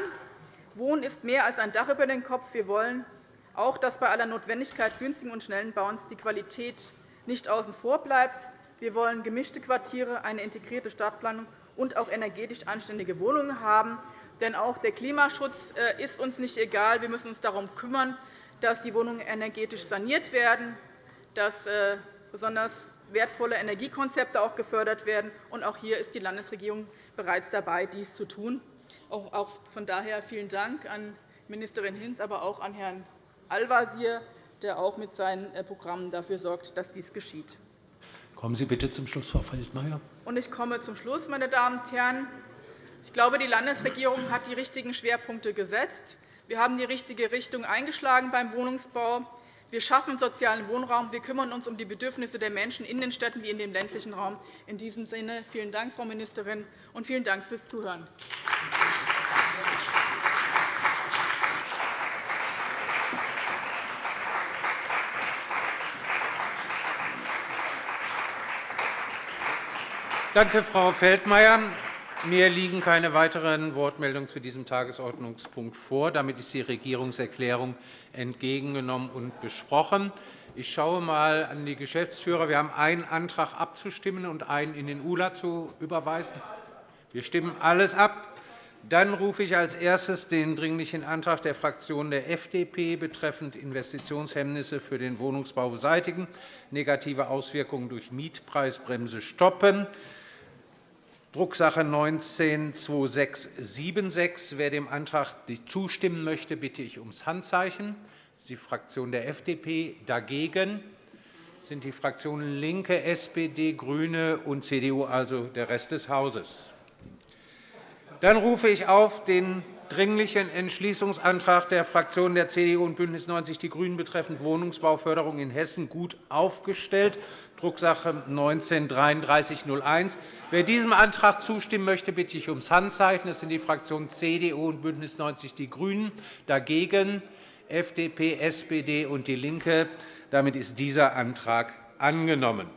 Wohnen ist mehr als ein Dach über den Kopf. Wir wollen auch, dass bei aller Notwendigkeit günstigen und schnellen Bauens die Qualität nicht außen vor bleibt. Wir wollen gemischte Quartiere, eine integrierte Stadtplanung und auch energetisch anständige Wohnungen haben. Denn auch der Klimaschutz äh, ist uns nicht egal. Wir müssen uns darum kümmern, dass die Wohnungen energetisch saniert werden, dass äh, besonders wertvolle Energiekonzepte auch gefördert werden. Auch hier ist die Landesregierung bereits dabei, dies zu tun. Auch von daher vielen Dank an Ministerin Hinz, aber auch an Herrn Al-Wazir, der auch mit seinen äh, Programmen dafür sorgt, dass dies geschieht. Kommen Sie bitte zum Schluss, Frau Feldmayer. Ich komme zum Schluss, meine Damen und Herren. Ich glaube, die Landesregierung hat die richtigen Schwerpunkte gesetzt. Wir haben die richtige Richtung eingeschlagen beim Wohnungsbau. Wir schaffen sozialen Wohnraum. Wir kümmern uns um die Bedürfnisse der Menschen in den Städten wie in dem ländlichen Raum. In diesem Sinne vielen Dank, Frau Ministerin, und vielen Dank fürs Zuhören. Danke, Frau Feldmayer. Mir liegen keine weiteren Wortmeldungen zu diesem Tagesordnungspunkt vor. Damit ist die Regierungserklärung entgegengenommen und besprochen. Ich schaue einmal an die Geschäftsführer. Wir haben einen Antrag abzustimmen und einen in den ULA zu überweisen. Wir stimmen alles ab. Dann rufe ich als erstes den Dringlichen Antrag der Fraktion der FDP betreffend Investitionshemmnisse für den Wohnungsbau beseitigen, negative Auswirkungen durch Mietpreisbremse stoppen Drucksache 19-2676. Wer dem Antrag zustimmen möchte, bitte ich ums Handzeichen. Das ist die Fraktion der FDP. Dagegen sind die Fraktionen LINKE, SPD, GRÜNE und CDU, also der Rest des Hauses. Dann rufe ich auf den Dringlichen Entschließungsantrag der Fraktionen der CDU und BÜNDNIS 90 die GRÜNEN betreffend Wohnungsbauförderung in Hessen gut aufgestellt, Drucksache 19-3301. Wer diesem Antrag zustimmen möchte, bitte ich ums Handzeichen. Das sind die Fraktionen CDU und BÜNDNIS 90 die GRÜNEN. Dagegen FDP, SPD und DIE LINKE. Damit ist dieser Antrag angenommen.